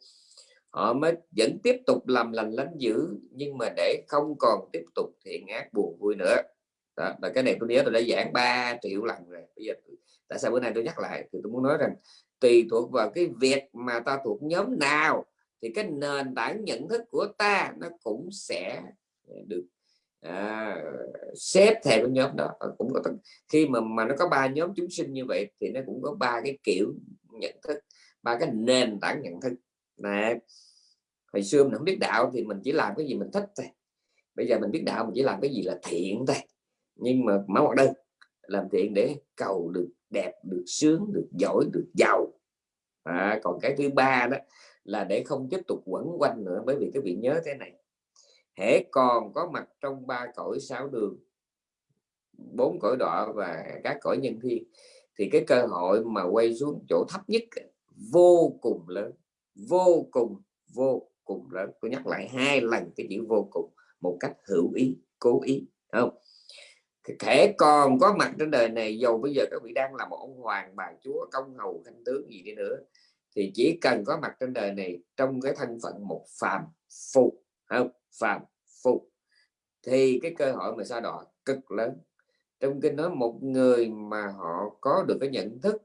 họ mới vẫn tiếp tục làm lành lánh dữ nhưng mà để không còn tiếp tục thiện ác buồn vui nữa. Đó, và cái này tôi nhớ tôi đã giảng 3 triệu lần rồi. Bây giờ tại sao bữa nay tôi nhắc lại? Thì tôi muốn nói rằng tùy thuộc vào cái việc mà ta thuộc nhóm nào thì cái nền tảng nhận thức của ta nó cũng sẽ được à, xếp theo cái nhóm đó. Ờ, cũng có khi mà mà nó có ba nhóm chúng sinh như vậy thì nó cũng có ba cái kiểu nhận thức ba cái nền tảng nhận thức này hồi xưa mình không biết đạo thì mình chỉ làm cái gì mình thích thôi. Bây giờ mình biết đạo mình chỉ làm cái gì là thiện thôi. Nhưng mà máu hoạt đơn làm thiện để cầu được đẹp được sướng được giỏi được giàu. À, còn cái thứ ba đó là để không tiếp tục quẩn quanh nữa bởi vì cái vị nhớ thế này. Hễ còn có mặt trong ba cõi sáu đường bốn cõi đọa và các cõi nhân thiên thì cái cơ hội mà quay xuống chỗ thấp nhất vô cùng lớn vô cùng vô cùng lớn. Tôi nhắc lại hai lần cái chữ vô cùng một cách hữu ý cố ý không? Thể còn có mặt trên đời này dầu bây giờ các vị đang là một ông hoàng bà chúa công hầu thanh tướng gì đi nữa thì chỉ cần có mặt trên đời này trong cái thân phận một phàm phu không? Phàm phu. Thì cái cơ hội mà sao đỏ cực lớn. Trong kinh nói một người mà họ có được cái nhận thức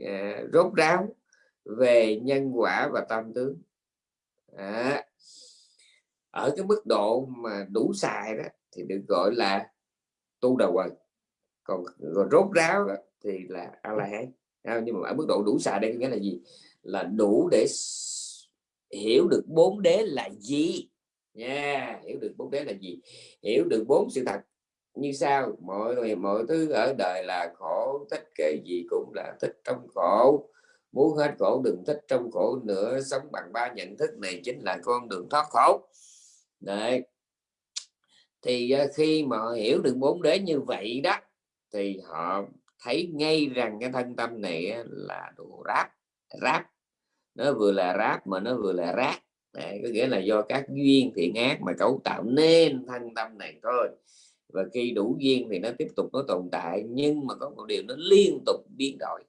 uh, rốt ráo về nhân quả và tam tướng. À, ở cái mức độ mà đủ xài đó thì được gọi là tu đầu quần. Còn, còn rốt ráo đó, thì là a la hán nhưng mà ở mức độ đủ xài đây nghĩa là gì? Là đủ để hiểu được bốn đế là gì. Nha yeah, hiểu được bốn đế là gì? Hiểu được bốn sự thật. Như sao mọi người mọi thứ ở đời là khổ thích cái gì cũng là thích trong khổ muốn hết khổ đừng thích trong khổ nữa sống bằng ba nhận thức này chính là con đường thoát khổ. Đấy. Thì ờ, khi mà họ hiểu được bốn đế như vậy đó thì họ thấy ngay rằng cái thân tâm này là đồ ráp ráp. Nó vừa là ráp mà nó vừa là rác. Đấy, có nghĩa là do các duyên thiện ác mà cấu tạo nên thân tâm này thôi. Và khi đủ duyên thì nó tiếp tục nó tồn tại nhưng mà có một điều nó liên tục biến đổi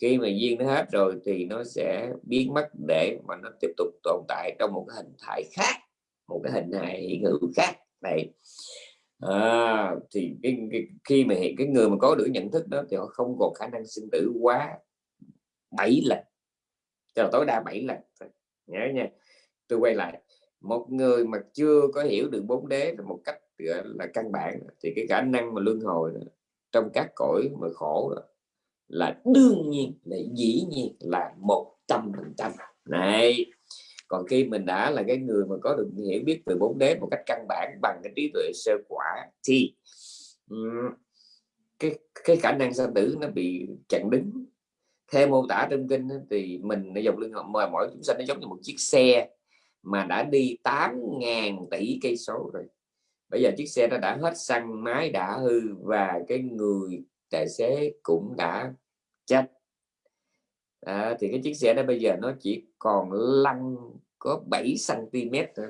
khi mà duyên nó hết rồi thì nó sẽ biến mất để mà nó tiếp tục tồn tại trong một cái hình thái khác một cái hình hài hiện hữu khác. Này à, thì cái, cái, khi mà cái người mà có được nhận thức đó thì họ không còn khả năng sinh tử quá 7 lần cho tối đa 7 lần nhớ nha. Tôi quay lại một người mà chưa có hiểu được bốn đế một cách là căn bản thì cái khả năng mà luân hồi trong các cõi mà khổ đó, là đương nhiên, là dĩ nhiên là một trăm phần trăm. Này, còn khi mình đã là cái người mà có được hiểu biết về bốn đế một cách căn bản bằng cái trí tuệ sơ quả thì cái cái khả năng sanh tử nó bị chặn đứng. Theo mô tả trong kinh thì mình dòng lưng mà mỗi chúng sanh nó giống như một chiếc xe mà đã đi 8.000 tỷ cây số rồi. Bây giờ chiếc xe nó đã hết xăng máy đã hư và cái người tài xế cũng đã chết. À, thì cái chiếc xe đó bây giờ nó chỉ còn lăn có 7 cm thôi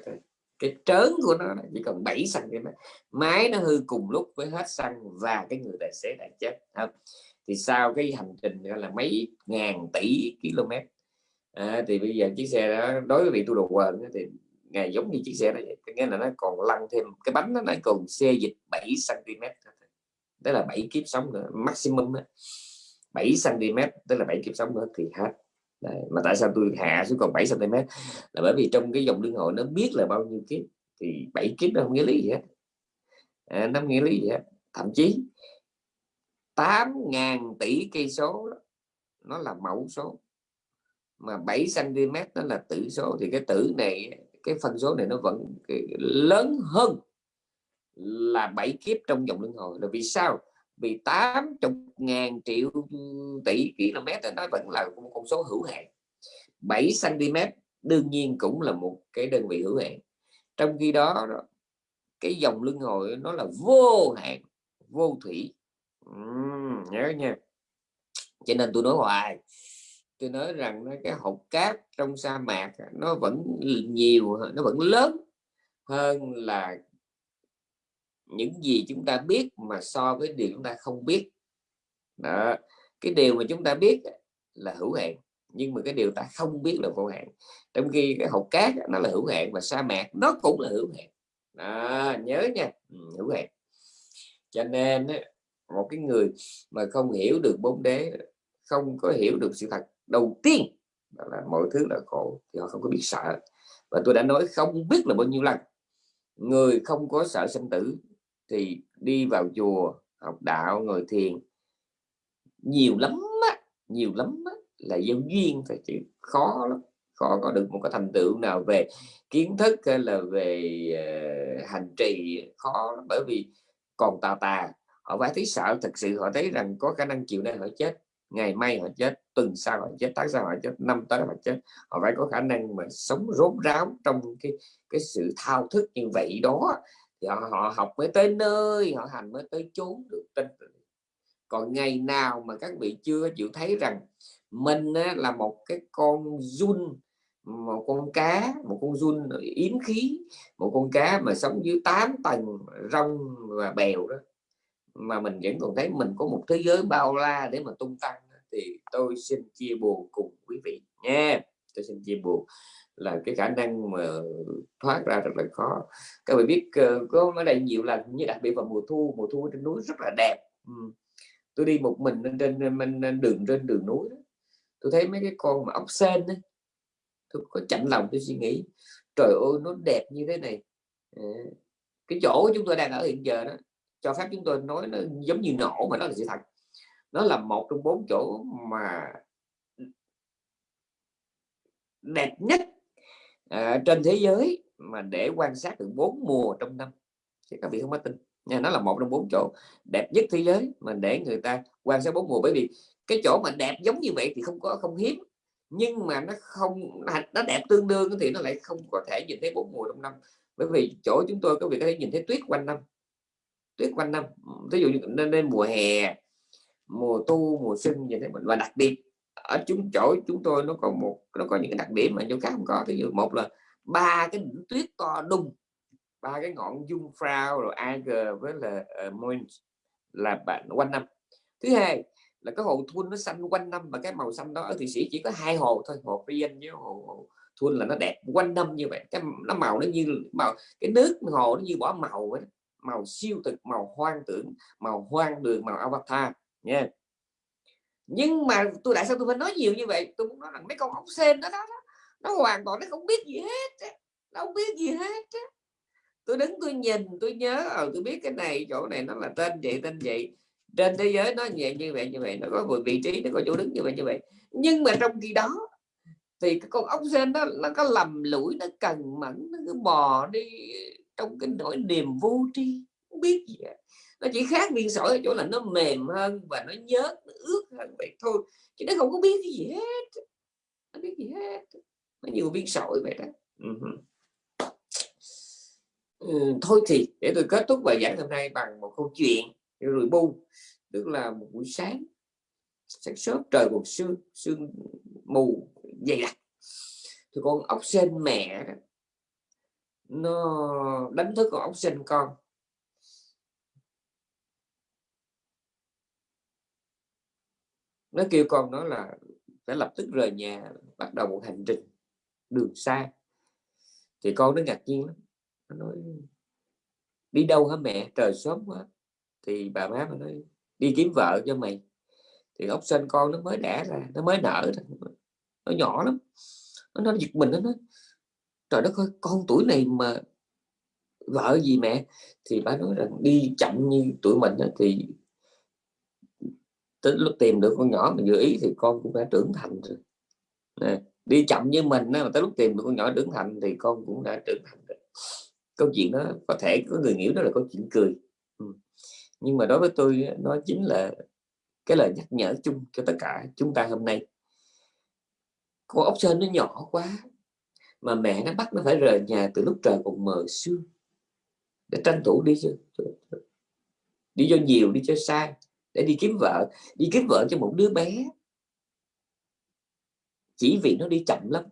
cái trớn của nó chỉ còn 7 cm máy nó hư cùng lúc với hết xăng và cái người tài xế đã chết không? thì sau cái hành trình đó là mấy ngàn tỷ km à, thì bây giờ chiếc xe đó đối với vị tu đồ quên thì ngày giống như chiếc xe này nghĩa là nó còn lăn thêm cái bánh nó lại còn xe dịch 7 cm đó là 7 kiếp sống nữa maximum đó. 7 cm tức là 7 kiếp sống nữa thì hết. Đấy. mà tại sao tôi hạ xuống còn 7 cm? Là bởi vì trong cái dòng luân hồi nó biết là bao nhiêu kiếp thì 7 kiếp nó không nghĩa lý gì hết. À, nó không nghĩa lý gì hết. Thậm chí 8.000 tỷ cây số đó, nó là mẫu số. Mà 7 cm nó là tử số thì cái tử này cái phân số này nó vẫn lớn hơn là bảy kiếp trong dòng luân hồi. Là vì sao? Vì 80 ngàn triệu tỷ km nó vẫn là một con số hữu hạn. 7 cm đương nhiên cũng là một cái đơn vị hữu hạn. Trong khi đó cái dòng luân hồi nó là vô hạn vô thủy. Uhm, nhớ nha. Cho nên tôi nói hoài. Tôi nói rằng cái hột cát trong sa mạc nó vẫn nhiều nó vẫn lớn hơn là những gì chúng ta biết mà so với điều chúng ta không biết. Đó. cái điều mà chúng ta biết là hữu hạn nhưng mà cái điều ta không biết là vô hạn. Trong khi cái hột cát nó là hữu hạn và sa mạc nó cũng là hữu hạn. Đó, nhớ nha. Ừ, hữu hạn. Cho nên một cái người mà không hiểu được bốn đế không có hiểu được sự thật đầu tiên là mọi thứ là khổ thì họ không có biết sợ. Và tôi đã nói không biết là bao nhiêu lần người không có sợ sinh tử thì đi vào chùa học đạo ngồi thiền nhiều lắm á, nhiều lắm á, là do duyên phải chịu khó lắm khó có được một cái thành tựu nào về kiến thức hay là về uh, hành trì khó lắm. bởi vì còn tà tà họ phải thấy sợ thật sự họ thấy rằng có khả năng chịu nay họ chết ngày mai họ chết tuần sau họ chết tháng sau họ chết năm tới họ chết họ phải có khả năng mà sống rốt ráo trong cái cái sự thao thức như vậy đó Dạ, họ, họ học mới tới nơi họ hành mới tới chốn được tin còn ngày nào mà các vị chưa chịu thấy rằng mình là một cái con run một con cá một con run yếm khí một con cá mà sống dưới 8 tầng rong và bèo đó mà mình vẫn còn thấy mình có một thế giới bao la để mà tung tăng thì tôi xin chia buồn cùng quý vị nha tôi xin chia buồn là cái khả năng mà thoát ra rất là khó các bạn biết ờ, có ở đây nhiều lần như đặc biệt vào mùa thu mùa thu trên núi rất là đẹp ừ. tôi đi một mình lên trên, mình đường trên đường núi đó. tôi thấy mấy cái con mà ốc sen đó. tôi có chạnh lòng tôi suy nghĩ trời ơi nó đẹp như thế này ờ, cái chỗ chúng tôi đang ở hiện giờ đó cho phép chúng tôi nói nó giống như nổ mà nó là sự thật nó là một trong bốn chỗ mà đẹp nhất à, trên thế giới mà để quan sát được bốn mùa trong năm. Thì các vị không có tin nha nó là một trong bốn chỗ đẹp nhất thế giới mà để người ta quan sát bốn mùa. Bởi vì cái chỗ mà đẹp giống như vậy thì không có không hiếm nhưng mà nó không nó đẹp tương đương thì nó lại không có thể nhìn thấy bốn mùa trong năm. Bởi vì chỗ chúng tôi có việc có thể nhìn thấy tuyết quanh năm tuyết quanh năm. Ví dụ như nên, nên mùa hè mùa tu mùa xuân thấy mình và đặc biệt ở chúng chỗ chúng tôi nó có một nó có những cái đặc điểm mà chỗ khác không có. Ví dụ một là ba cái đỉnh tuyết to đùng ba cái ngọn dung frau rồi Eiger với là ờ, uh, Moins là bạn quanh năm. Thứ hai là cái hồ thun nó xanh quanh năm và cái màu xanh đó ở thụy sĩ chỉ có hai hồ thôi hồ Rhine với hồ, hồ thun là nó đẹp quanh năm như vậy. Cái nó màu nó như màu cái nước hồ nó như bỏ màu vậy màu siêu thực màu hoang tưởng màu hoang đường màu avatar nha nhưng mà tôi tại sao tôi phải nói nhiều như vậy? Tôi muốn nói rằng mấy con ốc sên đó, đó, đó nó hoàn toàn nó không biết gì hết nó không biết gì hết tôi đứng tôi nhìn tôi nhớ ở ờ, tôi biết cái này chỗ này nó là tên vậy tên vậy. Trên thế giới nó vậy như vậy như vậy nó có vị trí nó có chỗ đứng như vậy như vậy. Nhưng mà trong khi đó thì cái con ốc sên đó nó có lầm lũi nó cần mẫn nó cứ bò đi trong cái nỗi niềm vô tri không biết gì hết nó chỉ khác viên sỏi ở chỗ là nó mềm hơn và nó nhớt nó ướt hơn vậy thôi. Chứ nó không có biết cái gì hết. Nó biết gì hết. Nó nhiều viên sỏi vậy đó. Ừ, thôi thì để tôi kết thúc bài giảng hôm nay bằng một câu chuyện rồi bu tức là một buổi sáng sáng sớm trời còn sương sương mù dày đặc. Thì con ốc sên mẹ nó đánh thức con ốc sên con. Nó kêu con nó là phải lập tức rời nhà bắt đầu một hành trình đường xa. Thì con nó ngạc nhiên lắm. Nó nói đi đâu hả mẹ? Trời sớm quá. Thì bà má nó nói đi kiếm vợ cho mày. Thì ốc sên con nó mới đẻ ra nó mới nở nó nhỏ lắm. Nó nói giật mình nó nói trời đất ơi con tuổi này mà vợ gì mẹ? Thì bà nói rằng đi chậm như tuổi mình đó, thì tới lúc tìm được con nhỏ mình vừa ý thì con cũng đã trưởng thành rồi. Nè, đi chậm như mình mà tới lúc tìm được con nhỏ trưởng thành thì con cũng đã trưởng thành rồi. Câu chuyện đó có thể có người nghĩ đó là câu chuyện cười. Ừ. nhưng mà đối với tôi nó chính là cái lời nhắc nhở chung cho tất cả chúng ta hôm nay. Con ốc sên nó nhỏ quá mà mẹ nó bắt nó phải rời nhà từ lúc trời còn mờ sương. Để tranh thủ đi chứ. Đi cho nhiều đi cho sai để đi kiếm vợ, đi kiếm vợ cho một đứa bé. Chỉ vì nó đi chậm lắm,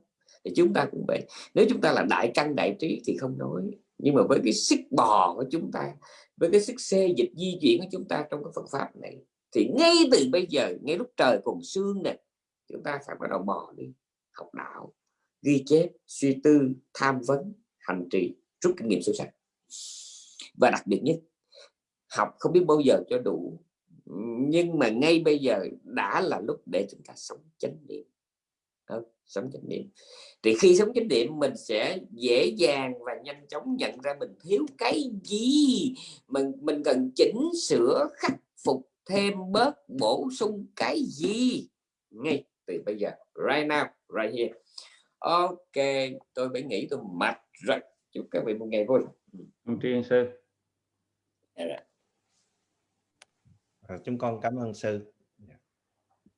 thì chúng ta cũng vậy. Nếu chúng ta là đại căn, đại trí thì không nói. Nhưng mà với cái sức bò của chúng ta, với cái sức xê dịch di chuyển của chúng ta trong cái Phật pháp này, thì ngay từ bây giờ, ngay lúc trời còn sương này chúng ta phải bắt đầu bò đi, học đạo, ghi chép, suy tư, tham vấn, hành trì, rút kinh nghiệm sâu sắc. Và đặc biệt nhất, học không biết bao giờ cho đủ nhưng mà ngay bây giờ đã là lúc để chúng ta sống chánh niệm. Sống chánh niệm. Thì khi sống chánh niệm mình sẽ dễ dàng và nhanh chóng nhận ra mình thiếu cái gì mình mình cần chỉnh sửa khắc phục thêm bớt bổ sung cái gì ngay từ bây giờ. Right now right here. Ok tôi phải nghĩ tôi mệt rồi. Chúc các vị một ngày vui. Ông Tri sư. À, chúng con cảm ơn sư.